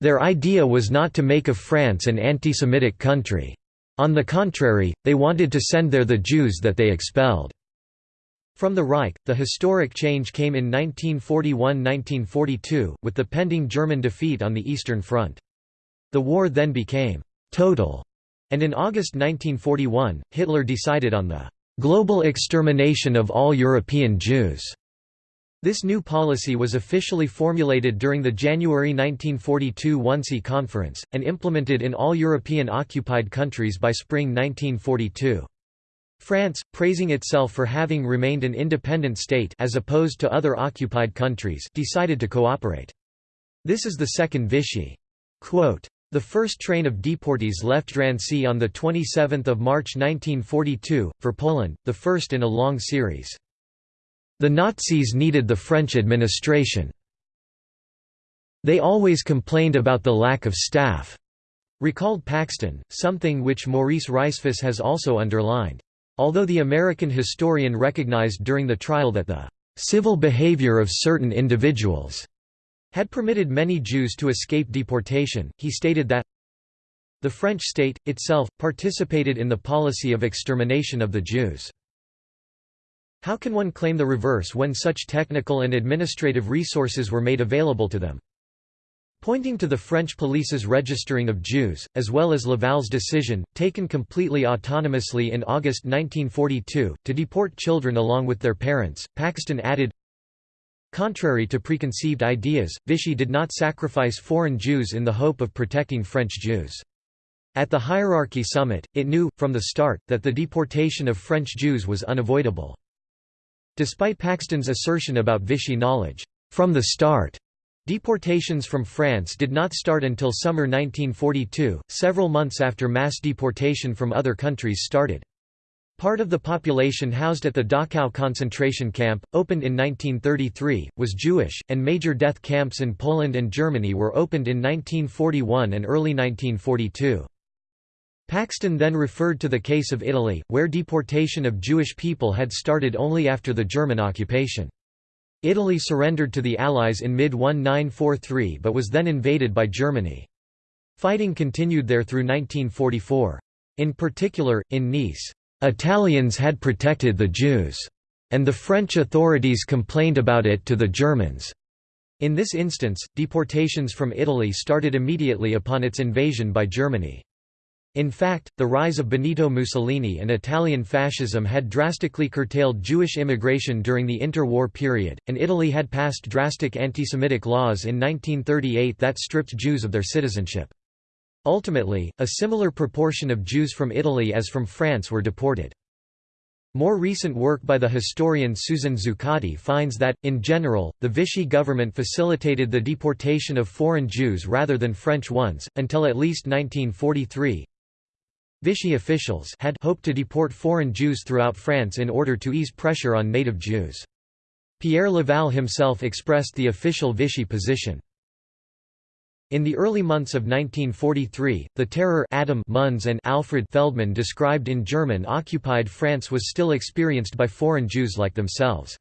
Their idea was not to make of France an anti-Semitic country. On the contrary, they wanted to send there the Jews that they expelled. From the Reich, the historic change came in 1941–1942, with the pending German defeat on the Eastern Front. The war then became «total», and in August 1941, Hitler decided on the global extermination of all European Jews. This new policy was officially formulated during the January 1942 Wannsee Conference, and implemented in all European occupied countries by spring 1942. France, praising itself for having remained an independent state as opposed to other occupied countries decided to cooperate. This is the second Vichy. Quote, the first train of deportees left Drancy on 27 March 1942, for Poland, the first in a long series. The Nazis needed the French administration. They always complained about the lack of staff, recalled Paxton, something which Maurice Rajsfus has also underlined. Although the American historian recognized during the trial that the civil behavior of certain individuals had permitted many Jews to escape deportation, he stated that the French state, itself, participated in the policy of extermination of the Jews. How can one claim the reverse when such technical and administrative resources were made available to them? Pointing to the French police's registering of Jews, as well as Laval's decision, taken completely autonomously in August 1942, to deport children along with their parents, Paxton added, Contrary to preconceived ideas, Vichy did not sacrifice foreign Jews in the hope of protecting French Jews. At the hierarchy summit, it knew, from the start, that the deportation of French Jews was unavoidable. Despite Paxton's assertion about Vichy knowledge, from the start, Deportations from France did not start until summer 1942, several months after mass deportation from other countries started. Part of the population housed at the Dachau concentration camp, opened in 1933, was Jewish, and major death camps in Poland and Germany were opened in 1941 and early 1942. Paxton then referred to the case of Italy, where deportation of Jewish people had started only after the German occupation. Italy surrendered to the Allies in mid-1943 but was then invaded by Germany. Fighting continued there through 1944. In particular, in Nice, "...Italians had protected the Jews," and the French authorities complained about it to the Germans. In this instance, deportations from Italy started immediately upon its invasion by Germany. In fact, the rise of Benito Mussolini and Italian fascism had drastically curtailed Jewish immigration during the interwar period, and Italy had passed drastic anti-Semitic laws in 1938 that stripped Jews of their citizenship. Ultimately, a similar proportion of Jews from Italy as from France were deported. More recent work by the historian Susan Zuccotti finds that, in general, the Vichy government facilitated the deportation of foreign Jews rather than French ones, until at least 1943, Vichy officials had hoped to deport foreign Jews throughout France in order to ease pressure on native Jews. Pierre Laval himself expressed the official Vichy position. In the early months of 1943, the terror Adam Munz and Alfred Feldman described in German-occupied France was still experienced by foreign Jews like themselves.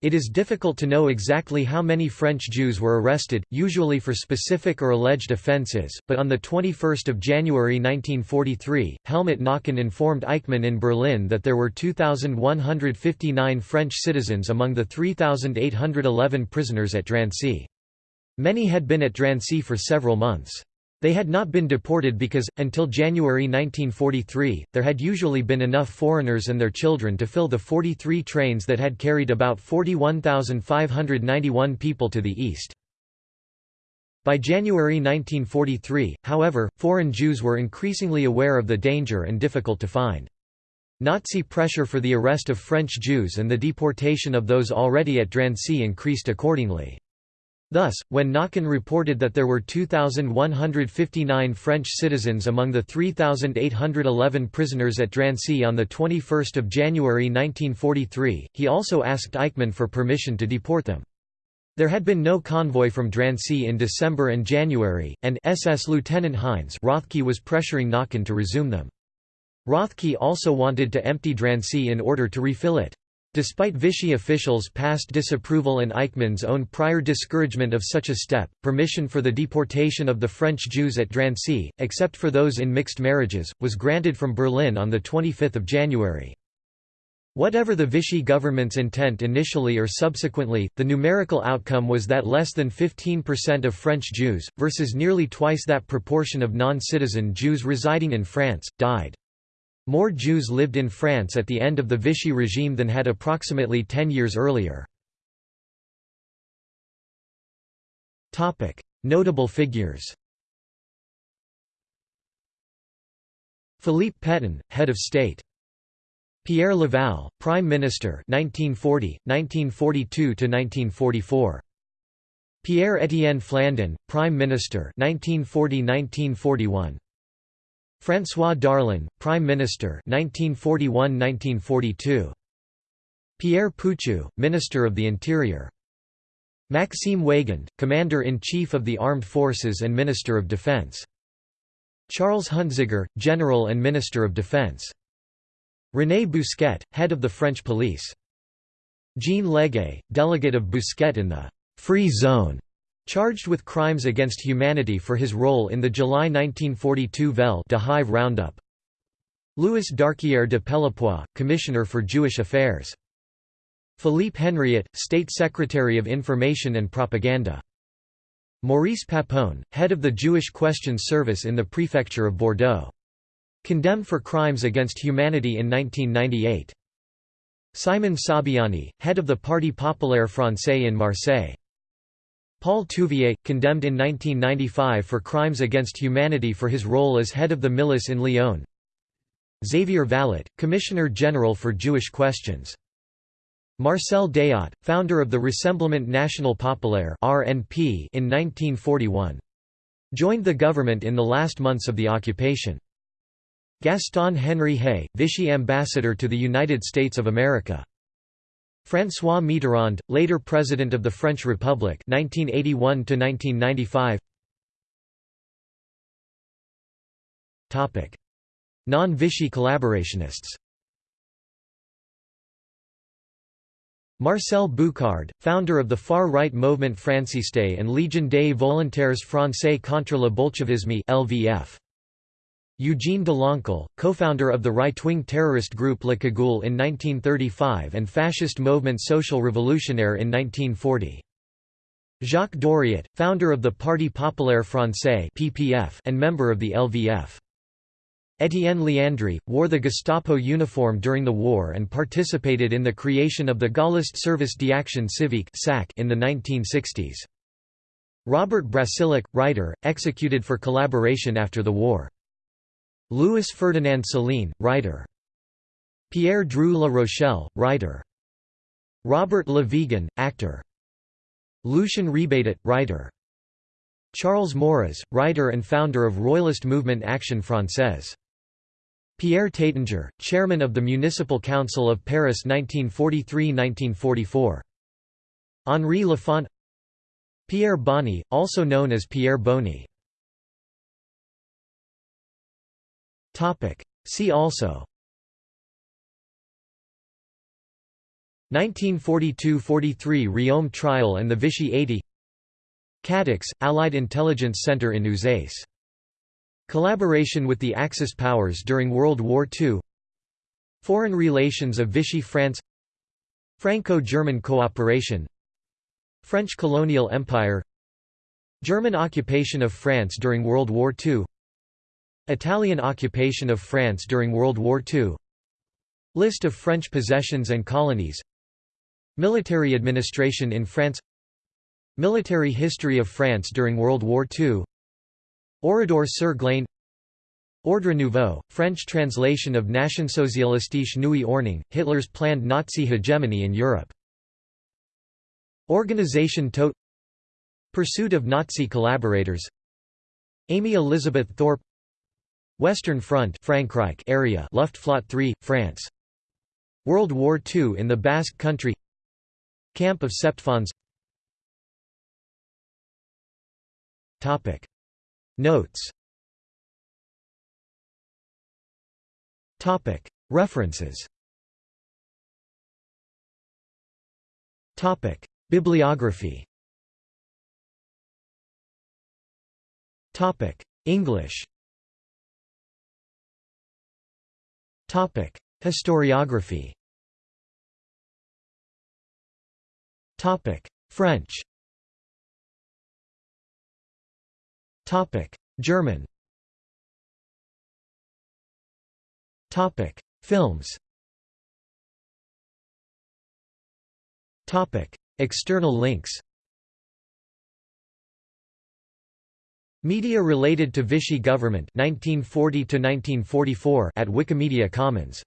It is difficult to know exactly how many French Jews were arrested, usually for specific or alleged offences, but on 21 January 1943, Helmut Knochen informed Eichmann in Berlin that there were 2,159 French citizens among the 3,811 prisoners at Drancy. Many had been at Drancy for several months. They had not been deported because, until January 1943, there had usually been enough foreigners and their children to fill the 43 trains that had carried about 41,591 people to the east. By January 1943, however, foreign Jews were increasingly aware of the danger and difficult to find. Nazi pressure for the arrest of French Jews and the deportation of those already at Drancy increased accordingly. Thus, when Knochen reported that there were 2,159 French citizens among the 3,811 prisoners at Drancy on 21 January 1943, he also asked Eichmann for permission to deport them. There had been no convoy from Drancy in December and January, and SS Lieutenant Heinz Rothke was pressuring Knochen to resume them. Rothke also wanted to empty Drancy in order to refill it. Despite Vichy officials' past disapproval and Eichmann's own prior discouragement of such a step, permission for the deportation of the French Jews at Drancy, except for those in mixed marriages, was granted from Berlin on 25 January. Whatever the Vichy government's intent initially or subsequently, the numerical outcome was that less than 15% of French Jews, versus nearly twice that proportion of non-citizen Jews residing in France, died. More Jews lived in France at the end of the Vichy regime than had approximately ten years earlier. Notable figures Philippe Pétain, head of state. Pierre Laval, Prime Minister 1940, 1942–1944. Pierre-Étienne Flandin, Prime Minister 1940–1941. François Darlan, Prime Minister 1941–1942. Pierre Pucheu, Minister of the Interior. Maxime Weygand, Commander-in-Chief of the Armed Forces and Minister of Defense. Charles Huntziger, General and Minister of Defense. René Bousquet, Head of the French Police. Jean Leguay, Delegate of Bousquet in the «Free Zone» Charged with crimes against humanity for his role in the July 1942 Vel' d'Hiv roundup. Louis Darquier de Pellepoix, Commissioner for Jewish Affairs. Philippe Henriot, State Secretary of Information and Propaganda. Maurice Papon, head of the Jewish Questions Service in the prefecture of Bordeaux. Condemned for crimes against humanity in 1998. Simon Sabiani, head of the Parti Populaire Français in Marseille. Paul Touvier, condemned in 1995 for crimes against humanity for his role as head of the milice in Lyon. Xavier Vallat, Commissioner General for Jewish Questions. Marcel Déat, founder of the Rassemblement National Populaire (RNP) in 1941. Joined the government in the last months of the occupation. Gaston Henry-Haye, Vichy ambassador to the United States of America. François Mitterrand, later President of the French Republic 1981 1995. Topic: Non-Vichy collaborationists. Marcel Bucard, founder of the far-right Mouvement Franciste and Légion des Volontaires Français contre le Bolchevisme (LVF). Eugene Deloncle, co-founder of the right-wing terrorist group Le Cagoule in 1935 and fascist movement Social Revolutionnaire in 1940. Jacques Doriot, founder of the Parti Populaire Français (PPF) and member of the LVF. Étienne Léandri, wore the Gestapo uniform during the war and participated in the creation of the Gaullist Service d'Action Civique in the 1960s. Robert Brasillach, writer, executed for collaboration after the war. Louis Ferdinand Céline, writer. Pierre Drieu La Rochelle, writer. Robert Le Vigan, actor. Lucien Rebatet, writer. Charles Maurras, writer and founder of Royalist movement Action Française. Pierre Taittinger, chairman of the Municipal Council of Paris 1943–1944. Henri Lafont Pierre Bonny, also known as Pierre Bonny. See also. 1942–43 Riom trial and the Vichy 80 Cadix, Allied Intelligence Center in Uzès Collaboration with the Axis powers during World War II Foreign relations of Vichy France. Franco-German cooperation. French colonial empire. German occupation of France during World War II Italian occupation of France during World War II List of French possessions and colonies. Military administration in France. Military history of France during World War II Oradour sur Glane. Ordre Nouveau, French translation of Nationsozialistische Neue Ordnung, Hitler's planned Nazi hegemony in Europe. Organisation Todt Pursuit of Nazi collaborators. Amy Elizabeth Thorpe Western Front Frankreich area Luftflotte 3, France. World War II in the Basque Country. Camp of Septfonds. Notes. References. Topic. Bibliography. Topic. English Historiography. Topic: French. Topic: German. Topic: Films. Topic: External links. Media related to Vichy government 1940 to 1944 at Wikimedia Commons